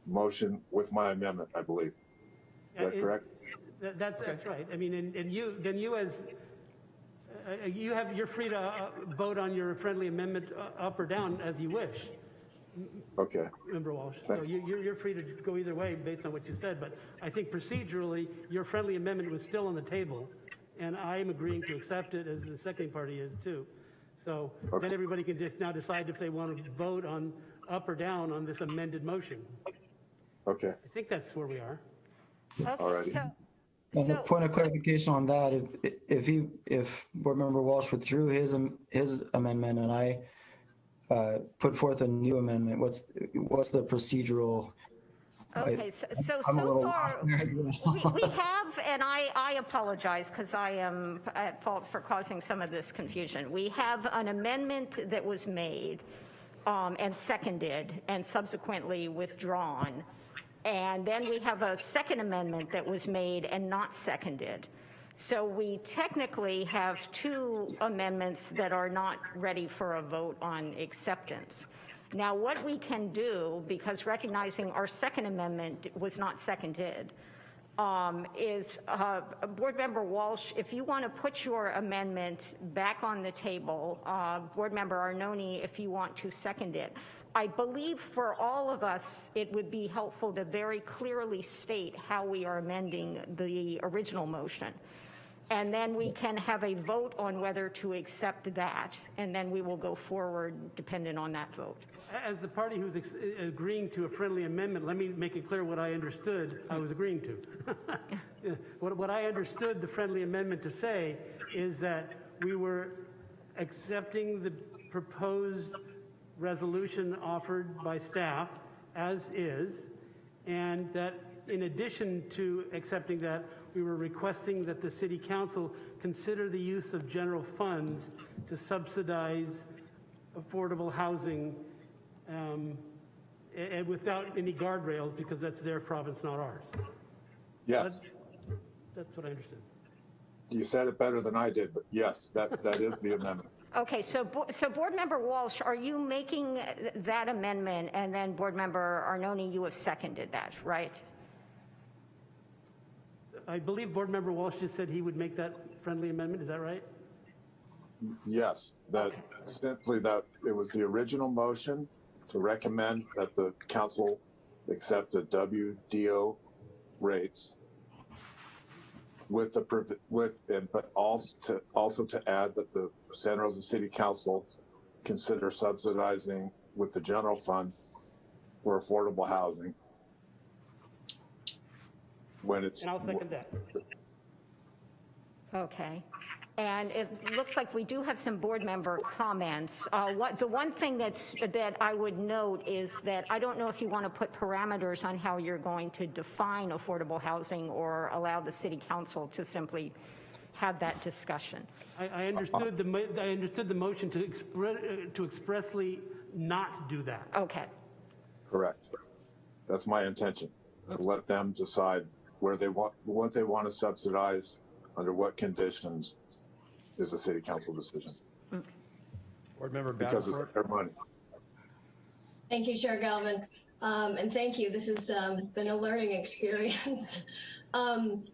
motion with my amendment, I believe. Is that it- correct? That, that's, that's right. I mean, and, and you, then you as, uh, you have, you're free to uh, vote on your friendly amendment uh, up or down as you wish, Okay. Member Walsh. So Thanks. you, you're, you're free to go either way based on what you said, but I think procedurally, your friendly amendment was still on the table, and I am agreeing to accept it as the second party is too. So then Okay. everybody can just now decide if they want to vote on up or down on this amended motion. Okay. I think that's where we are. Okay, so, And a point of clarification on that, if, if he, if Board Member Walsh withdrew his, his amendment and I uh, put forth a new amendment, what's, what's the procedural? okay, so, so, I'm so little far, lost there as well. (laughs) we, we have, and I, I apologize because I am at fault for causing some of this confusion. We have an amendment that was made um, and seconded and subsequently withdrawn. And then we have a second amendment that was made and not seconded. So we technically have two amendments that are not ready for a vote on acceptance. Now, what we can do, because recognizing our second amendment was not seconded, um, is, uh, Board Member Walsh, if you want to put your amendment back on the table, uh, Board Member Arnone, if you want to second it. I believe for all of us, it would be helpful to very clearly state how we are amending the original motion. And then we can have a vote on whether to accept that, and then we will go forward dependent on that vote. As the party who's agreeing to a friendly amendment, let me make it clear what I understood I was agreeing to. (laughs) What, what I understood the friendly amendment to say is that we were accepting the proposed resolution offered by staff as is, and that in addition to accepting that, we were requesting that the city council consider the use of general funds to subsidize affordable housing um, and without any guardrails, because that's their province, not ours. Yes. That's what I understood. You said it better than I did, but yes, that, that is the amendment. Okay, so, Bo- so Board Member Walsh, are you making that amendment, and then Board Member Arnone, you have seconded that, right? I believe Board Member Walsh just said he would make that friendly amendment, is that right? Yes, that simply that it was the original motion to recommend that the council accept the WDO rates with the, provi- with, and but also to, also to add that the Santa Rosa City Council consider subsidizing with the general fund for affordable housing. When it's. And I'll second that. Okay. And it looks like we do have some board member comments. Uh, What, the one thing that's, that I would note is that I don't know if you want to put parameters on how you're going to define affordable housing or allow the city council to simply have that discussion. I, I understood the, mo- I understood the motion to express, to expressly not do that. Okay. Correct. That's my intention, to let them decide where they want, what they want to subsidize, under what conditions is a city council decision, Board Member because it's Battleford? their money. Thank you, Chair Galvin. Um, and thank you. This has um, been a learning (laughs) experience. um,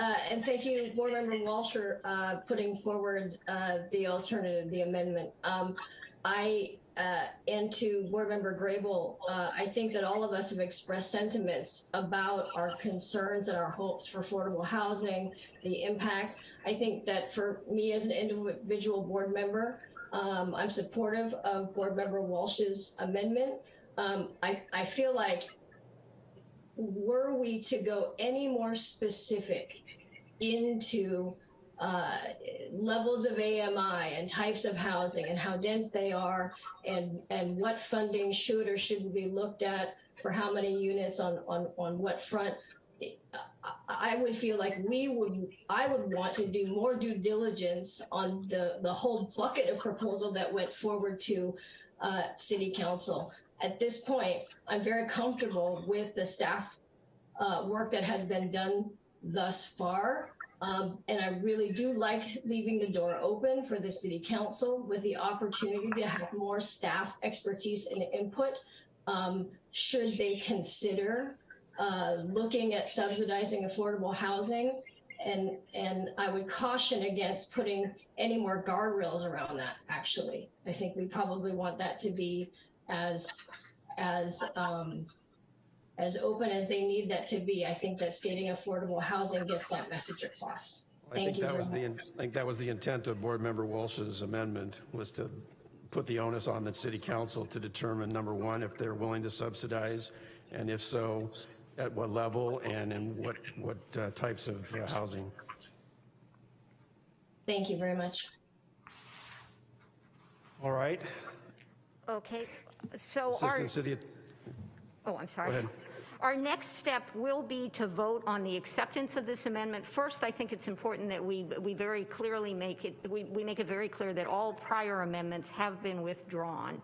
and thank you, Board Member Walsh, for uh, putting forward uh, the alternative, the amendment. Um, I uh, and to Board Member Grable, uh, I think that all of us have expressed sentiments about our concerns and our hopes for affordable housing, the impact. I think that for me as an individual board member, um, I'm supportive of Board Member Walsh's amendment. Um, I, I feel like were we to go any more specific into uh, levels of AMI and types of housing and how dense they are and, and what funding should or shouldn't be looked at for how many units on, on, on what front, I would feel like we would, I would want to do more due diligence on the, the whole bucket of proposal that went forward to uh, city council. At this point, I'm very comfortable with the staff uh, work that has been done thus far. Um, and I really do like leaving the door open for the city council with the opportunity to have more staff expertise and input. Um, should they consider uh, looking at subsidizing affordable housing? And, and I would caution against putting any more guardrails around that, actually. I think we probably want that to be as, as, um, as open as they need that to be. I think that stating affordable housing gets that message across. I Thank think you that very was the. I think that was the intent of Board Member Walsh's amendment, was to put the onus on the city council to determine, number one, if they're willing to subsidize, and if so, at what level and in what, what uh, types of uh, housing. Thank you very much. All right, Okay, so our, Assistant City, oh, I'm sorry. Our next step will be to vote on the acceptance of this amendment. First, I think it's important that we, we very clearly make it, we, we make it very clear that all prior amendments have been withdrawn.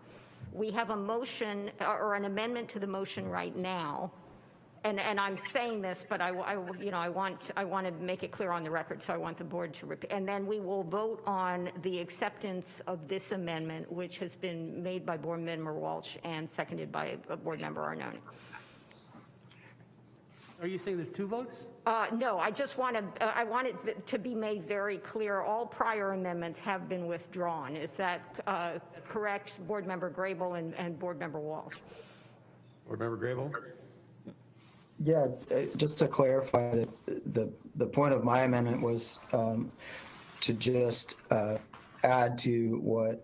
We have a motion or an amendment to the motion right now. And, and I'm saying this, but I, I- you know, I want, I want to make it clear on the record, so I want the board to repeat. And then we will vote on the acceptance of this amendment, which has been made by Board Member Walsh and seconded by uh, Board Member Arnone. Are you saying there's two votes? Uh, No, I just want to, I want it to be made very clear, all prior amendments have been withdrawn. Is that uh, correct, Board Member Grable and, and Board Member Walsh? Board Member Grable? Yeah, uh, just to clarify, that the, the point of my amendment was um, to just uh, add to what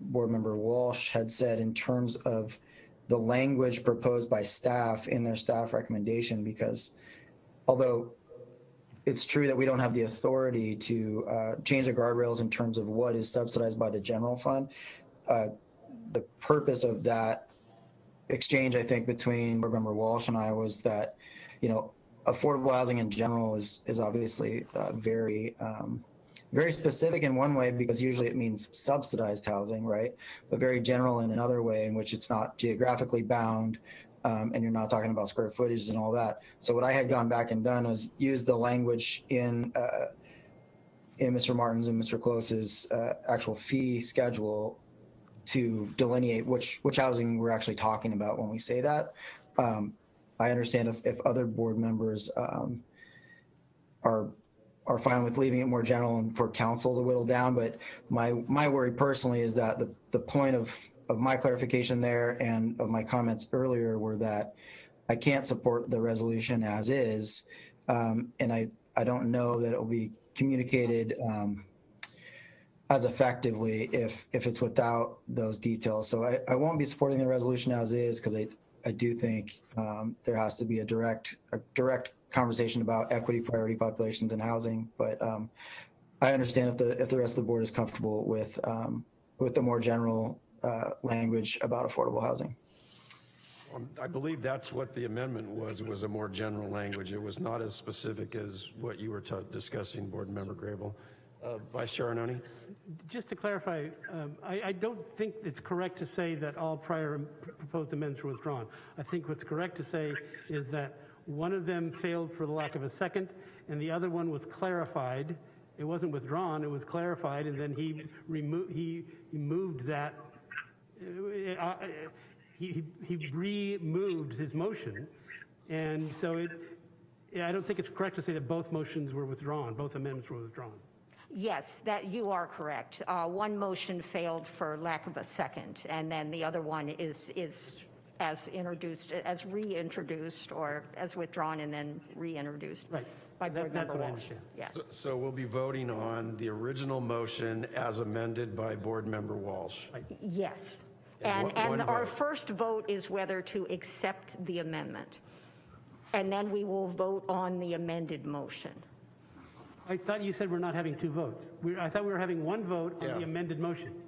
Board Member Walsh had said in terms of the language proposed by staff in their staff recommendation, because although it's true that we don't have the authority to uh, change the guardrails in terms of what is subsidized by the general fund, uh, the purpose of that exchange, I think, between Board Member Walsh and I was that, you know, affordable housing in general is is obviously uh, very um, very specific in one way because usually it means subsidized housing, right? But very general in another way in which it's not geographically bound. Um, and you're not talking about square footage and all that. So what I had gone back and done was use the language in uh, in Mr. Martin's and Mr. Close's uh, actual fee schedule to delineate which which housing we're actually talking about when we say that. Um, I understand if, if other board members um, are are fine with leaving it more general and for council to whittle down, but my my worry personally is that the the point of of my clarification there and of my comments earlier were that I can't support the resolution as is, um, and I I don't know that it will be communicated. Um, as effectively if if it's without those details. So I, I won't be supporting the resolution as is because I I do think um, there has to be a direct a direct conversation about equity priority populations and housing. But um, I understand if the if the rest of the board is comfortable with um, with the more general uh, language about affordable housing. Um, I believe that's what the amendment was, it was a more general language. It was not as specific as what you were ta- discussing, Board Member Grable. Uh, Vice Chair Arnone? Just to clarify, um, I, I don't think it's correct to say that all prior m- proposed amendments were withdrawn. I think what's correct to say is that one of them failed for the lack of a second, and the other one was clarified. It wasn't withdrawn, it was clarified, and then he removed, he, he moved that. uh, uh, he, he removed his motion. And so it, I don't think it's correct to say that both motions were withdrawn, both amendments were withdrawn. Yes, that, you are correct. Uh, One motion failed for lack of a second, and then the other one is, is as introduced, as reintroduced, or as withdrawn and then reintroduced. Right. By Board That- that's Member what I Walsh. understand. Yeah. So- So we'll be voting on the original motion as amended by Board Member Walsh. Yes. And And, one- one our vote. first vote is whether to accept the amendment. And then we will vote on the amended motion. I thought you said we're not having two votes. We, I thought we were having one vote on the amended motion.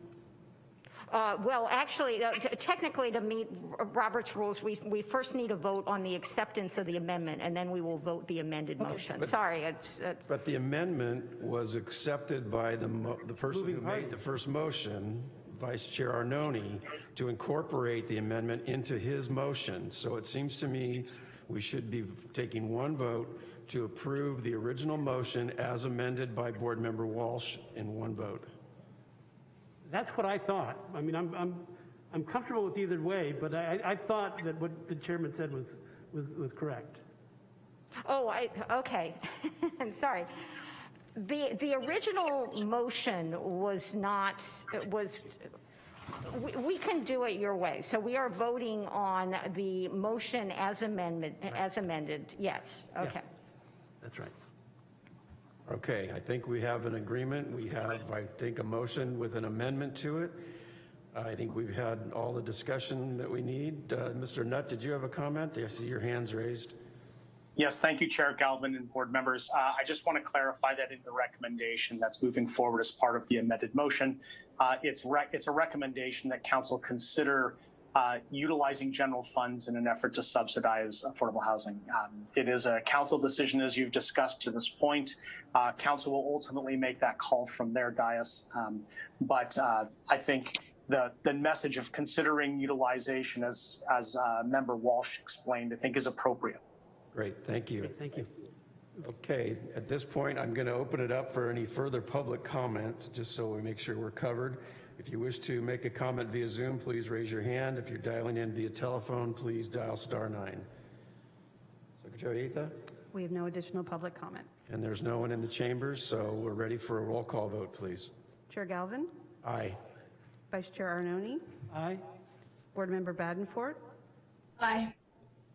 Uh, Well, actually, uh, t- technically, to meet Robert's rules, we, we first need a vote on the acceptance of the amendment, and then we will vote the amended motion. But- Sorry, it's, it's, But the amendment was accepted by the, mo- the person who party. made the first motion, Vice Chair Arnone, to incorporate the amendment into his motion. So it seems to me we should be taking one vote to approve the original motion as amended by Board Member Walsh in one vote. That's what I thought. I mean, I'm, I'm, I'm comfortable with either way, but I, I thought that what the chairman said was, was, was correct. oh, I, okay, (laughs) sorry. The, the original motion was not, was, we, we can do it your way. So we are voting on the motion as amendment, as amended, yes, okay. Yes. That's right. Okay, I think we have an agreement. We have, I think, a motion with an amendment to it. I think we've had all the discussion that we need. Uh, Mr. Nutt, did you have a comment? I see your hands raised. Yes, thank you, Chair Galvin and board members. Uh, I just want to clarify that in the recommendation that's moving forward as part of the amended motion, uh, it's it's a recommendation that council consider uh, utilizing general funds in an effort to subsidize affordable housing. Um, it is a council decision, as you've discussed to this point. Uh, council will ultimately make that call from their dais, um, but uh, I think the the message of considering utilization, as as uh, Member Walsh explained, I think is appropriate. Great, thank you. Thank you. Okay, at this point, I'm going to open it up for any further public comment, just so we make sure we're covered. If you wish to make a comment via Zoom, please raise your hand. If you're dialing in via telephone, please dial star nine. Secretary Atha? We have no additional public comment. And there's no one in the chambers, so we're ready for a roll call vote, please. Chair Galvin, Aye. Vice Chair Arnone, Aye. Board Member Badenfort, Aye.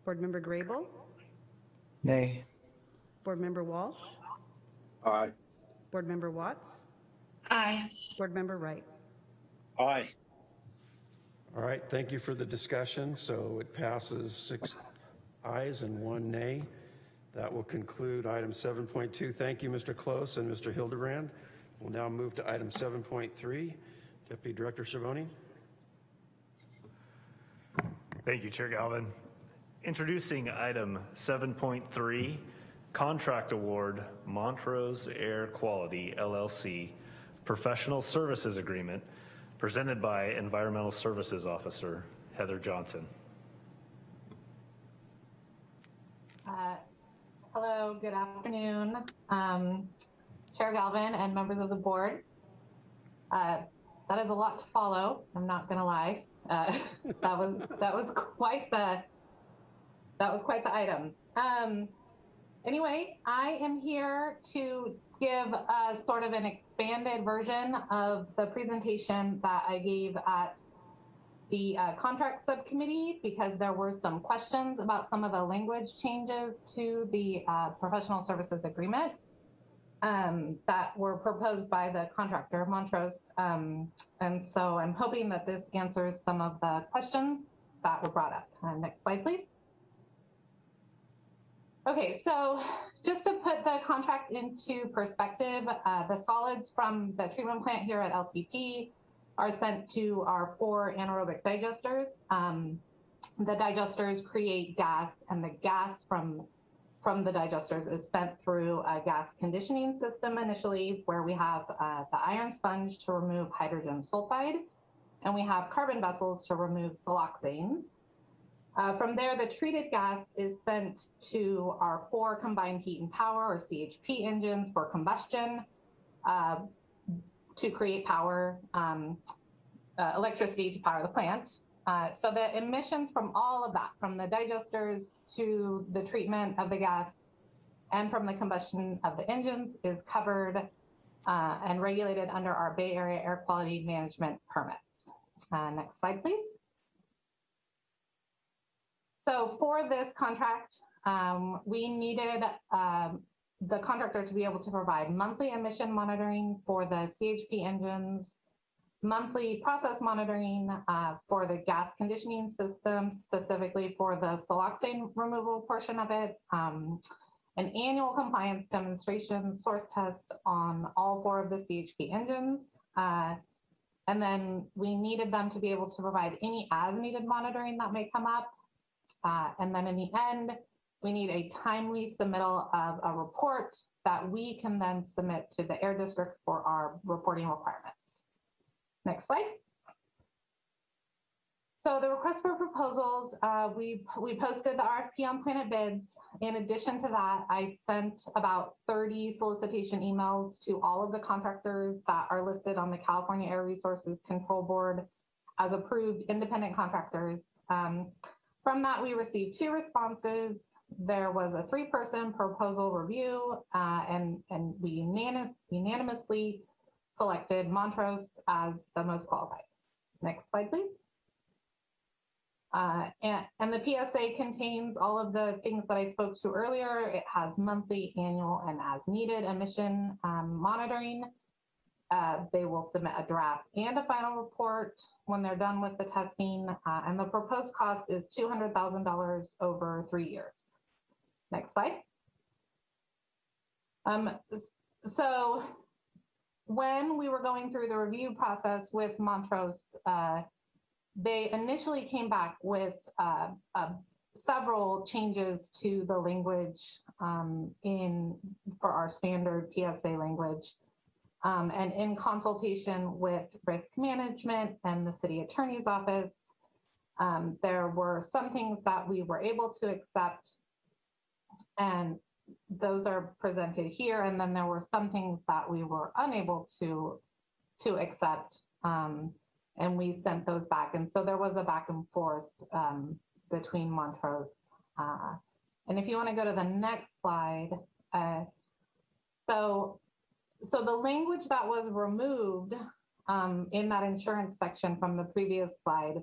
Board Member Grable, Nay. Board Member Walsh, Aye. Board Member Watts, Aye. Board Member Wright. Aye. All right, thank you for the discussion. So it passes six ayes and one nay. That will conclude item 7.2. Thank you, Mr. Close and Mr. Hildebrand. We'll now move to item 7.3. Deputy Director Schiavone. Thank you, Chair Galvin. Introducing item 7.3, Contract Award Montrose Air Quality LLC Professional Services Agreement, presented by Environmental Services Officer Heather Johnson. Uh, Hello, good afternoon, um, Chair Galvin and members of the board. Uh, That is a lot to follow, I'm not gonna lie. Uh, (laughs) That was, that was quite the, that was quite the item. Um, Anyway, I am here to give a sort of an expanded version of the presentation that I gave at the uh, contract subcommittee because there were some questions about some of the language changes to the uh, professional services agreement um, that were proposed by the contractor, Montrose. Um, and so I'm hoping that this answers some of the questions that were brought up. Uh, next slide, please. Okay, so just to put the contract into perspective, uh, the solids from the treatment plant here at LTP are sent to our four anaerobic digesters. Um, the digesters create gas, and the gas from from the digesters is sent through a gas conditioning system initially, where we have uh, the iron sponge to remove hydrogen sulfide, and we have carbon vessels to remove siloxanes. Uh, from there, the treated gas is sent to our four combined heat and power, or CHP engines, for combustion. Uh, to create power, um, uh, electricity to power the plant. Uh, so the emissions from all of that, from the digesters to the treatment of the gas and from the combustion of the engines is covered uh, and regulated under our Bay Area Air Quality Management permits. Uh, next slide, please. So for this contract, um, we needed um, the contractor to be able to provide monthly emission monitoring for the CHP engines, monthly process monitoring uh, for the gas conditioning system, specifically for the siloxane removal portion of it, um, an annual compliance demonstration source test on all four of the CHP engines. Uh, and then we needed them to be able to provide any as needed monitoring that may come up. Uh, and then in the end, we need a timely submittal of a report that we can then submit to the air district for our reporting requirements. Next slide. So the request for proposals, uh, we, we posted the RFP on PlanetBids. In addition to that, I sent about 30 solicitation emails to all of the contractors that are listed on the California Air Resources Control Board as approved independent contractors. Um, from that, we received two responses. There was a three-person proposal review, uh, and, and we unanim unanimously selected Montrose as the most qualified. Next slide, please. Uh, and, and the PSA contains all of the things that I spoke to earlier. It has monthly, annual, and as needed emission um, monitoring. Uh, they will submit a draft and a final report when they're done with the testing. Uh, and the proposed cost is $200,000 over three years. Next slide. Um, so when we were going through the review process with Montrose, uh, they initially came back with uh, uh, several changes to the language um, in for our standard PSA language. Um, and in consultation with risk management and the city attorney's office, um, there were some things that we were able to accept and those are presented here. And then there were some things that we were unable to, to accept. Um, and we sent those back. And so there was a back and forth um, between Montrose. Uh, and if you want to go to the next slide, uh, so so the language that was removed um, in that insurance section from the previous slide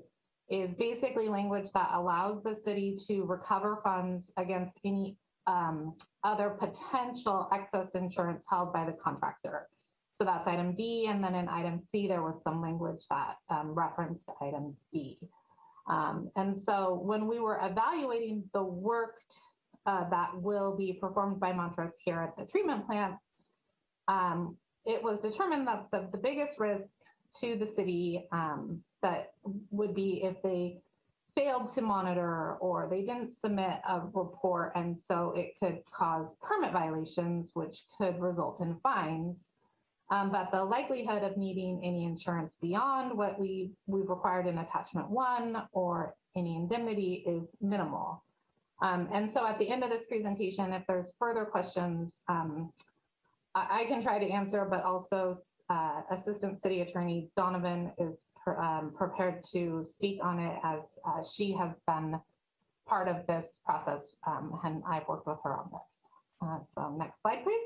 is basically language that allows the city to recover funds against any um, other potential excess insurance held by the contractor. So that's item B. And then in item C, there was some language that um, referenced item B. Um, and so when we were evaluating the work uh, that will be performed by Montrose here at the treatment plant, um, it was determined that the, the biggest risk to the city um, that would be if they failed to monitor or they didn't submit a report and so it could cause permit violations which could result in fines. Um, but the likelihood of needing any insurance beyond what we we've required in attachment one or any indemnity is minimal. Um, and so at the end of this presentation if there's further questions um, I, can try to answer but also uh, assistant city attorney donovan is um, prepared to speak on it as uh, she has been part of this process um, and I've worked with her on this. Uh, so next slide, please.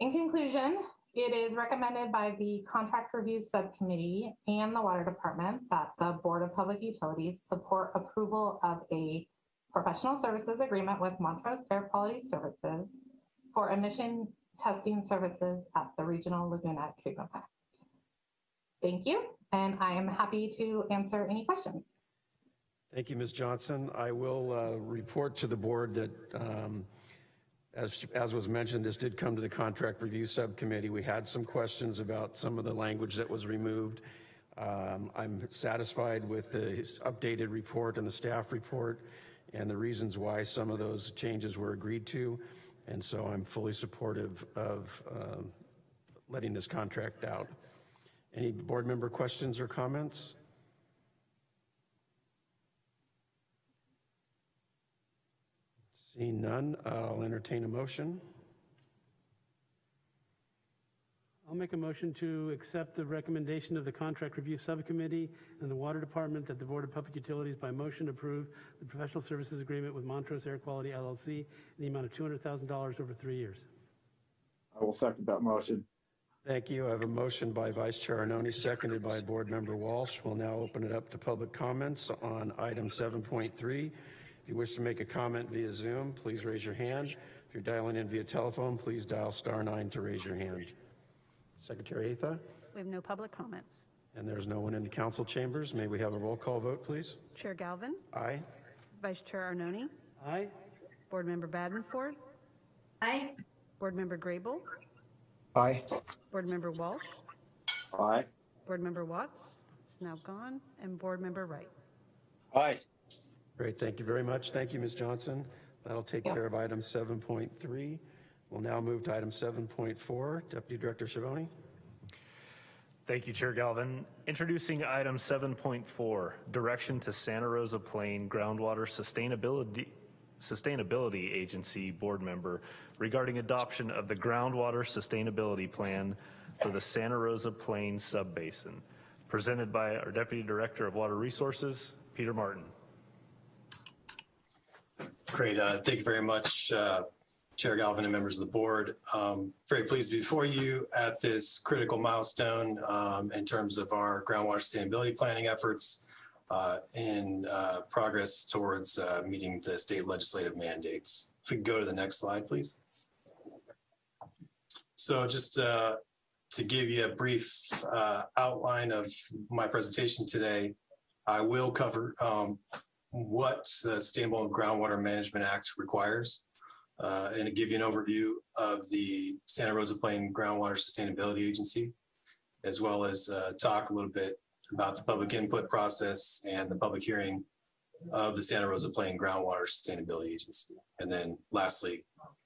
In conclusion, it is recommended by the Contract Review Subcommittee and the Water Department that the Board of Public Utilities support approval of a professional services agreement with Montrose Air Quality Services for emission testing services at the Regional Laguna Treatment Plant. Thank you, and I am happy to answer any questions. Thank you, Ms. Johnson. I will uh, report to the board that, um, as, as was mentioned, this did come to the contract review subcommittee. We had some questions about some of the language that was removed. Um, I'm satisfied with the updated report and the staff report and the reasons why some of those changes were agreed to. And so I'm fully supportive of uh, letting this contract out. Any board member questions or comments? Seeing none, I'll entertain a motion. I'll make a motion to accept the recommendation of the Contract Review Subcommittee and the Water Department that the Board of Public Utilities by motion approve the professional services agreement with Montrose Air Quality LLC in the amount of $200,000 over three years. I will second that motion. Thank you. I have a motion by Vice Chair Arnone, seconded by Board Member Walsh. We'll now open it up to public comments on item 7.3. If you wish to make a comment via Zoom, please raise your hand. If you're dialing in via telephone, please dial star nine to raise your hand. Secretary Atha, We have no public comments. and there's no one in the council chambers. May we have a roll call vote, please? Chair Galvin, Aye. Vice Chair Arnone, Aye. Board Member Badenford, Aye. Board Member Grable, Aye. Board Member Walsh, Aye. Board Member Watts is now gone, and Board Member Wright. Aye. Great, thank you very much. Thank you, Ms. Johnson. That'll take care of item 7.3. We'll now move to item 7.4. Deputy Director Schiavone. Thank you, Chair Galvin. Introducing item 7.4, direction to Santa Rosa Plain Groundwater Sustainability Sustainability Agency Board Member regarding adoption of the Groundwater Sustainability Plan for the Santa Rosa Plain Subbasin, presented by our Deputy Director of Water Resources, Peter Martin. Great. Uh, Thank you very much, uh, Chair Galvin and members of the board. Um, Very pleased to be before you at this critical milestone um, in terms of our groundwater sustainability planning efforts uh, in uh, progress towards uh, meeting the state legislative mandates. If we could go to the next slide, please. So just uh, to give you a brief uh, outline of my presentation today, I will cover um, what the Sustainable Groundwater Management Act requires, uh, and give you an overview of the Santa Rosa Plain Groundwater Sustainability Agency, as well as uh, talk a little bit about the public input process and the public hearing of the Santa Rosa Plain Groundwater Sustainability Agency. And then lastly,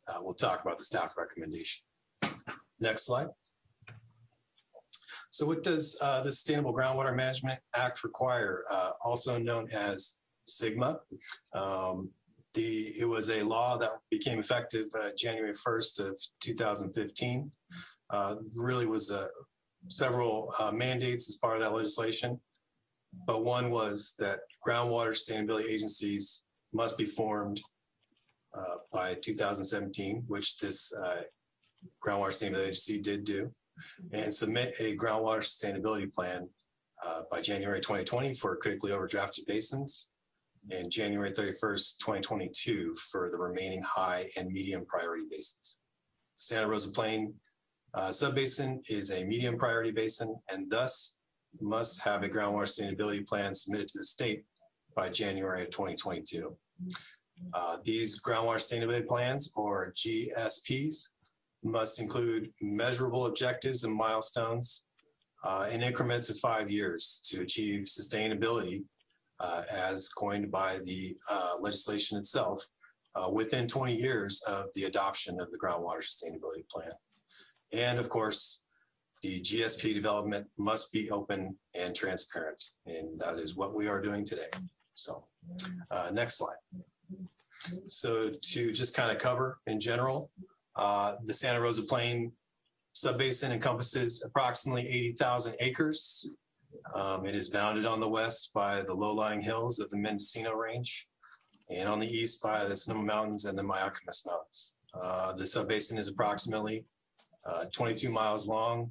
uh, we'll talk about the staff recommendation. Next slide. So what does uh, the Sustainable Groundwater Management Act require, uh, also known as SGMA? Um, the, it was a law that became effective uh, January 1st of 2015. Uh, really was uh, several uh, mandates as part of that legislation. But one was that groundwater sustainability agencies must be formed uh, by 2017, which this groundwater sustainability agency did do, and submit a groundwater sustainability plan by January 2020 for critically overdrafted basins and January 31st, 2022 for the remaining high and medium priority basins. Santa Rosa Plain uh, subbasin is a medium priority basin and thus must have a groundwater sustainability plan submitted to the state by January of 2022. Uh, these groundwater sustainability plans or GSPs must include measurable objectives and milestones uh, in increments of five years to achieve sustainability as coined by the uh, legislation itself uh, within 20 years of the adoption of the groundwater sustainability plan. And of course, the GSP development must be open and transparent, and that is what we are doing today. So uh, next slide. So to just kind of cover in general, uh, the Santa Rosa Plain subbasin encompasses approximately 80,000 acres. Um, it is bounded on the west by the low-lying hills of the Mendocino Range and on the east by the Sonoma Mountains and the Mayacamas Mountains. Uh, the subbasin is approximately uh, 22 miles long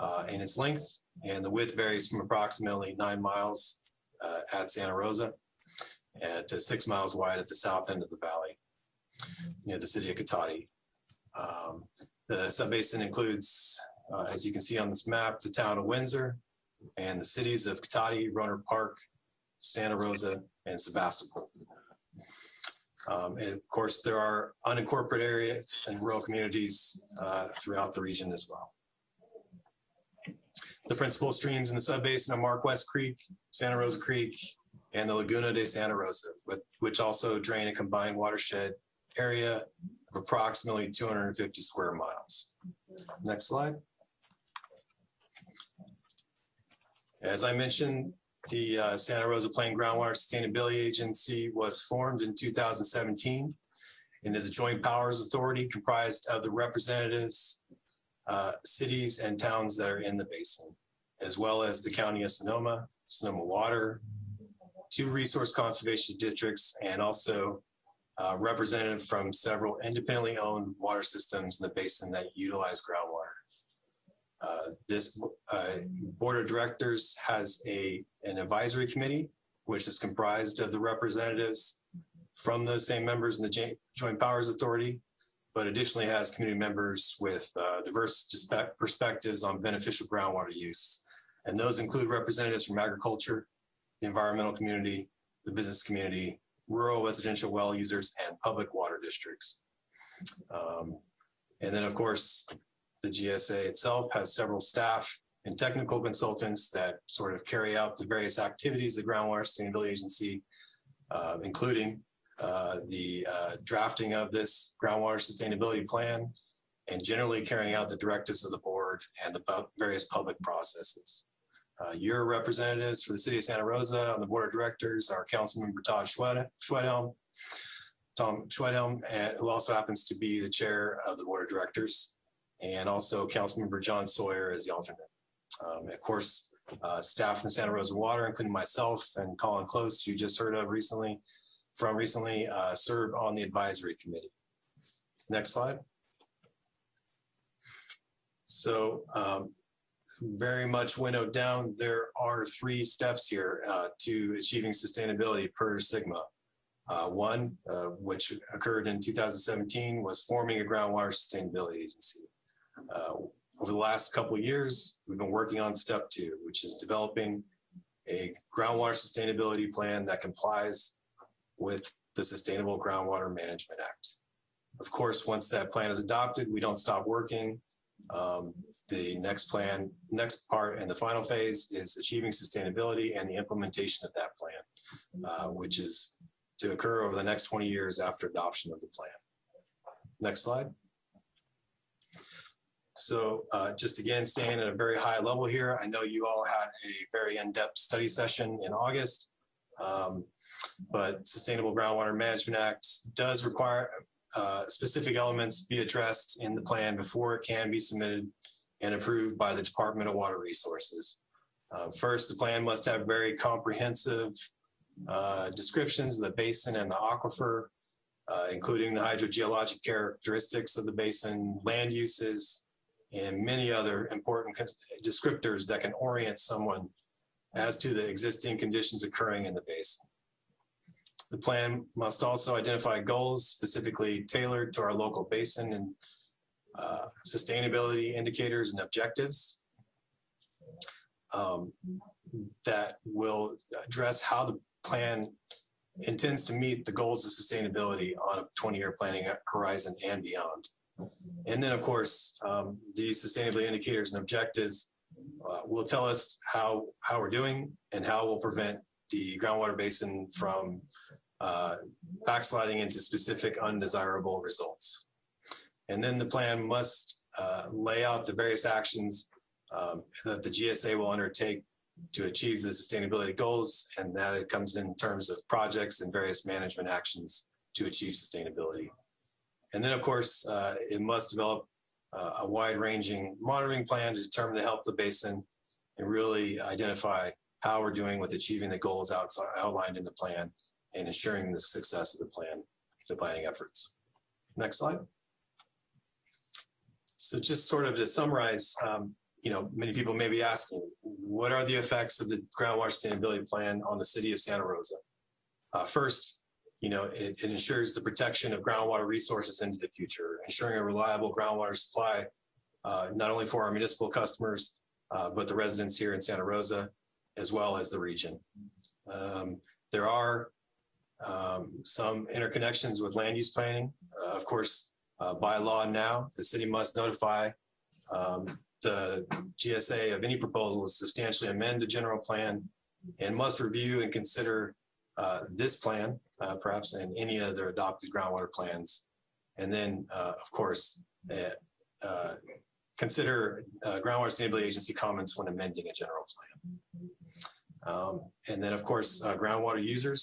uh, in its length, and the width varies from approximately nine miles uh, at Santa Rosa uh, to six miles wide at the south end of the valley near the city of Cotati. Um, the subbasin includes, uh, as you can see on this map, the town of Windsor and the cities of Cotati, Rohnert Park, Santa Rosa, and Sebastopol. Um, and of course, there are unincorporated areas and rural communities uh, throughout the region as well. The principal streams in the subbasin are Mark West Creek, Santa Rosa Creek, and the Laguna de Santa Rosa, with, which also drain a combined watershed area of approximately 250 square miles. Next slide. As I mentioned, the uh, Santa Rosa Plain Groundwater Sustainability Agency was formed in 2017 and is a joint powers authority comprised of the representatives uh, cities and towns that are in the basin, as well as the county of Sonoma, Sonoma Water, two resource conservation districts, and also uh, representative from several independently owned water systems in the basin that utilize groundwater. Uh, This uh, board of directors has a, an advisory committee, which is comprised of the representatives from those same members in the Joint- Powers Authority, but additionally has community members with uh, diverse perspectives on beneficial groundwater use. And those include representatives from agriculture, the environmental community, the business community, rural residential well users, and public water districts. Um, And then, of course, the GSA itself has several staff and technical consultants that sort of carry out the various activities of the Groundwater Sustainability Agency, uh, including uh, the uh, drafting of this groundwater sustainability plan and generally carrying out the directives of the board and the various public processes. Uh, Your representatives for the city of Santa Rosa on the board of directors are Councilmember Todd Schwed- Schwedhelm, Tom Schwedhelm, who also happens to be the chair of the board of directors, and also Councilmember John Sawyer as the alternate. Um, Of course, uh, staff from Santa Rosa Water, including myself and Colin Close, you just heard of recently, from recently, uh, serve on the advisory committee. Next slide. So um, very much winnowed down, there are three steps here uh, to achieving sustainability per SGMA. Uh, One, uh, which occurred in 2017, was forming a groundwater sustainability agency. Uh, Over the last couple of years, we've been working on step two, which is developing a groundwater sustainability plan that complies with the Sustainable Groundwater Management Act. Of course, once that plan is adopted, we don't stop working. Um, The next plan, next part and the final phase is achieving sustainability and the implementation of that plan, uh, which is to occur over the next 20 years after adoption of the plan. Next slide. So uh, just again, staying at a very high level here, I know you all had a very in-depth study session in August. Um, But Sustainable Groundwater Management Act does require uh, specific elements be addressed in the plan before it can be submitted and approved by the Department of Water Resources. Uh, First, the plan must have very comprehensive uh, descriptions of the basin and the aquifer, uh, including the hydrogeologic characteristics of the basin, land uses, and many other important descriptors that can orient someone as to the existing conditions occurring in the basin. The plan must also identify goals specifically tailored to our local basin and uh, sustainability indicators and objectives um, that will address how the plan intends to meet the goals of sustainability on a 20-year planning horizon and beyond. And then, of course, um, these sustainability indicators and objectives uh, will tell us how, how we're doing and how we'll prevent the groundwater basin from uh, backsliding into specific undesirable results. And then the plan must uh, lay out the various actions um, that the GSA will undertake to achieve the sustainability goals, and that it comes in terms of projects and various management actions to achieve sustainability. And then, of course, uh, it must develop uh, a wide-ranging monitoring plan to determine the health of the basin and really identify how we're doing with achieving the goals outside, outlined in the plan and ensuring the success of the plan, the planning efforts. Next slide. So just sort of to summarize, um, you know, many people may be asking, what are the effects of the groundwater sustainability plan on the city of Santa Rosa? Uh, first, you know, it, it ensures the protection of groundwater resources into the future, ensuring a reliable groundwater supply, uh, not only for our municipal customers, uh, but the residents here in Santa Rosa, as well as the region. Um, there are um, some interconnections with land use planning. Uh, of course, uh, by law now, the city must notify um, the GSA of any proposal to substantially amend the general plan and must review and consider uh, this plan, uh, perhaps, and any other adopted groundwater plans. And then, uh, of course, uh, uh, consider uh, groundwater sustainability agency comments when amending a general plan. Um, and then, of course, uh, groundwater users,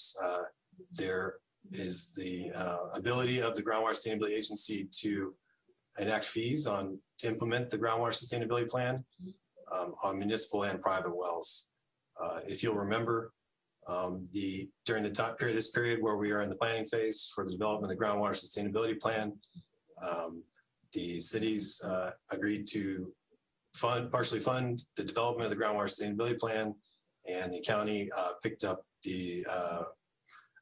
there is the ability of the groundwater sustainability agency to enact fees on, to implement the groundwater sustainability plan um, on municipal and private wells. Uh, If you'll remember, um, the, during the time period, this period where we are in the planning phase for the development of the groundwater sustainability plan, um, the cities uh, agreed to fund, partially fund the development of the groundwater sustainability plan, and the county uh, picked up the uh,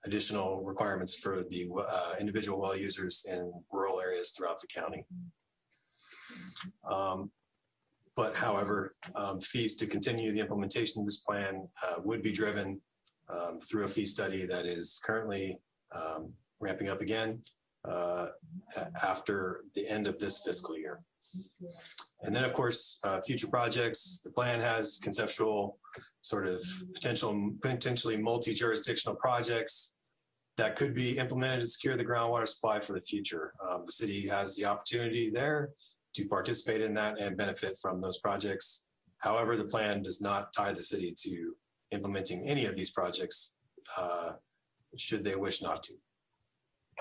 additional requirements for the uh, individual well users in rural areas throughout the county. Um, But however, um, fees to continue the implementation of this plan uh, would be driven um, through a fee study that is currently um, ramping up again uh, after the end of this fiscal year. And then, of course, uh, future projects, the plan has conceptual sort of potential, potentially multi-jurisdictional projects that could be implemented to secure the groundwater supply for the future. Um, The city has the opportunity there to participate in that and benefit from those projects. However, the plan does not tie the city to implementing any of these projects, uh, should they wish not to.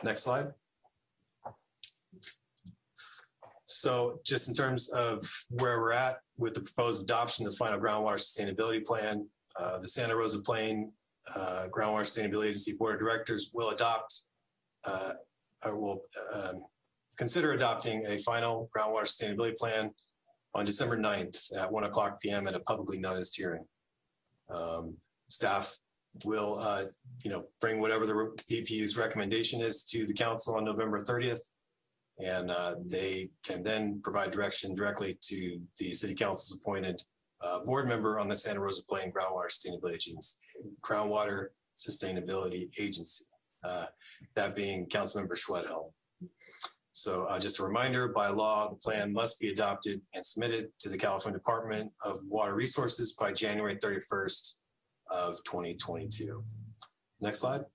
Next slide. So just in terms of where we're at with the proposed adoption of the final groundwater sustainability plan, uh, the Santa Rosa Plain uh, Groundwater Sustainability Agency Board of Directors will adopt uh, or will um, consider adopting a final groundwater sustainability plan on December 9th at one o'clock PM at a publicly noticed hearing. Um, Staff will, uh, you know, bring whatever the BPU's recommendation is to the council on November 30th. And uh, they can then provide direction directly to the city council's appointed uh, board member on the Santa Rosa Plain Groundwater Sustainability Agency, Groundwater Sustainability Agency. uh, That being Councilmember Schwedhelm. So uh, just a reminder, by law, the plan must be adopted and submitted to the California Department of Water Resources by January 31st of 2022. Next slide.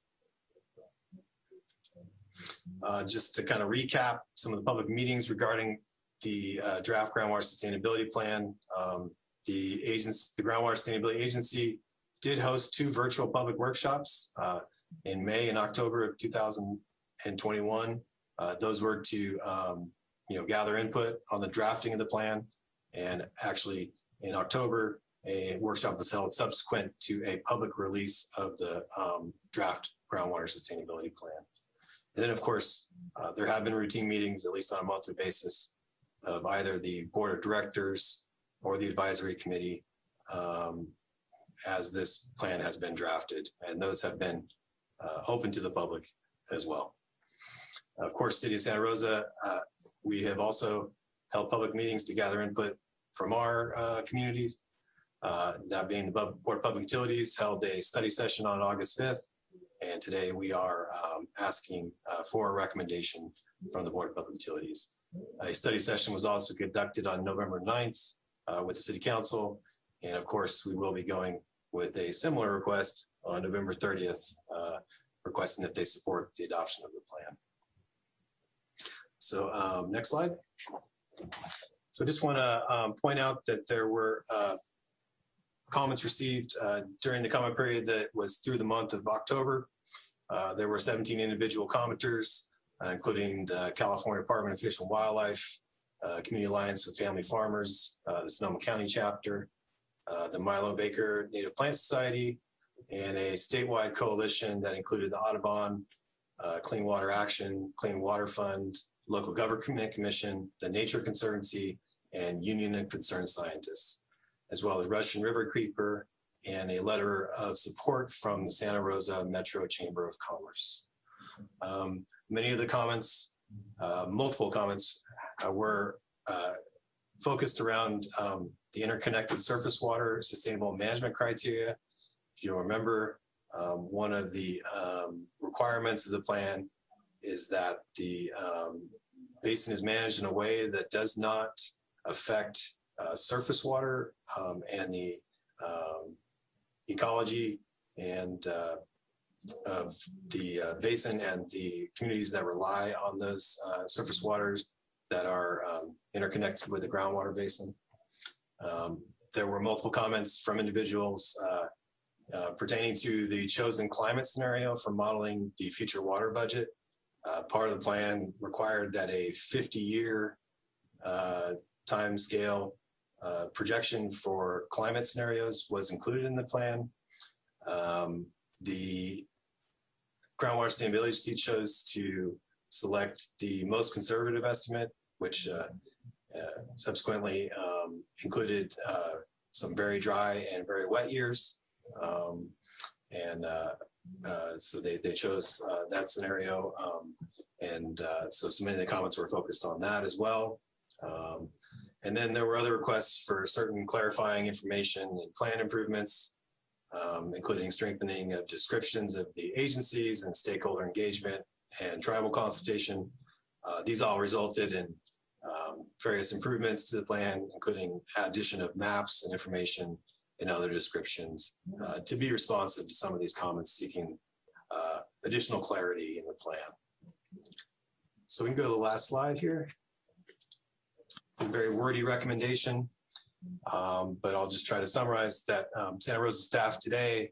Uh, Just to kind of recap some of the public meetings regarding the uh, draft groundwater sustainability plan. um, The agents, the groundwater sustainability agency did host two virtual public workshops uh, in May and October of 2021. Uh, Those were to, um, you know, gather input on the drafting of the plan. And actually, in October, a workshop was held subsequent to a public release of the um, draft groundwater sustainability plan. And then, of course, uh, there have been routine meetings, at least on a monthly basis, of either the board of directors or the advisory committee um, as this plan has been drafted. And those have been uh, open to the public as well. Of course, City of Santa Rosa, uh, we have also held public meetings to gather input from our uh, communities. Uh, That being the Board of Public Utilities held a study session on August 5th. And today we are um, asking uh, for a recommendation from the Board of Public Utilities. A study session was also conducted on November 9th uh, with the City Council. And of course, we will be going with a similar request on November 30th, uh, requesting that they support the adoption of the plan. So um, next slide. So I just want to point out that there were uh, comments received uh, during the comment period that was through the month of October. Uh, There were 17 individual commenters, uh, including the California Department of Fish and Wildlife, uh, Community Alliance with Family Farmers, uh, the Sonoma County chapter, the Milo Baker Native Plant Society, and a statewide coalition that included the Audubon, Clean Water Action, Clean Water Fund, Local Government Commission, the Nature Conservancy, and Union and Concerned Scientists, as well as Russian Riverkeeper, and a letter of support from the Santa Rosa Metro Chamber of Commerce. Um, Many of the comments, uh, multiple comments, uh, were uh, focused around um, the interconnected surface water sustainable management criteria. If you remember, um, one of the um, requirements of the plan is that the um, basin is managed in a way that does not affect uh, surface water um, and the um, ecology and uh, of the uh, basin and the communities that rely on those uh, surface waters that are um, interconnected with the groundwater basin. Um, there were multiple comments from individuals uh, uh, pertaining to the chosen climate scenario for modeling the future water budget. Uh, part of the plan required that a 50-year uh, time scale uh, projection for climate scenarios was included in the plan. Um, The groundwater sustainability agency chose to select the most conservative estimate, which uh, uh, subsequently um, included uh, some very dry and very wet years. Um, and uh, so they, they chose uh, that scenario. Um, and uh, so so many of the comments were focused on that as well. Um, and then there were other requests for certain clarifying information and plan improvements, um, including strengthening of descriptions of the agencies and stakeholder engagement and tribal consultation. Uh, these all resulted in um, various improvements to the plan, including addition of maps and information and other descriptions uh, to be responsive to some of these comments seeking uh, additional clarity in the plan. So we can go to the last slide here. A very wordy recommendation, um, but I'll just try to summarize that um, Santa Rosa staff today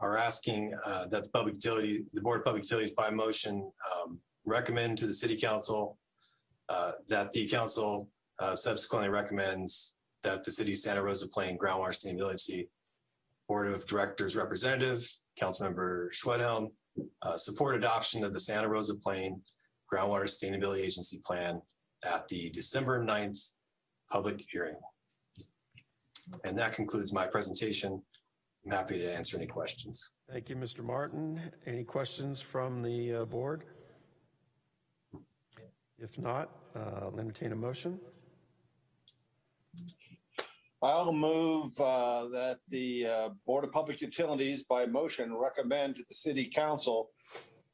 are asking uh, that the public utility, the Board of Public Utilities by motion um, recommend to the City Council uh, that the council uh, subsequently recommends that the City of Santa Rosa Plain Groundwater Sustainability Board of Directors Representative, Councilmember Schwedhelm, uh, support adoption of the Santa Rosa Plain Groundwater Sustainability Agency Plan at the December 9th public hearing. And that concludes my presentation. I'm happy to answer any questions. Thank you, Mr. Martin. Any questions from the uh, board? If not, uh, I'll entertain a motion. I'll move uh, that the uh, Board of Public Utilities by motion recommend to the city council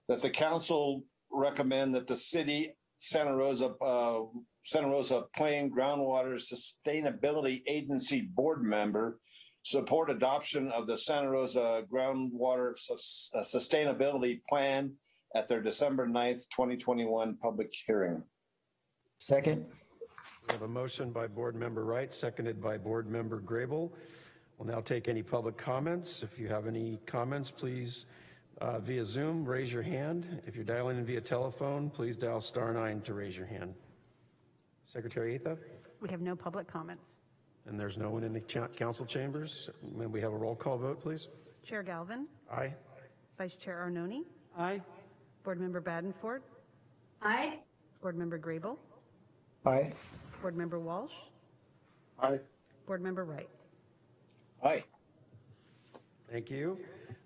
that the council recommend that the city Santa Rosa, uh, Santa Rosa Plain Groundwater Sustainability Agency Board member support adoption of the Santa Rosa Groundwater Sus- uh, Sustainability Plan at their December 9th, 2021 public hearing. Second. We have a motion by Board Member Wright, seconded by Board Member Grable. We'll now take any public comments. If you have any comments, please uh, via Zoom, raise your hand. If you're dialing in via telephone, please dial star nine to raise your hand. Secretary Atha? We have no public comments. And there's no one in the cha- council chambers. May we have a roll call vote, please? Chair Galvin, Aye. Vice Chair Arnone, Aye. Board Member Badenford, Aye. Board Member Grable, Aye. Board Member Walsh, Aye. Board Member Wright. Aye. Thank you.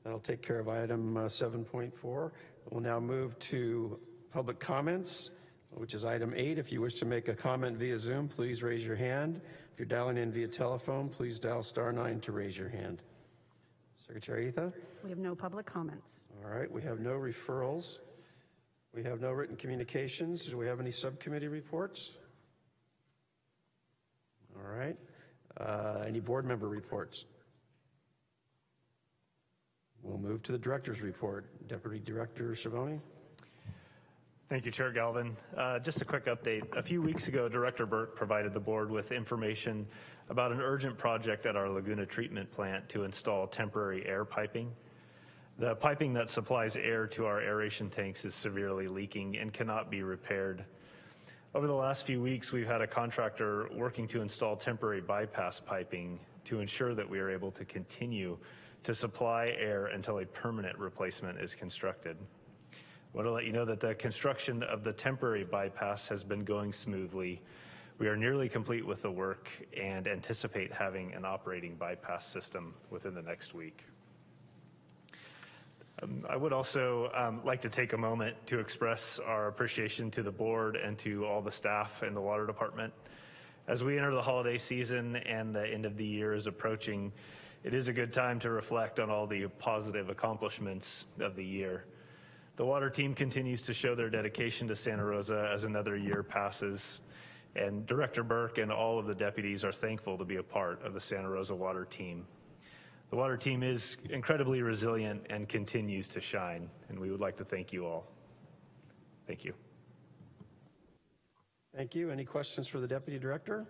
That'll take care of item uh, 7.4. We'll now move to public comments, which is item eight. If you wish to make a comment via Zoom, please raise your hand. If you're dialing in via telephone, please dial star nine to raise your hand. Secretary Atha? We have no public comments. All right, we have no referrals. We have no written communications. Do we have any subcommittee reports? All right. Uh, Any board member reports? We'll move to the director's report. Deputy Director Schiavone? Thank you, Chair Galvin. Uh, Just a quick update. A few weeks ago, Director Burke provided the board with information about an urgent project at our Laguna Treatment Plant to install temporary air piping. The piping that supplies air to our aeration tanks is severely leaking and cannot be repaired. Over the last few weeks, we've had a contractor working to install temporary bypass piping to ensure that we are able to continue to supply air until a permanent replacement is constructed. I want to let you know that the construction of the temporary bypass has been going smoothly. We are nearly complete with the work and anticipate having an operating bypass system within the next week. Um, I would also um, like to take a moment to express our appreciation to the board and to all the staff in the water department. As we enter the holiday season and the end of the year is approaching, it is a good time to reflect on all the positive accomplishments of the year. The water team continues to show their dedication to Santa Rosa as another year passes, and Director Burke and all of the deputies are thankful to be a part of the Santa Rosa water team. The water team is incredibly resilient and continues to shine, and we would like to thank you all. Thank you. Thank you. Any questions for the Deputy Director?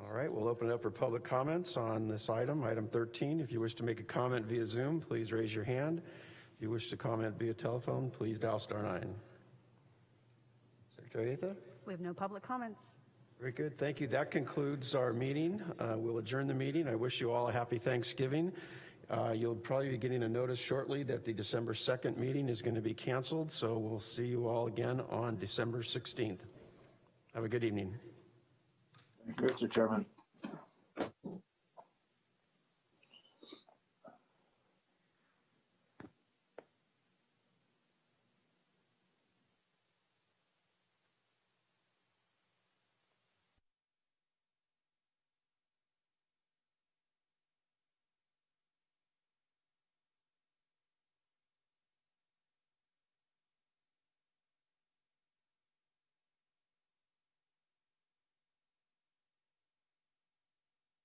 All right, we'll open it up for public comments on this item, item 13. If you wish to make a comment via Zoom, please raise your hand. If you wish to comment via telephone, please dial star nine. Joyetha? We have no public comments. Very good, thank you. That concludes our meeting. Uh, We'll adjourn the meeting. I wish you all a happy Thanksgiving. Uh, You'll probably be getting a notice shortly that the December 2nd meeting is going to be canceled, so we'll see you all again on December 16th. Have a good evening. Mr. Chairman,